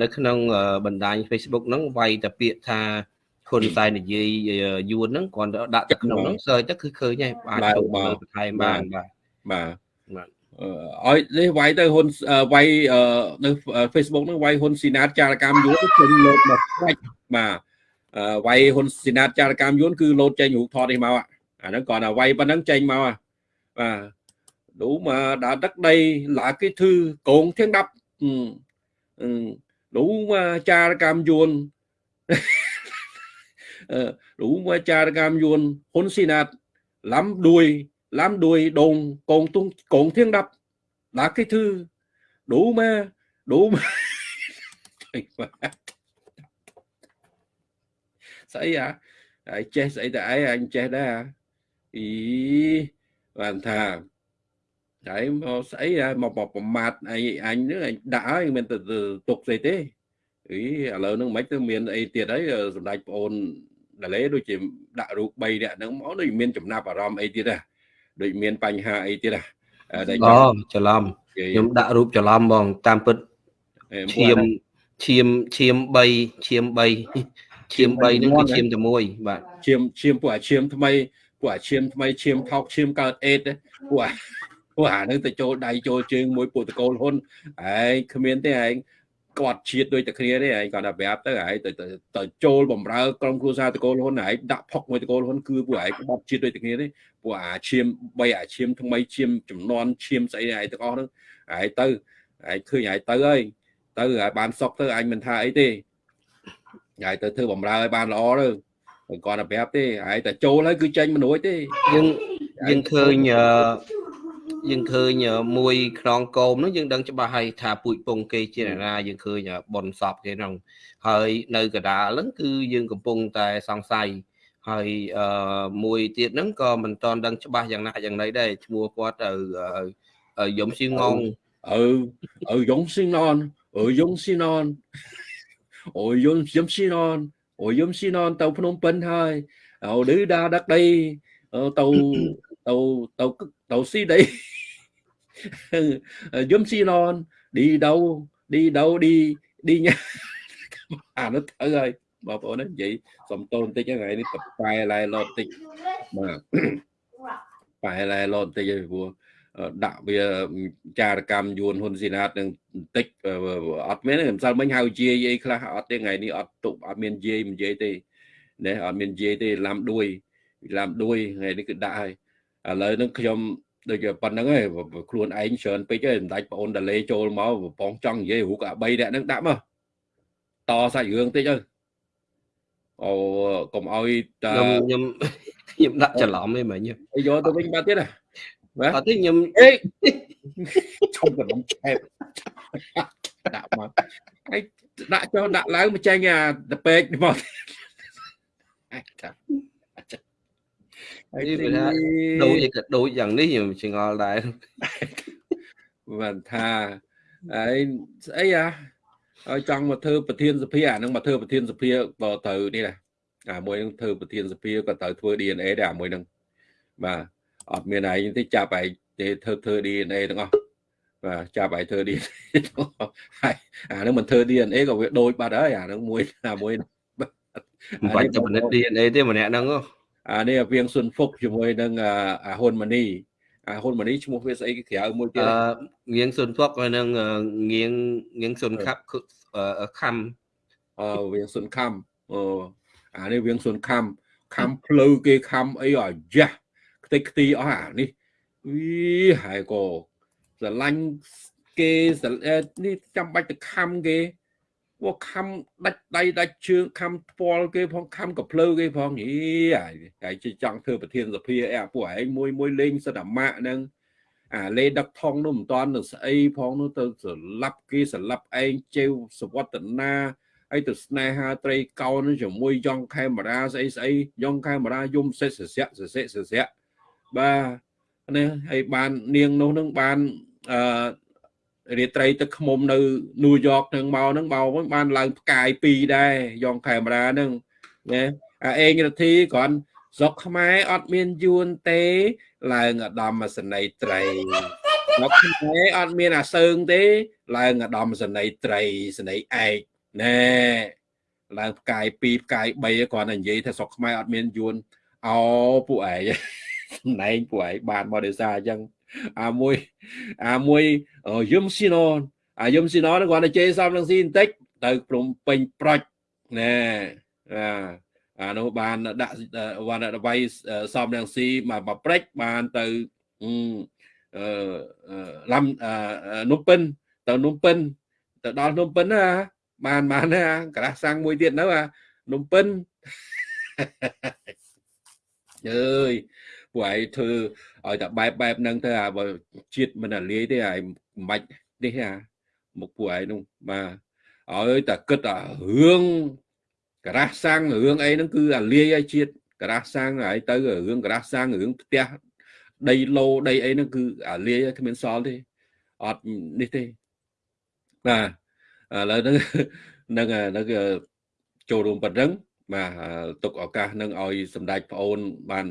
នៅក្នុងបណ្ដាញ Facebook ហ្នឹងវាយតែពាក្យថាហ៊ុនសែននិយាយយួនហ្នឹងគាត់ដាក់ទៅក្នុងហ្នឹងសើទៅគឺឃើញហើយអាចទៅបន្ថែមបានបាទបាទបាទអឺឲ្យនេះវាយទៅហ៊ុនវាយនៅ Facebook ហ្នឹងវាយហ៊ុនស៊ីណាតចារកម្មយួនចេញលោតមកខ្វាច់បាទអឺវាយហ៊ុនស៊ីណាតចារកម្មយួនគឺលោតចេញរូបថតនេះមកអាហ្នឹងគាត់ថាវាយប៉ុណ្ណឹងចេញមកបាទ đủ mà đã đất đây là cái thư cồn thiên đập ừ. Ừ. đủ mà cha cam yuan ờ, đủ mà cha cam yuan hôn xin nạt, lắm đuôi lắm đuôi đồn cồn tung cồn thiên đập. Đã cái thư, đủ mà đủ mà sấy xảy à ai, chết xảy đại anh chết đó à ý, bàn thà đấy mà xảy ra một một một mặt anh anh nữa anh đã mình từ từ tục gì thế ý à lớn nó mấy từ miền ấy tiệt đấy rồi đại ôn là lấy đôi chỉ đạo ruột bay đẻ nó máu đôi miền chủng nạp vào rom ấy tiệt à đôi miền bành hà ấy tiệt à à đây អូច្រឡំខ្ញុំដាក់រូបច្រឡំបងតាមពិតឈាមឈាមឈាម3ឈាម3ឈាម3ហ្នឹងគឺឈាមតែមួយបាទឈាមឈាមពួកអាឈាមថ្មីពួកអាឈាមថ្មីឈាមថោកឈាមកើតអេតពួកអា ពួកអានឹងទៅចូលដៃចូលជើងមួយពួកតកូលហ៊ុនឯងគ្មានទេឯងគាត់ជាតិដូចតែគ្នាទេឯងគាត់តែប្រាប់ទៅឯងទៅទៅចូលបំរើក្រុមគ្រួសារតកូលហ៊ុនឯងដាក់ផុកមួយតកូលហ៊ុនគឺពួកឯងបាត់ជាតិដូចតែគ្នាទេពួកអាឈាមបីអាឈាមថ្មីឈាមចំនួនឈាមស្អីឯងទាំងអស់ហ្នឹងឯងទៅឯងឃើញឯងទៅហើយទៅឲ្យបានសុកទៅអញមិនថាអីទេឯងទៅធ្វើបំរើឲ្យបានល្អទៅគាត់តែប្រាប់ទេឯងតែចូលហើយគឺចេញមិនរួចទេយើងយើងឃើញអឺ យើងឃើញមួយខ្នងកោមហ្នឹងយើងដឹងច្បាស់ហើយថាពូជពងគេជាណាយើងឃើញបនសពគេហ្នឹងហើយនៅកដាលហ្នឹងគឺយើងកំពុងតែសង្ស័យហើយអឺមួយទៀតហ្នឹងក៏មិនតន់ដឹងច្បាស់យ៉ាងណាយ៉ាងណីដែរឈ្មោះគាត់ទៅយំស៊ីងង ừ ừ giống xin non ừ giống xin non ôi giống giống xin non ôi giống xin non tàu phnom penh thôi ờ đứ đa đất đây ờ, tàu tàu tàu tàu xí đây Ờ, giống xin non đi đâu đi đâu đi đi nha à nó thở ơi bà bộ nó vậy xong tôn tới cái ngày đi tập bài lại lọt tích mà bài lại lọt tích rồi vua ដាក់វាចារកម្មយួនហ៊ុនស៊ីណាតនឹងបន្តិចអត់មានមិនសិលមិញហៅជាយអីខ្លះអត់ទេថ្ងៃនេះអត់ទុកអត់មានយាយមិនយាយទេណែអត់មានយាយទេឡាំដួយឡាំដួយថ្ងៃនេះគឺដាក់ហើយ ឥឡូវហ្នឹងខ្ញុំដូចប៉ុណ្្នឹងឯងខ្លួនឯងច្រើនពេកឯងសម្ដេចប្អូនតាលេចូលមកប្រពងចង់និយាយរូបអា3នាក់ហ្នឹងដាក់មកតសាច់រឿងតិចទៅអូកុំឲ្យតខ្ញុំខ្ញុំខ្ញុំដាក់ច្រឡំឯងមិញយកទៅវិញបាត់ទៀតណាអត់ទេខ្ញុំអេ冲កណ្ដុំឆែបដាក់មកហើយដាក់ចុះដាក់ឡើងមកចេញអាតពេកមកអាចថាហើយ នេះទីវាថាដូចឯក៏ដូចយ៉ាងនេះខ្ញុំឆ្ងល់ដែរបានថាហើយស្អីអាហើយចង់មកធ្វើប្រធានសភាអានឹងមកធ្វើប្រធានសភាក៏ត្រូវនេះដែរអាមួយនឹងធ្វើប្រធានសភាក៏ត្រូវធ្វើ DNA ដែរអាមួយនឹងបាទអត់មានឯងទេចាប់ឯងទេធ្វើធ្វើ DNA ទាំងអស់បាទចាប់ឯងធ្វើ DNA ទាំងអស់ហើយអានឹងមិនធ្វើ DNA ក៏វាដូចបាត់ហើយអានឹងមួយអាមួយមិនបាច់ទៅពិនិត្យ DNA ទេម្នាក់ហ្នឹងហ៎ អានេះអាវៀងស៊ុនហ្វុកជាមួយនឹងអាអាហ៊ុនម៉ានីអាហ៊ុនម៉ានីឈ្មោះវាស្អីគេក្រៅមួយទៀតអឺងៀងសុនភ័កហើយនឹងអឺងៀងងៀងសុនខាប់គឺអឺខំអឺវៀងស៊ុនខំអូអានេះវៀងស៊ុនខំខំភ្លៅគេខំអីអាយ៉ាស់ខ្ទេចខ្ទីអស់អានេះវីហើយក៏ស្រឡាញ់គេស្រអឺនេះចាំបាច់ទៅខំគេ ពួកខំដាច់ដៃដាច់ជើងខំផ្ពាល់គេផងខំកភ្លៅគេផងយីហើយហើយជិះចង់ធ្វើប្រធានសភាអីអាពួកឯងមួយមួយលេងសិតអាម៉ាក់ហ្នឹងអាលេដឹកថងនោះមិនតាន់នឹងស្អីផងនោះទៅស្លាប់គេស្លាប់ឯងជេវសវត្តនាហើយទៅស្នេហាត្រីកោននឹងជាមួយយ៉ងខេមរាស្អីស្អីយ៉ងខេមរាយំសិតសស័កសសិសស័កបាទនេះហើយបាននាងនោះនឹងបានអឺ រាត្រីទឹកខ្មុំនៅញូវយ៉កនឹងមកហ្នឹងមកវិញបានឡើងផ្កាយ2ដែរយ៉ងខេមរាហ្នឹងណាអាអេងរទ្ធីគ្រាន់ស្រុកខ្មែរអត់មានយួនទេ ឡើងឧត្តមសេនីយ៍ត្រីស្រុកខ្មែរអត់មានអាសើងទេ ឡើងឧត្តមសេនីយ៍ត្រីសេនីយ៍ឯកណែឡើងផ្កាយ2ផ្កាយ3គ្រាន់តែនិយាយថាស្រុកខ្មែរអត់មានយួនអោពួកឯងណែងពួកឯងបានមកដោយសារអញ្ចឹង អាមួយអាមួយយឹមស៊ីណូអាយឹមស៊ីណូហ្នឹងគាត់តែជេរសំនឹងស៊ីបន្តិចទៅព្រំពេញប្រុចណែអាអានោះបានដាក់វណ្ណដបៃសំនឹងស៊ីមកមកព្រិចបានទៅអឺឡំនំពិនទៅនំពិនទៅដល់នំពិនណាបានបានណាក្រាស់សាំងមួយទៀតនៅអានំពិនអើយ ពួកឯងធ្វើឲ្យតែបែបបែបហ្នឹងទៅអាបើជាតិមិនអាលាយទេអាយមិនបាច់នេះអាមកពួកឯងនោះបាទឲ្យតែគិតអារឿងក្រាស់សាំងរឿងអីហ្នឹងគឺអាលាយឲ្យជាតិក្រាស់សាំងហើយទៅរឿងក្រាស់សាំងរឿងផ្ទះដីឡូដីអីហ្នឹងគឺអាលាយគ្មានសល់ទេអត់នេះទេបាទឥឡូវហ្នឹងនឹងនឹងចូលរួមប៉ុណ្ណឹងបាទទុកឱកាសនឹងឲ្យសម្ដេចប្អូនបាន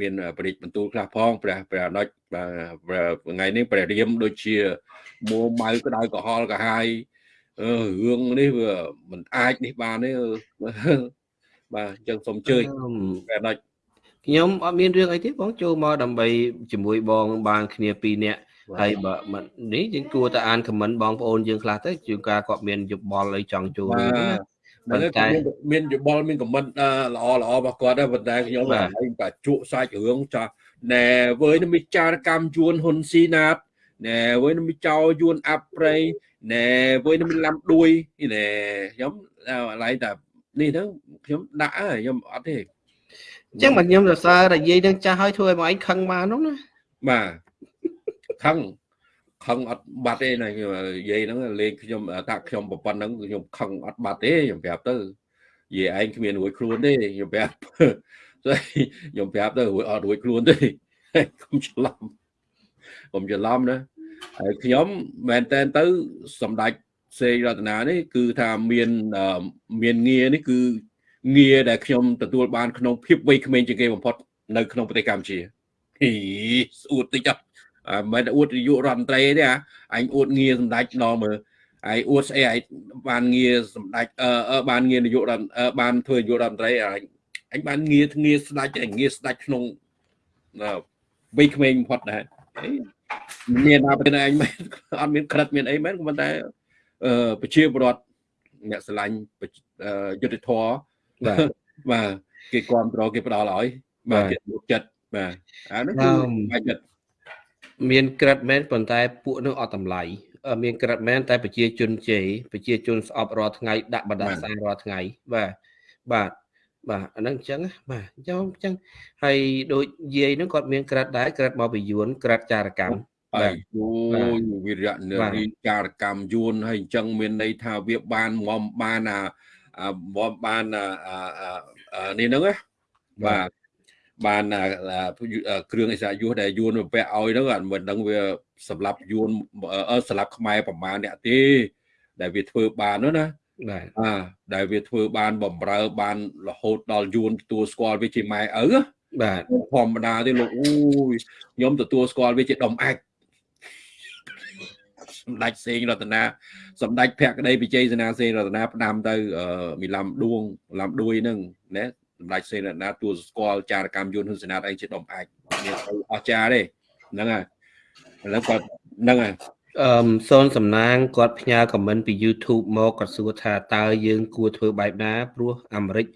មានប្រតិបន្ទូលខ្លះផងព្រះព្រះអនុជបាទថ្ងៃនេះព្រះរាមដូចជាមួម៉ៅក្តៅក្រហល់កាហាយអឺរឿងនេះវាមិនអាចនេះបានទេបាទអញ្ចឹងសូមអញ្ជើញព្រះអនុជខ្ញុំអត់មានរឿងអីទេបងចូលមកដើម្បីជាមួយបងបានគ្នាពីរនាក់ហើយបើនេះយើងគួរតែអានខមមិនបងប្អូនយើងខ្លះទៅជួនកាលគាត់មានយោបល់អីចង់ចូល រឿងណាប៉ុន្តែមានយោបល់មានខមមិនល្អល្អរបស់គាត់ដែរប៉ុន្តែខ្ញុំឯងបាជក់សាច់រឿងចាស់ណែវើយនឹងវិចារកម្មយួនហ៊ុនស៊ីណាតណែវើយនឹងវិចោយួនអាប់ប្រៃណែវើយនឹងឡាំដួយណែខ្ញុំអាឡៃតែនេះហ្នឹងខ្ញុំដាក់ខ្ញុំអត់ទេអញ្ចឹងមកខ្ញុំសរសើរតែនិយាយនឹងចាស់ហើយធ្វើឲ្យមកឯងខឹងបាននោះណាបាទខឹង ខឹងអត់បាត់ទេណានិយាយហ្នឹងលេងខ្ញុំថាខ្ញុំប្រព័ន្ធហ្នឹងខ្ញុំខឹងអត់បាត់ទេខ្ញុំប្រាប់ទៅនិយាយឯងគ្មានរួចខ្លួនទេខ្ញុំប្រាប់ខ្ញុំប្រាប់ទៅរួចអត់រួចខ្លួនទេកុំច្រឡំកុំច្រឡំណាហើយខ្ញុំមែនតែនទៅសម្ដេចសេរតនានេះគឺថាមានមានងារនេះគឺងារដែលខ្ញុំទទួលបានក្នុងភាពវ័យក្មេងជាងគេបំផុតនៅក្នុងប្រទេសកម្ពុជាហីស្អួតតិចអត់ មិនអួតនាយករដ្ឋមន្ត្រីទេអញអួតងារសម្ដេចដល់មើលឯអួតស្អីឯបានងារសម្ដេចអឺបានងារនាយករដ្ឋបានធ្វើនាយករដ្ឋមន្ត្រីអញអញបានងារងារស្ដេចឯងារស្ដេចក្នុងវ័យក្មេងបំផុតដែរមានថាប្រទេសឯងមិនអត់មានក្រិតមានអីមែនក៏ប៉ុន្តែអឺប្រជាពលរដ្ឋអ្នកស្រឡាញ់យុទ្ធធរបាទបាទគេគ្រប់គ្រងគេផ្ដល់ឲ្យបាទគេមុខចិត្តបាទអានោះគឺបាច់ចិត្ត មានក្រិតមែនប៉ុន្តែពួកនោះអត់តម្លៃមានក្រិតមែនតែប្រជាជនជេរប្រជាជនស្អប់រាល់ថ្ងៃដាក់បណ្ដាសារាល់ថ្ងៃបាទបាទបាទអាហ្នឹងអញ្ចឹងបាទអញ្ចឹងអញ្ចឹងហើយដូចយាយហ្នឹងគាត់មានក្រិតដែរក្រិតមកពីយួនក្រិតចារកម្មបាទយូវិរៈនារីចារកម្មយួនហើយអញ្ចឹងមានន័យថាវាបានមមបានអាមមបានអានេះហ្នឹងណាបាទ បានអាអាគ្រឿងអិសរាជយុទ្ធដែលយួនវាពាក់ឲ្យហ្នឹងអត់មិនដឹងវាសម្រាប់យួនអឺសម្រាប់ខ្មែរប្រមាណអ្នកទេ ដែលវាធ្វើបាននោះណាបាទអាដែលវាធ្វើបានបំរើបានរហូតដល់យួនទទួលស្គាល់វាជាម៉ែឪណាបាទធម្មតាទេលោកអូយខ្ញុំទទួលស្គាល់វាជាដុំអាចសម្ដេចសេងរតនាសម្ដេចភក្តីវិជ័យសេនាសេងរតនាផ្ដាំទៅអឺមីឡាំដួងឡាំដួយហ្នឹងណា សម្ដេចសេងរតនាទទួលស្គាល់ចារកម្មយន្តហ៊ុនសេនាអីជាដុំអាចមានទៅអស្ចារ្យទេហ្នឹងហើយឥឡូវគាត់ហ្នឹងហើយអឺមសូនសំណាងគាត់ផ្ញើខមមិនពី YouTube មកគាត់សួរថាតើយើងគួរធ្វើបែបណាព្រោះអាមេរិក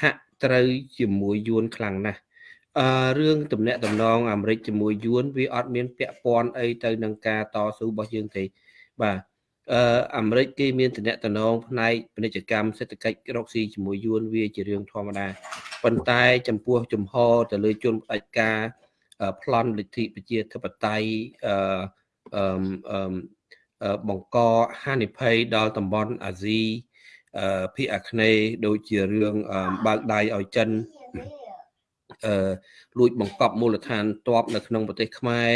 ហាក់ត្រូវជាមួយយួនខ្លាំងណាស់អឺរឿងតំណែងតំណងអាមេរិកជាមួយយួនវាអត់មានពាក់ព័ន្ធអីទៅនឹងការតស៊ូរបស់យើងទេបាទ អឺអាមេរិកគេមានតំណែងតំណងផ្នែកពាណិជ្ជកម្មសេដ្ឋកិច្ចរកស៊ីជាមួយយួនវាជារឿងធម្មតាប៉ុន្តែចំពោះចំហទៅលើជនផ្ដាច់ការអឺប្លន់លទ្ធិប្រជាធិបតេយ្យអឺអឺមអឺមអឺបង្កហានិភ័យដល់តំបន់អាស៊ីអឺភាគអាគ្នេយ៍ដូចជារឿងអឺបើកដៃឲ្យចិនអឺលួចបង្កប់មូលដ្ឋានទ័ពនៅក្នុងប្រទេសខ្មែរ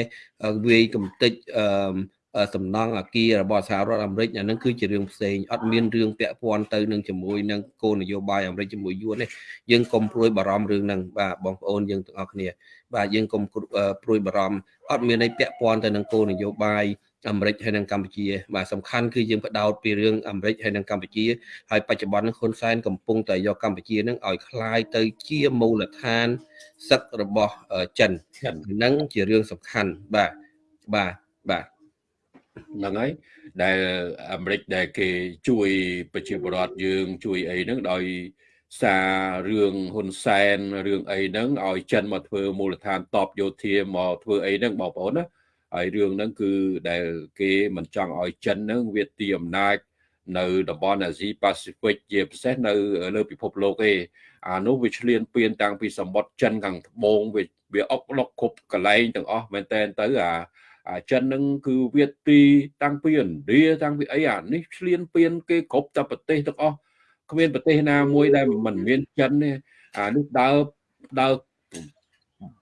អឺវាយកំទេចអឺមអឺ សំណង់អាគាររបស់សហរដ្ឋអាមេរិកអានឹងគឺជារឿងផ្សេងអត់មានរឿងពាក់ព័ន្ធទៅនឹងជាមួយនឹងគោលនយោបាយអាមេរិកជាមួយយួនទេយើងកុំព្រួយបារម្ភរឿងហ្នឹងបាទបងប្អូនយើងទាំងអស់គ្នា បាទយើងកុំព្រួយបារម្ភអត់មានអីពាក់ព័ន្ធទៅនឹងគោលនយោបាយអាមេរិកហើយនិងកម្ពុជាបាទសំខាន់គឺយើងបដោតពីរឿងអាមេរិកហើយនិងកម្ពុជាហើយបច្ចុប្បន្ននេះហ៊ុនសែនកំពុងតែយកកម្ពុជានឹងឲ្យคล้ายទៅជាមូលដ្ឋានសឹករបស់អឺចិន ចិន ហ្នឹងជារឿងសំខាន់បាទបាទបាទ ហ្នឹងហើយដែលអាមេរិកដែលគេជួយប្រជាពលរដ្ឋយើងជួយអីហ្នឹងដោយសាររឿងហ៊ុនសែនរឿងអីហ្នឹងឲ្យចិនមកធ្វើមូលដ្ឋានតបយោធាមកធ្វើអីហ្នឹងបងប្អូនណាហើយរឿងហ្នឹងគឺដែលគេមិនចង់ឲ្យចិនហ្នឹងវាទីអំណាចនៅតំបន់អាស៊ីប៉ាស៊ីហ្វិកជាពិសេសនៅលើពិភពលោកទេអានោះវាឆ្លៀនពៀនតាំងពីសម្បត្តិចិនខាងត្បូងវាវាអុកឡុកគ្រប់កន្លែងទាំងអស់មែនតើទៅអា អាចិនហ្នឹងគឺវាទីតាំងពីឥណ្ឌាតាំងពីអីអានេះឆ្លៀនពៀនគេគ្រប់តែប្រទេសទាំងអស់គ្មានប្រទេសណាមួយដែលមិនមានចិនទេអានេះដើរដើរ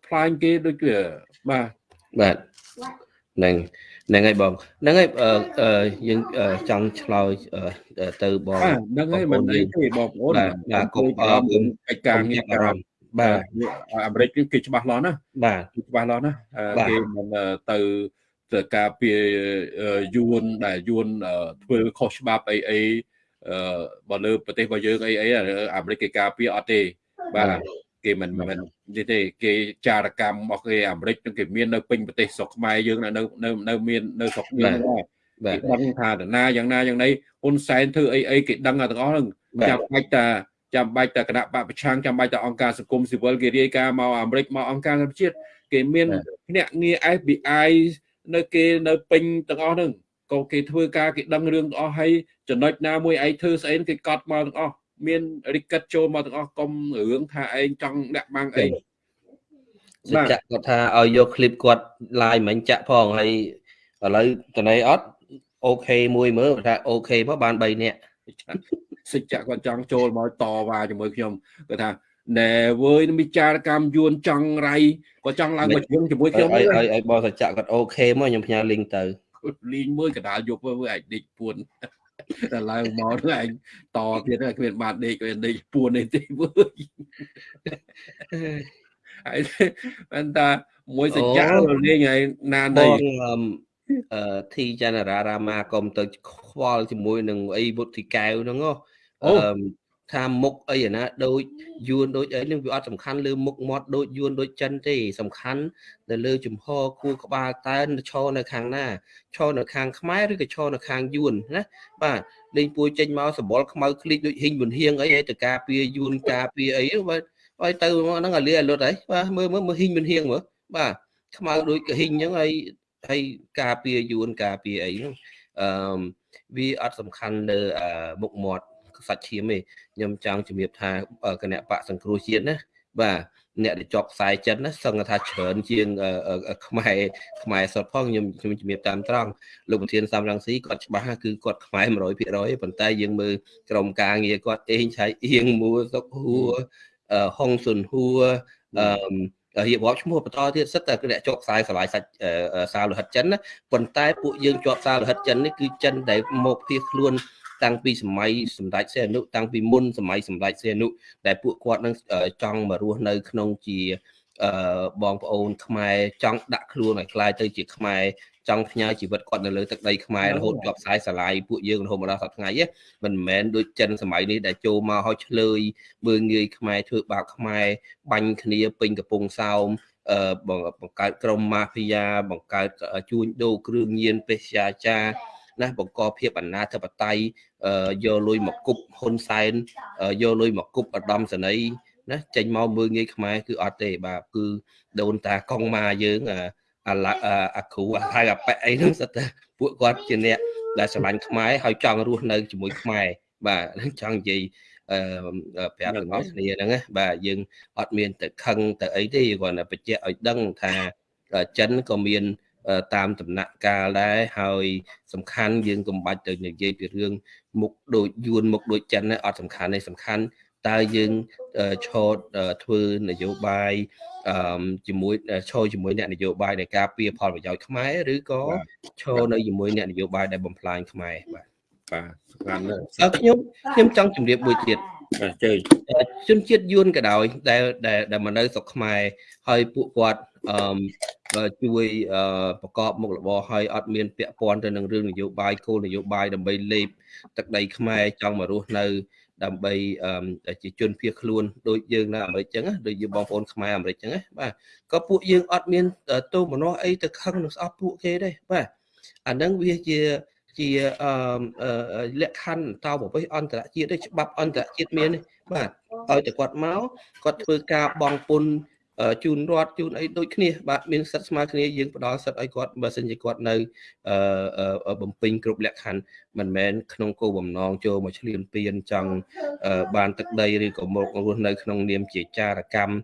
ផ្លាញគេដូចជាបាទបាទហ្នឹងហ្នឹងហើយបងហ្នឹងហើយអឺអឺយើងអឺចង់ឆ្លើយអឺទៅបងបាទហ្នឹងហើយមិនអីទេបងប្អូនបាទបាទកុំអរគុណកិច្ចការងារអារម្មណ៍ បាទអាមេរិកគេច្បាស់លាស់ណាបាទគេច្បាស់លាស់ណាអឺបាទគេមិនអឺទៅទៅការពារអឺយួនដែលយួនអឺធ្វើខុសច្បាប់អីអីអឺបើលើប្រទេសរបស់យើងអីអីអាមេរិកគេការពារអត់ទេបាទគេមិនមិននេះទេគេចារកម្មរបស់គេអាមេរិកនឹងគេមាននៅពេញប្រទេសស្រុកខ្មែរយើងនៅនៅនៅនៅមាននៅស្រុកយើងដែរបាទគេដឹងថាតាណាយ៉ាងណាយ៉ាងណីហ៊ុនសែនធ្វើអីអីគេដឹងទាំងអស់ហ្នឹងបាទចាំបាច់តា ចាំបាច់តែគណៈបពប្រឆាំងចាំបាច់តែអង្គការសង្គមស៊ីវិលគេរាយការណ៍មកអាមេរិកមកអង្គការសហជាតិគេមានភ្នាក់ងារ FBI នៅគេនៅពេញទាំងអស់ហ្នឹងក៏គេធ្វើការគេដឹងរឿងទាំងអស់ហើយចំណុចណាមួយឯងធ្វើស្អីគេកត់មកទាំងអស់មានរិកិតចូលមកទាំងអស់កុំរឿងថាឯងចង់ដាក់បាំងអីចាក់គាត់ថាឲ្យយកឃ្លីបគាត់ឡាយមិញចាក់ផងហើយឥឡូវតន័យអត់អូខេមួយមើលថាអូខេមកបាន3នាក់ សិច្ចៈគាត់ចង់ចូលមកតវ៉ាជាមួយខ្ញុំគាត់ថាណែវើយមានចារកម្មយួនចង់រៃគាត់ចង់ឡើងមកជើងជាមួយខ្ញុំឲ្យហ្នឹងឲ្យឲ្យបងសច្ចៈគាត់អូខេមកខ្ញុំផ្ញើ link ទៅលីងមួយកដាលយប់វើយអាចដេកពួនតែឡើងមកហ្នឹងឯងតទៀតហ្នឹងគ្មានបានដេកគ្មានដេកពួននេះទេវើយហើយបានតាមួយសច្ចៈលេងហើយណាបនៃងអឺមអឺធីចនរារាមាកុំទៅខ្វល់ជាមួយនឹងអីវុទ្ធិកែវហ្នឹងហ៎អូអឺម ថាមុខអីណាដូចយួនដូចអីនឹងវាអត់សំខាន់លើមុខមាត់ដូចយួនដូចចិនទេសំខាន់នៅលើជំហរគួរក្បាលតើឈរនៅខាងណាឈរនៅខាងខ្មែរឬក៏ឈរនៅខាងយួនណាបាទលេងពួយចេញមកសបល់ខ្មៅឃ្លីកដូចហ៊ីងវុនហៀងអីឲ្យទៅការពារយួនការពារអីបាទឲ្យទៅហ្នឹងឲ្យលាឲ្យលុតហើយបាទមើលមើលមើលហ៊ីងវុនហៀងមើលបាទខ្មៅដូចកាហ៊ីងអញ្ចឹងហើយហើយការពារយួនការពារអីហ្នឹងអឺមវាអត់សំខាន់លើអឺមុខមាត់ សាច់ឈាមទេខ្ញុំចង់ជំរាបថាអឺគណៈបកសង្គ្រោះជាតិណាបាទអ្នកដែលជាប់ខ្សែចិនណាសឹងថាច្រើនជាងអឺអឺខ្មែរខ្មែរសុទ្ធផងខ្ញុំខ្ញុំជំរាបតាមត្រង់លោកប្រធានសំរងស៊ីគាត់ច្បាស់ណាគឺគាត់ខ្មែរ100%ប៉ុន្តែយើងមើលក្រុមការងារគាត់អេងឆៃអៀងមួសុកហួរអឺហុងស៊ុនហួរអឺរៀបរាប់ឈ្មោះបន្តទៀតសិតតែគឺអ្នកជាប់ខ្សែស្រឡាយសាច់សារលោហិតចិនណាប៉ុន្តែពួកយើងជាប់សារលោហិតចិននេះគឺចិនដែលមកភៀសខ្លួន តាំងពីសម័យសម្ដេចសីហនុតាំងពីមុនសម័យសម្ដេចសីហនុដែលពួកគាត់នឹងចង់មករស់នៅ ក្នុងជាអឺបងប្អូនខ្មែរចង់ដាក់ខ្លួនឲ្យខ្លាយទៅជាខ្មែរចង់ផ្ញើជីវិតគាត់នៅលើទឹកដីខ្មែររហូតជាប់ខ្សែស្រឡាយពួកយើងរហូតមកដល់សប្តាហ៍ថ្ងៃមិនមែនដូចចិនសម័យនេះដែលចូលមកឲ្យឆ្លើយមើងងាយខ្មែរធ្វើបាបខ្មែរបាញ់គ្នាពេញកំពង់សោមអឺបង្កើតក្រុមម៉ាហ្វីយ៉ាបង្កើតជួញដូរគ្រឿងញៀនពេទ្យាចារ ណាបង្កភាពអនាធិបតេយ្យយកលុយមកគប់ហ៊ុនសែនយកលុយមកគប់ឧត្តមសេនីយ៍ណាចេញមកមើងងាយខ្មែរគឺអត់ទេបាទគឺដូនតាកងម៉ាយើងអាឡាអាគ្រូអាហៅអាប៉ែអីហ្នឹងសិតតែពួកគាត់ជាអ្នកដែលស្រឡាញ់ខ្មែរហើយចង់រស់នៅជាមួយខ្មែរបាទចង់និយាយអឺប្រាប់ទាំងអស់គ្នាហ្នឹងណាបាទយើងអត់មានទៅខឹងទៅអីទេគ្រាន់តែបញ្ជាក់ឲ្យដឹងថាចិនក៏មាន តាមដំណាក់កាលដែរហើយសំខាន់យើងកុំបាច់ទៅនិយាយពីរឿងមុខដូចយួនមុខដូចចិនណាអត់សំខាន់ទេសំខាន់តើយើងឈរធ្វើនយោបាយអឺជាមួយឈរជាមួយអ្នកនយោបាយនៃការពៀផលប្រយោជន៍ខ្មែរឬក៏ឈរនៅជាមួយអ្នកនយោបាយដែលបំផ្លាញខ្មែរបាទបាទសំខាន់ណាស់ខ្ញុំខ្ញុំចង់ជម្រាបមួយទៀតបាទជើជនជាតិយួនក៏ដោយដែលដែលមកនៅស្រុកខ្មែរហើយពួកគាត់ អឺជួយប្រកបមុខរបរហើយអត់មានពាក់ព័ន្ធទៅនឹងរឿងនយោបាយគោលនយោបាយដើម្បីលេបទឹកដីខ្មែរចង់មករស់នៅ ដើម្បីជាជនភៀសខ្លួនដូចយើងនៅអាមេរិកចឹងដូចយើងបងប្អូនខ្មែរអាមេរិកចឹងណាបាទក៏ពួកយើងអត់មានទោសមនោះអីទៅខឹងនឹងស្អប់ពួកគេទេបាទអានឹងវាជាជាលក្ខខណ្ឌតោប្រវេសអន្តរជាតិទេច្បាប់អន្តរជាតិមាន បាទឲ្យតែគាត់មកគាត់ធ្វើការបងពុន ជូនរដ្ឋជូនអីដូចគ្នាបាទមានសិទ្ធិស្មើគ្នាយើងផ្ដល់សិទ្ធិឲ្យគាត់បើសិនជាគាត់នៅបំពេញគ្រប់លក្ខខណ្ឌមិនមែនក្នុងគោលបំណងចូលមកឆ្លៀនពៀនចង់បានទឹកដីឬក៏មករស់នៅក្នុងនាមជាចារកម្ម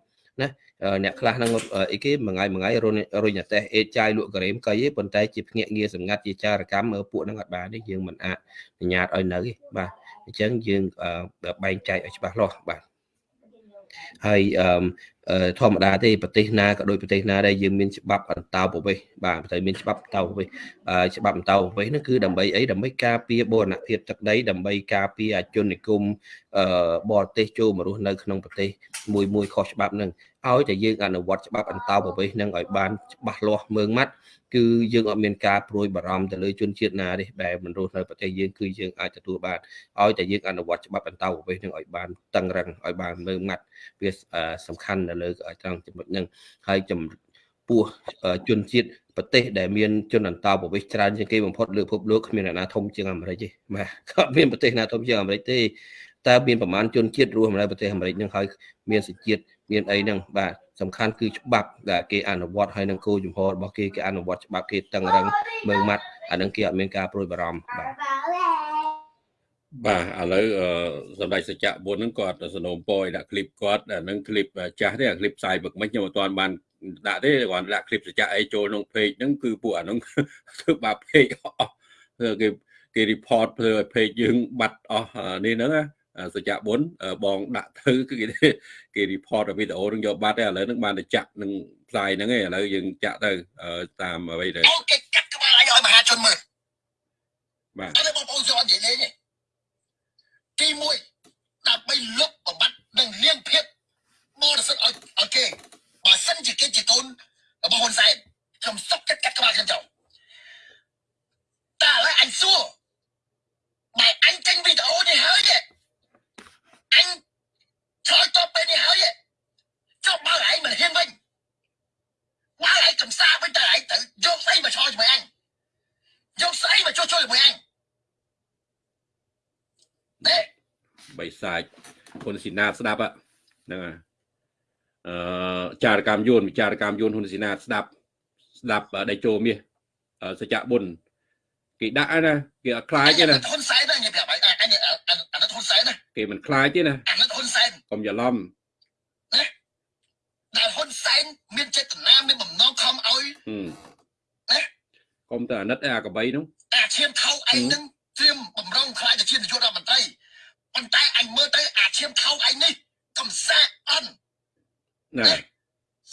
ណាអ្នកខ្លះហ្នឹងអីគេមួយថ្ងៃមួយថ្ងៃរុញអតេះអេតចាយលក់ការ៉េមកៃទេប៉ុន្តែជាភ្នាក់ងារសម្ងាត់ជាចារកម្មមើលពួកហ្នឹងអត់បានទេយើងមិនអនុញ្ញាតឲ្យនៅទេបាទអញ្ចឹងយើងបែងចែកឲ្យច្បាស់លាស់បាទ ហើយធម្មតាទេប្រទេសណាក៏ដូចប្រទេសណាដែលយើងមានច្បាប់អន្តោប្រវេសន៍បាទតែមានច្បាប់អន្តោប្រវេសន៍ច្បាប់អន្តោប្រវេសន៍ហ្នឹងគឺដើម្បីអីដើម្បីការពារបូរណភាពទឹកដីដើម្បីការពារអជននិគមបរទេសចូលមករស់នៅក្នុងប្រទេសមួយមួយខុសច្បាប់ហ្នឹងឲ្យតែយើងអនុវត្តច្បាប់អន្តោប្រវេសន៍ហ្នឹងឲ្យបានច្បាស់លាស់មើងម៉ាត់ គឺយើងអត់មានការព្រួយបារម្ភទៅលើជនជាតិណាទេដែលមិនរស់នៅប្រទេសយើងគឺយើងអាចទទួលបានឲ្យតែយើងអនុវត្តច្បាប់អន្តោប្រវេសន៍នឹងឲ្យបានតឹងរឹងឲ្យបានមើងម៉ាត់វាសំខាន់នៅលើត្រង់ចំណុចហ្នឹងហើយចំពោះជនជាតិប្រទេសដែលមានជនអន្តោប្រវេសន៍ច្រើនជាងគេបំផុតលើពិភពលោកគ្មានអ្នកណាធំជាងអាមេរិកទេបាទគាត់មានប្រទេសណាធំជាងអាមេរិកទេតើមានប្រមាណជនជាតិរស់នៅប្រទេសអាមេរិកនឹងហើយមានសជាតិ មានអីហ្នឹងបាទសំខាន់គឺច្បាប់ដែលគេអនុវត្តហើយនឹងគោលជំហររបស់គេគេអនុវត្តច្បាប់គេតឹងរឹងមើងម៉ាត់អានឹងគេអត់មានការព្រួយបារម្ភបាទបាទឥឡូវសម្ដេចសច្ចៈបុនហ្នឹងគាត់សនំពរឲ្យដាក់คลิปគាត់អានឹងคลิปចាស់ទេអាคลิปផ្សាយមកមិនខ្ញុំអត់ទាន់បានដាក់ទេគាត់ដាក់คลิปសច្ចៈអីចូលក្នុង page ហ្នឹងគឺពួកអាហ្នឹងធ្វើបាប page អស់គេគេ report ធ្វើឲ្យ page យើងបាត់អស់នេះហ្នឹងណា សច្ចៈបុនបងដាក់ទៅគឺគេគេ report វីដេអូនឹងយកបាត់ទេឥឡូវហ្នឹងបានតែចាក់នឹងផ្សាយហ្នឹងឯងឥឡូវយើងចាក់ទៅតាមអ្វីទៅអូគេកាត់ក្បាលឲ្យមហាជនមើលបាទអត់បងប្អូនចូលនិយាយលេងទី1ដើម្បីលុបបំបត្តិនិងលៀងភាពបរិសុទ្ធឲ្យឲ្យគេបើសិនជាគេជាកូនរបស់ហ៊ុនសែនខ្ញុំសុកចិត្តកាត់ក្បាលខ្ញុំចោលតើឥឡូវអញសួរបើអញចេញវីដេអូនេះហើយទេអញ ឆ្លើយតបពេលនេះហើយចុះបើឯងមិនហ៊ានវិញបើឯងកំសាវិញតើឯងទៅយកស្អីមកឆ្លើយជាមួយអញយកស្អីមកជួយជួយជាមួយអញនេះបៃសាច់ហ៊ុនស៊ីណាតស្ដាប់ហ្នឹងហើយអឺចារកម្មយួនវិចារកម្មយួនហ៊ុនស៊ីណាតស្ដាប់ស្ដាប់ដៃជោមាសសច្ចៈបុនគេដាក់ណាគេអត់ខ្លាចទេណាហ៊ុនសែនណាញ៉ាំប្រាប់ឯងអានេះអានេះហ៊ុនសែនណា គេមិនខ្លាចទេណាអានេះហ៊ុនសែនកុំច្រឡំណាដែលហ៊ុនសែនមានចេតនាមានបំណងខំឲ្យណាកុំទៅអាណិតអាកបីនោះអាឈាមថោកឯងនឹងត្រៀមបំរុងខ្លាចទៅជានាយករដ្ឋមន្ត្រីប៉ុន្តែអញមើលទៅអាឈាមថោកឯងនេះកំសាអន់ណា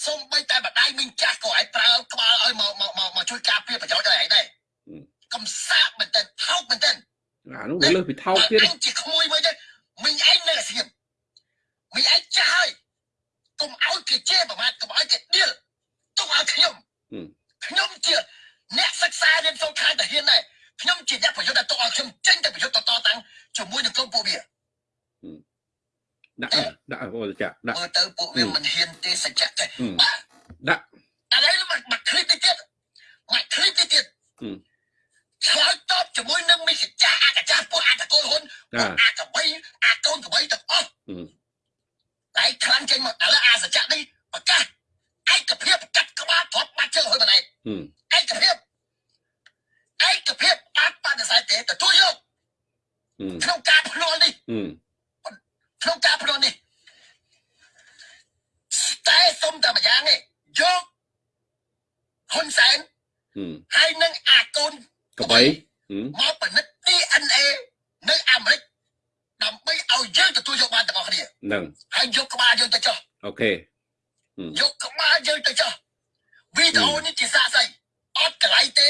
សូម្បីតែបដៃមីងចាស់ក៏ឲ្យប្រើក្បាលឲ្យមកមកមកមកជួយការពារប្រយោជន៍ឲ្យឯងដែរកំសាកមែនតើថោកមែនតើអានោះវាលើសពីថោកទៀតអញជាក្មួយមួយទៅ មិញឯងនៅអាស៊ានមិញឯងចាស់ហើយកុំឲ្យគេជេរប្រមាថកុំឲ្យគេដៀលទុកឲ្យខ្ញុំខ្ញុំជាអ្នកសិក្សារៀនសូត្រខាងតាហ៊ានដែរខ្ញុំជាអ្នកប្រយុទ្ធដែលទុកឲ្យខ្ញុំចេញទៅប្រយុទ្ធតតាំងជាមួយនឹងក្រុមពួកវាដាក់ដាក់អូលចាដាក់មើលទៅពួកវាមិនហ៊ានទេសច្ចៈទេដាក់ឥឡូវមកមកឃ្លីបទៀតមកឃ្លីបទៀត ឆ្លើយតបជាមួយនឹងមីសចាអកចាពួកអតកូលហ៊ុនអាកបីអាកូនកបីទាំងអស់តែខ្លាំងចេញមកឥឡូវអាសច្ចៈនេះប្រកាសឯកភាពកាត់ក្បាលទ្របបាត់ជើងហើយម្នាក់ឯកភាពឯកភាពអត់បានតែទេទទួលយកក្នុងការភ្នាល់នេះក្នុងការភ្នាល់នេះតែសុំតែម្យ៉ាងនេះយកហ៊ុនសែនហើយនឹងអាកូន កបីមកពិនិត្យ DNA នៅអាមេរិកដើម្បីឲ្យយើងទទួលយកបានទាំងអស់គ្នាហ្នឹងហើយយកក្បាលយើងទៅចុះអូខេយកក្បាលយើងទៅចុះវីដេអូនេះជាសាស្អីអត់កន្លែងទេ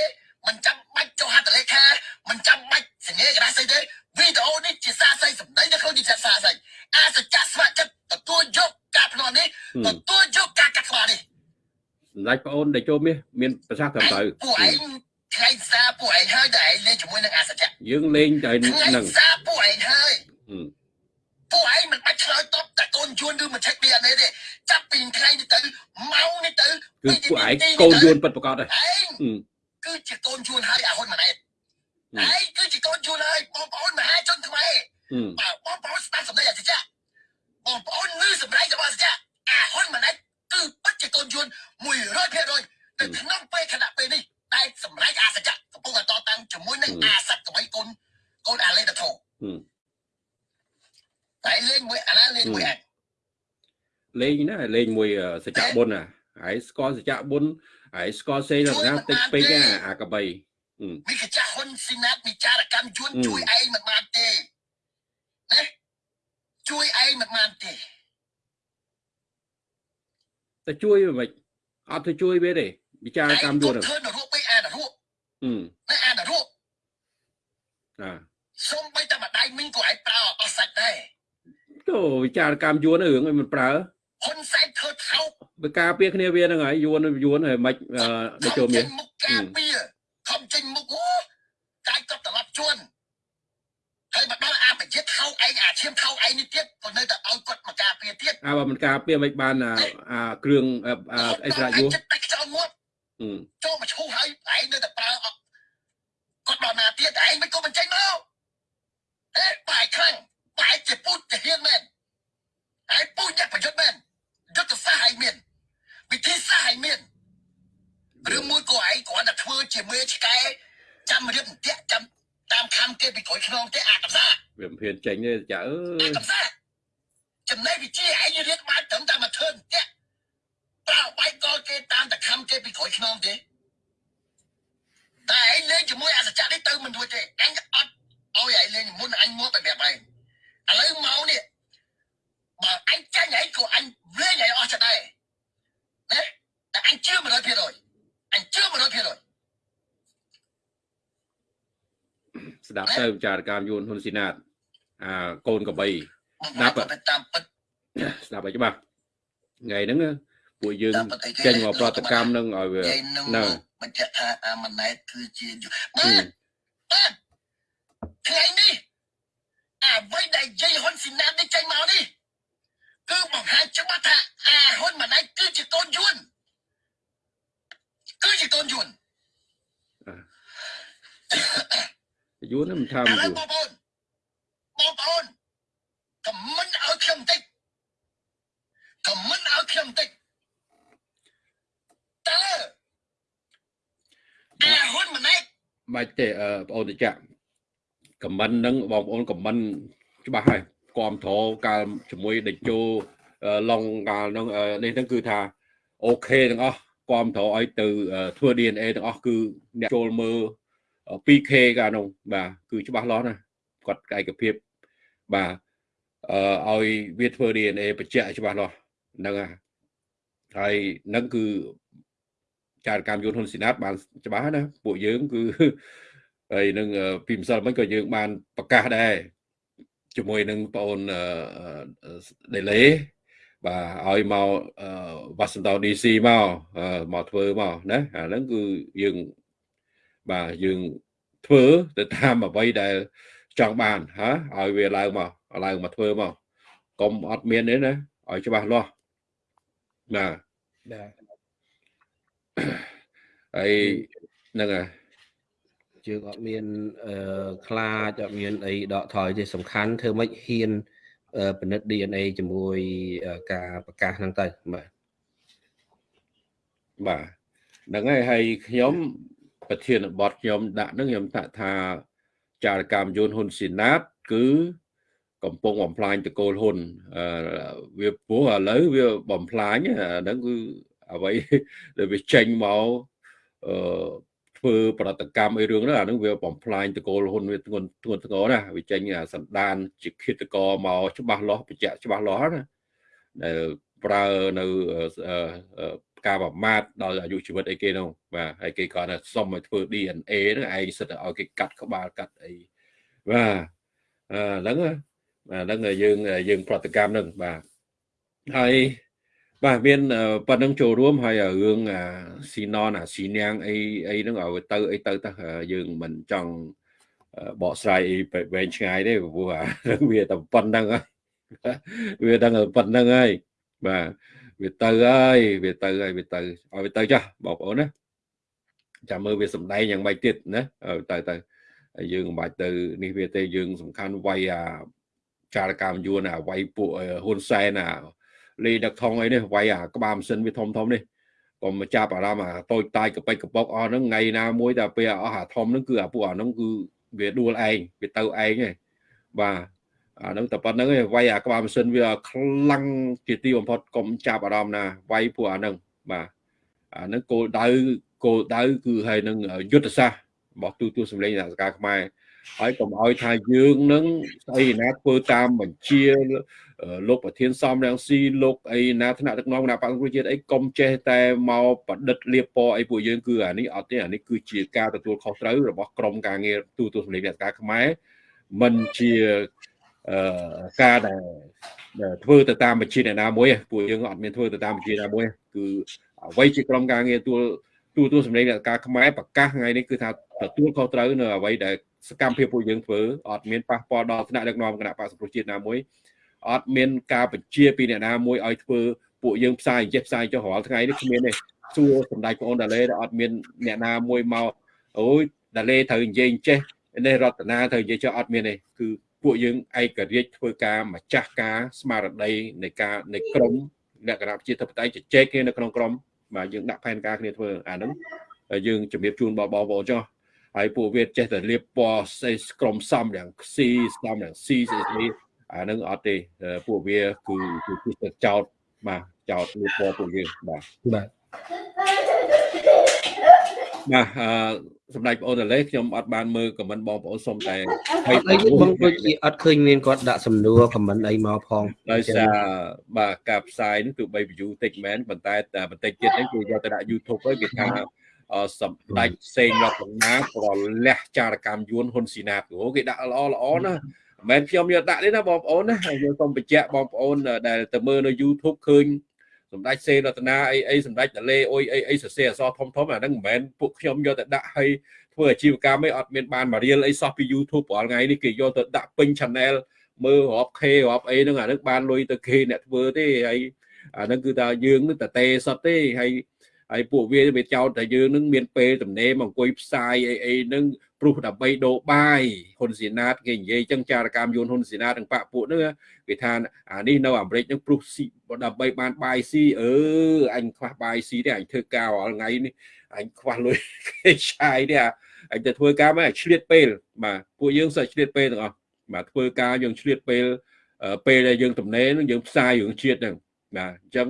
មិនចាំបាច់ចុះហត្ថលេខាមិនចាំបាច់សញ្ញាក្រាស់ស្អីទេវីដេអូនេះជាសាស្អីសម្ដីនៅក្នុងនេះជាសាស្អីអាសច្ចៈស្វាចិត្តទទួលយកការភ្នាល់នេះទទួលយកការកាត់ក្បាលនេះសម្ដេចប្អូនដែលចូលមាសមានប្រសាសន៍ត្រឹមត្រូវពួកឯង ថ្ងៃសារពួកឯងហើយដែលឯងលេងជាមួយនឹងអាសច្ចៈយើងលេងតែថ្ងៃហ្នឹងសារពួកឯងហើយពួកឯងមិនបាច់ឆ្លើយតបតែកូនជួនឬមិនឆែក DNA ទេចាប់ពីថ្ងៃនេះទៅម៉ោងនេះទៅគឺពួកឯងកូនយួនពិតប្រកបហើយឯងគឺជាកូនជួនហើយអាហ៊ុនម៉ាណែតឯងគឺជាកូនជួនហើយបងប្អូនមហាជនខ្មែរបាទបងប្អូនស្ដាប់សម្ដីអាសច្ចៈបងប្អូនឮសម្ដីរបស់អាសច្ចៈអាហ៊ុនម៉ាណែតគឺពិតជាកូនជួន100%នៅក្នុងពេលខណៈពេលនេះ តែសម្រេចអាសច្ចៈកំពុងតែតតាំងជាមួយនឹងអាសត្តកបៃកូនកូនអាលេតធោតែលេងមួយអាណាលេងមួយអញលេងណាលេងមួយសច្ចៈបុណ្យណាហើយស្គាល់សច្ចៈបុណ្យហើយស្គាល់សេណាតិចពេកអាកបីមីកចាស់ហ៊ុនស៊ីណាតមីចារកម្មជួនជួយឯងមិនបានទេណាជួយឯងមិនបានទេតែជួយមិនអត់ទៅជួយវាទេ វិចារកម្មយួនធ្វើនរកពេកអានរកអឺណាអានរកអាសុំបីតែម្ដាយមីងក៏ឯងប្រើអស់សាច់ដែរទៅវិចារកម្មយួនរឿងឲ្យមិនប្រើហ៊ុនសែនធ្វើថោកបើការពារគ្នាវាហ្នឹងហើយយួនយួនហើយមិនដូចចូលមានមុខការពារខំចេញមុខអូកាយក៏ត្រឡប់ជួនហើយមកដល់អាបជាថោកឯងអាឈាមថោកឯងនេះទៀតក៏នៅតែឲ្យគាត់មកការពារទៀតអើបើមិនការពារមិនបានអាគ្រឿងអិសរាយុចិត្តតែខ្យល់ងាប់ ចូលមកឈូសហើយឯងនៅតែប្រើគាត់ដល់ណាទៀតឯងមិនក៏មិនចេញមកអេបាយខ្លាំងបាយជាពូជជាហ៊ានមែនហើយពូជយ៉ាងប្រយុទ្ធមែនយុទ្ធសាស្ត្រឯងមានវិធីសាស្ត្រឯងមានឬមួយក៏ឯងគ្រាន់តែធ្វើជាមេឆ្កែចាំរៀបតាក់ចាំតាមខំគេពីក្រោយខ្នងទេអាកំសាវាមិនហ៊ានចេញទេចាអើអាយកំសាចំណេះវិជាឯងរៀនបានត្រឹមតែមកធ្វើតាក់ ប្រើបាយកលគេតាមតែខំគេពីក្រោយខ្នងទេតែឯងលេងជាមួយអសច្ចៈនេះទៅមិនរួចទេអញអត់ឲ្យឯងលេងមុនអញមកបែបបែបឯងឥឡូវមកនេះបើអញចាញ់ឯងក៏អញលេងឯងអស់ចិត្តដែរណាតែអញជឿ100%អញជឿ100%ស្ដាប់ទៅវិចារកម្មយួនហ៊ុនស៊ីណាតអាកូនកបីដាប់តាមពិតស្ដាប់ឲ្យច្បាស់ថ្ងៃហ្នឹង ពួកយើងចេញមកប្រតិកម្មនឹងឲ្យវានៅបញ្ជាក់ថាអាម៉ាណែតគឺជាបាទបាទថ្ងៃនេះអ្វីដែលយាយហ៊ុនស៊ីណាតនេះចេញមកនេះគឺបង្ហាញច្បាស់ថាអាហ៊ុនម៉ាណែតគឺជាកូនយួនគឺជាកូនយួនយួនមិនថាឥមិនឡូយួវបងប្អូនបងប្អូនខមមិនឲ្យខ្ញុំបន្តិចខមមិនឲ្យខ្ញុំបន្តិច តើអាហ៊ុនម៉ាណែតបាច់ទេបងអូនតិចខមមិនហ្នឹងបងប្អូនខមមិនច្បាស់ហើយគ្រប់ត្រកាលជាមួយដេជោឡុងកាលហ្នឹងនេះហ្នឹងគឺថាអូខេទាំងអស់គ្រប់ត្រឲ្យទៅធ្វើ DNA ទាំងអស់គឺអ្នកចូលមើល 2K កាលនោះបាទគឺច្បាស់លាស់ណាគាត់ឯកភាពបាទអឺឲ្យវាធ្វើ DNA បញ្ជាក់ច្បាស់លាស់ហ្នឹងហើយហើយនឹងគឺ ចារកម្មយន្តហ៊ុនស៊ីណាតបានច្បាស់ណាពួកយើងគឺហើយនឹងពីម្សិលមិញក៏យើងបានប្រកាសដែរជាមួយនឹងបងអូនដេលេបាទឲ្យមកវ៉ាស៊ីនតោន DC មកមកធ្វើមកណាអាហ្នឹងគឺយើងបាទយើងធ្វើទៅតាមអ្វីដែលចង់បានហាឲ្យវាឡើងមកឡើងមកធ្វើមកកុំអត់មានទេណាឲ្យច្បាស់លាស់បាទបាទ ហើយហ្នឹងហើយយើងអត់មានអឺខ្លាចអត់មានអីដកថយទេសំខាន់ធ្វើម៉េចហ៊ានពិនិត្យ DNA ជាមួយការប្រកាសហ្នឹងទៅបាទបាទហ្នឹងហើយហើយខ្ញុំប្រធានបទខ្ញុំដាក់ហ្នឹងខ្ញុំថាថាចារកម្មយន្តហ៊ុនស៊ីណាតគឺកំពុងបំផ្លាញតកូលហ៊ុនអឺវាពោះឥឡូវវាបំផ្លាញហ្នឹងគឺ អ្វីដែលវាចេញមកអឺធ្វើប្រតិកម្មអីរឿងហ្នឹងអាហ្នឹងវាបំផ្លាញតកូលហ៊ុនវាធ្ងន់ធ្ងន់ធ្ងរណាវាចេញសន្តានជាឃាតករមកច្បាស់លាស់បញ្ជាក់ច្បាស់លាស់ណាដែលប្រើនៅការប្រមាថដល់អាយុជីវិតអីគេនោះបាទហើយគេគាត់ថាសុំឲ្យធ្វើ DNA ហ្នឹងឯងសិតតែឲ្យគេកាត់ក្បាលកាត់អីបាទអឺហ្នឹងបាទហ្នឹងយើងយើងប្រតិកម្មហ្នឹងបាទហើយ បាទមានប៉ុណ្្នឹងចូលរួមហើយរឿងអាស៊ីណនអាស៊ីនាងអីអីហ្នឹងឲ្យទៅអីទៅទៅយើងមិនចង់បកស្រាយអីវែងឆ្ងាយទេព្រោះអាវាតែប៉ុណ្្នឹងហើយវាដឹងប៉ុណ្្នឹងហើយបាទវាទៅហើយវាទៅហើយវាទៅឲ្យវាទៅចាស់បងប្អូនណាចាំមើលវាសំដែងយ៉ាងម៉េចទៀតណាទៅទៅហើយយើងមិនបាច់ទៅនេះវាទេយើងសំខាន់វាយអាចារកម្មយួនអាវាយពួកហ៊ុនសែនអា លេដឹកថងអីនេះវាយអាក្បាលម៉ាស៊ីនវាធំធំនេះកុំចាប់អារម្មណ៍អាតូចតាយកប៉ិចកប៉ុកអស់ហ្នឹងថ្ងៃណាមួយតែពេលអស់អាធំហ្នឹងគឺអាពួកអាហ្នឹងគឺវាដួលឯងវាទៅឯងឯងបាទអាហ្នឹងតែប៉ុណ្្នឹងឯងវាយអាក្បាលម៉ាស៊ីនវាខ្លាំងជាទីបំផុតកុំចាប់អារម្មណ៍ណាវាយពួកអាហ្នឹងបាទអាហ្នឹងគោលដៅគោលដៅគឺហើយនឹងយុទ្ធសាស្ត្ររបស់ទូទួលសម្លេងសហការខ្មែរហើយកុំឲ្យថាយើងនឹងស្អីណាធ្វើតាមបញ្ជា លោកប្រធានសំរងស៊ីលោកអីណាថ្នាក់ដឹកនាំគណៈបក្សប្រជាជាតិអីកុំចេះតែមកប្រឌិតលៀបពណ៌អីពួកយើងគឺអានេះអត់ទេអានេះគឺជាការទទួលខុសត្រូវរបស់ក្រមការងារទូទួលសម្លេងអ្នកការខ្មែរមិនជាអឺការដែលធ្វើទៅតាមបញ្ជាអ្នកណាមួយពួកយើងអត់មានធ្វើទៅតាមបញ្ជាណាមួយគឺអ្វីជាក្រមការងារទួលទូទួលសម្លេងអ្នកការខ្មែរប្រកាសថ្ងៃនេះគឺថាទទួលខុសត្រូវនៅអ្វីដែលសកម្មភាពពួកយើងធ្វើអត់មានប៉ះពាល់ដល់ថ្នាក់ដឹកនាំគណៈបក្សប្រជាជាតិណាមួយ អត់មានការបញ្ជាពីអ្នកណាមួយឲ្យធ្វើពួកយើងផ្សាយចេះផ្សាយចុះរាល់ថ្ងៃនេះគ្មានទេសួរសម្ដេចបងអូនដាលេអត់មានអ្នកណាមួយមកអូយដាលេត្រូវនិយាយចេះនេះរតនាត្រូវនិយាយចុះអត់មានទេគឺពួកយើងឯករាជ្យធ្វើការម្ចាស់ការស្មារតីនៃការនៃក្រមលក្ខណៈប្រជាធិបតេយ្យជជែកគ្នានៅក្នុងក្រមបាទយើងដាក់ផែនការគ្នាធ្វើអាហ្នឹងយើងជំរាបជូនបងបងប្អូនចុះហើយពួកវាចេះតែលៀបពណ៌ស្អីក្រមសំយ៉ាង C សំយ៉ាង C ស្អីស្អី អាហ្នឹងអត់ទេពួកវាគឺគឺចោតបាទចោតលៀបពណ៌ពួកយើងបាទបាទបាទអឺសម្ដេចបងអូនតលេខ្ញុំអត់បានមើលខមមិនបងប្អូនសុំតែហើយអីបងដូចជាអត់ឃើញមានគាត់ដាក់សំណួរខមមិនអីមកផងដោយសារបាទការផ្សាយនេះទោះបី view តិចមែនប៉ុន្តែតែបន្តិចទៀតនេះគឺយកទៅដាក់ YouTube ហើយគេថាសម្ដេចសេងរតនាប្រលះចារកម្មយួនហ៊ុនស៊ីណាតអូគេដាក់ល្អល្អណា មិនមែនខ្ញុំយកដាក់ទេណាបងប្អូនណាខ្ញុំសូមបញ្ជាក់បងប្អូនដែលទៅមើលនៅ YouTube ឃើញសម្ដេចសេរតនាអីអីសម្ដេចតលេអុយអីអីសរសេរអសធំធំអាហ្នឹងមិនមែនពួកខ្ញុំយកទៅដាក់ឲ្យធ្វើអាជីវកម្មអីអត់មានបានមករៀលអីសោះពី YouTube រាល់ថ្ងៃនេះគេយកទៅដាក់ពេញ channel មើលរាប់ K រាប់អីហ្នឹងអាហ្នឹងបានលុយទៅគេអ្នកធ្វើទេហើយអាហ្នឹងគឺថាយើងនឹងតេសតទេហើយហើយពួកវាវាចោទតែយើងនឹងមានពេលទំនេរមកអង្គុយផ្សាយអីអីនឹង ព្រោះដើម្បីដូរបាយហ៊ុនស៊ីណាតគេនិយាយចឹងចារកម្មយួនហ៊ុនស៊ីណាតទាំងបាក់ពួកហ្នឹងគេថាអានេះនៅអាមេរិកហ្នឹងព្រោះស៊ីដើម្បីបានបាយស៊ីអឺអញខ្វះបាយស៊ីទេអញធ្វើការរាល់ថ្ងៃនេះអញខ្វះលុយគេឆាយទេអញទៅធ្វើការមកឆ្លៀតពេលបាទពួកយើងសិតឆ្លៀតពេលទាំងអស់បាទធ្វើការយើងឆ្លៀតពេលពេលដែលយើងទំនេរហ្នឹងយើងផ្សាយរឿងជាតិហ្នឹងបាទអញ្ចឹង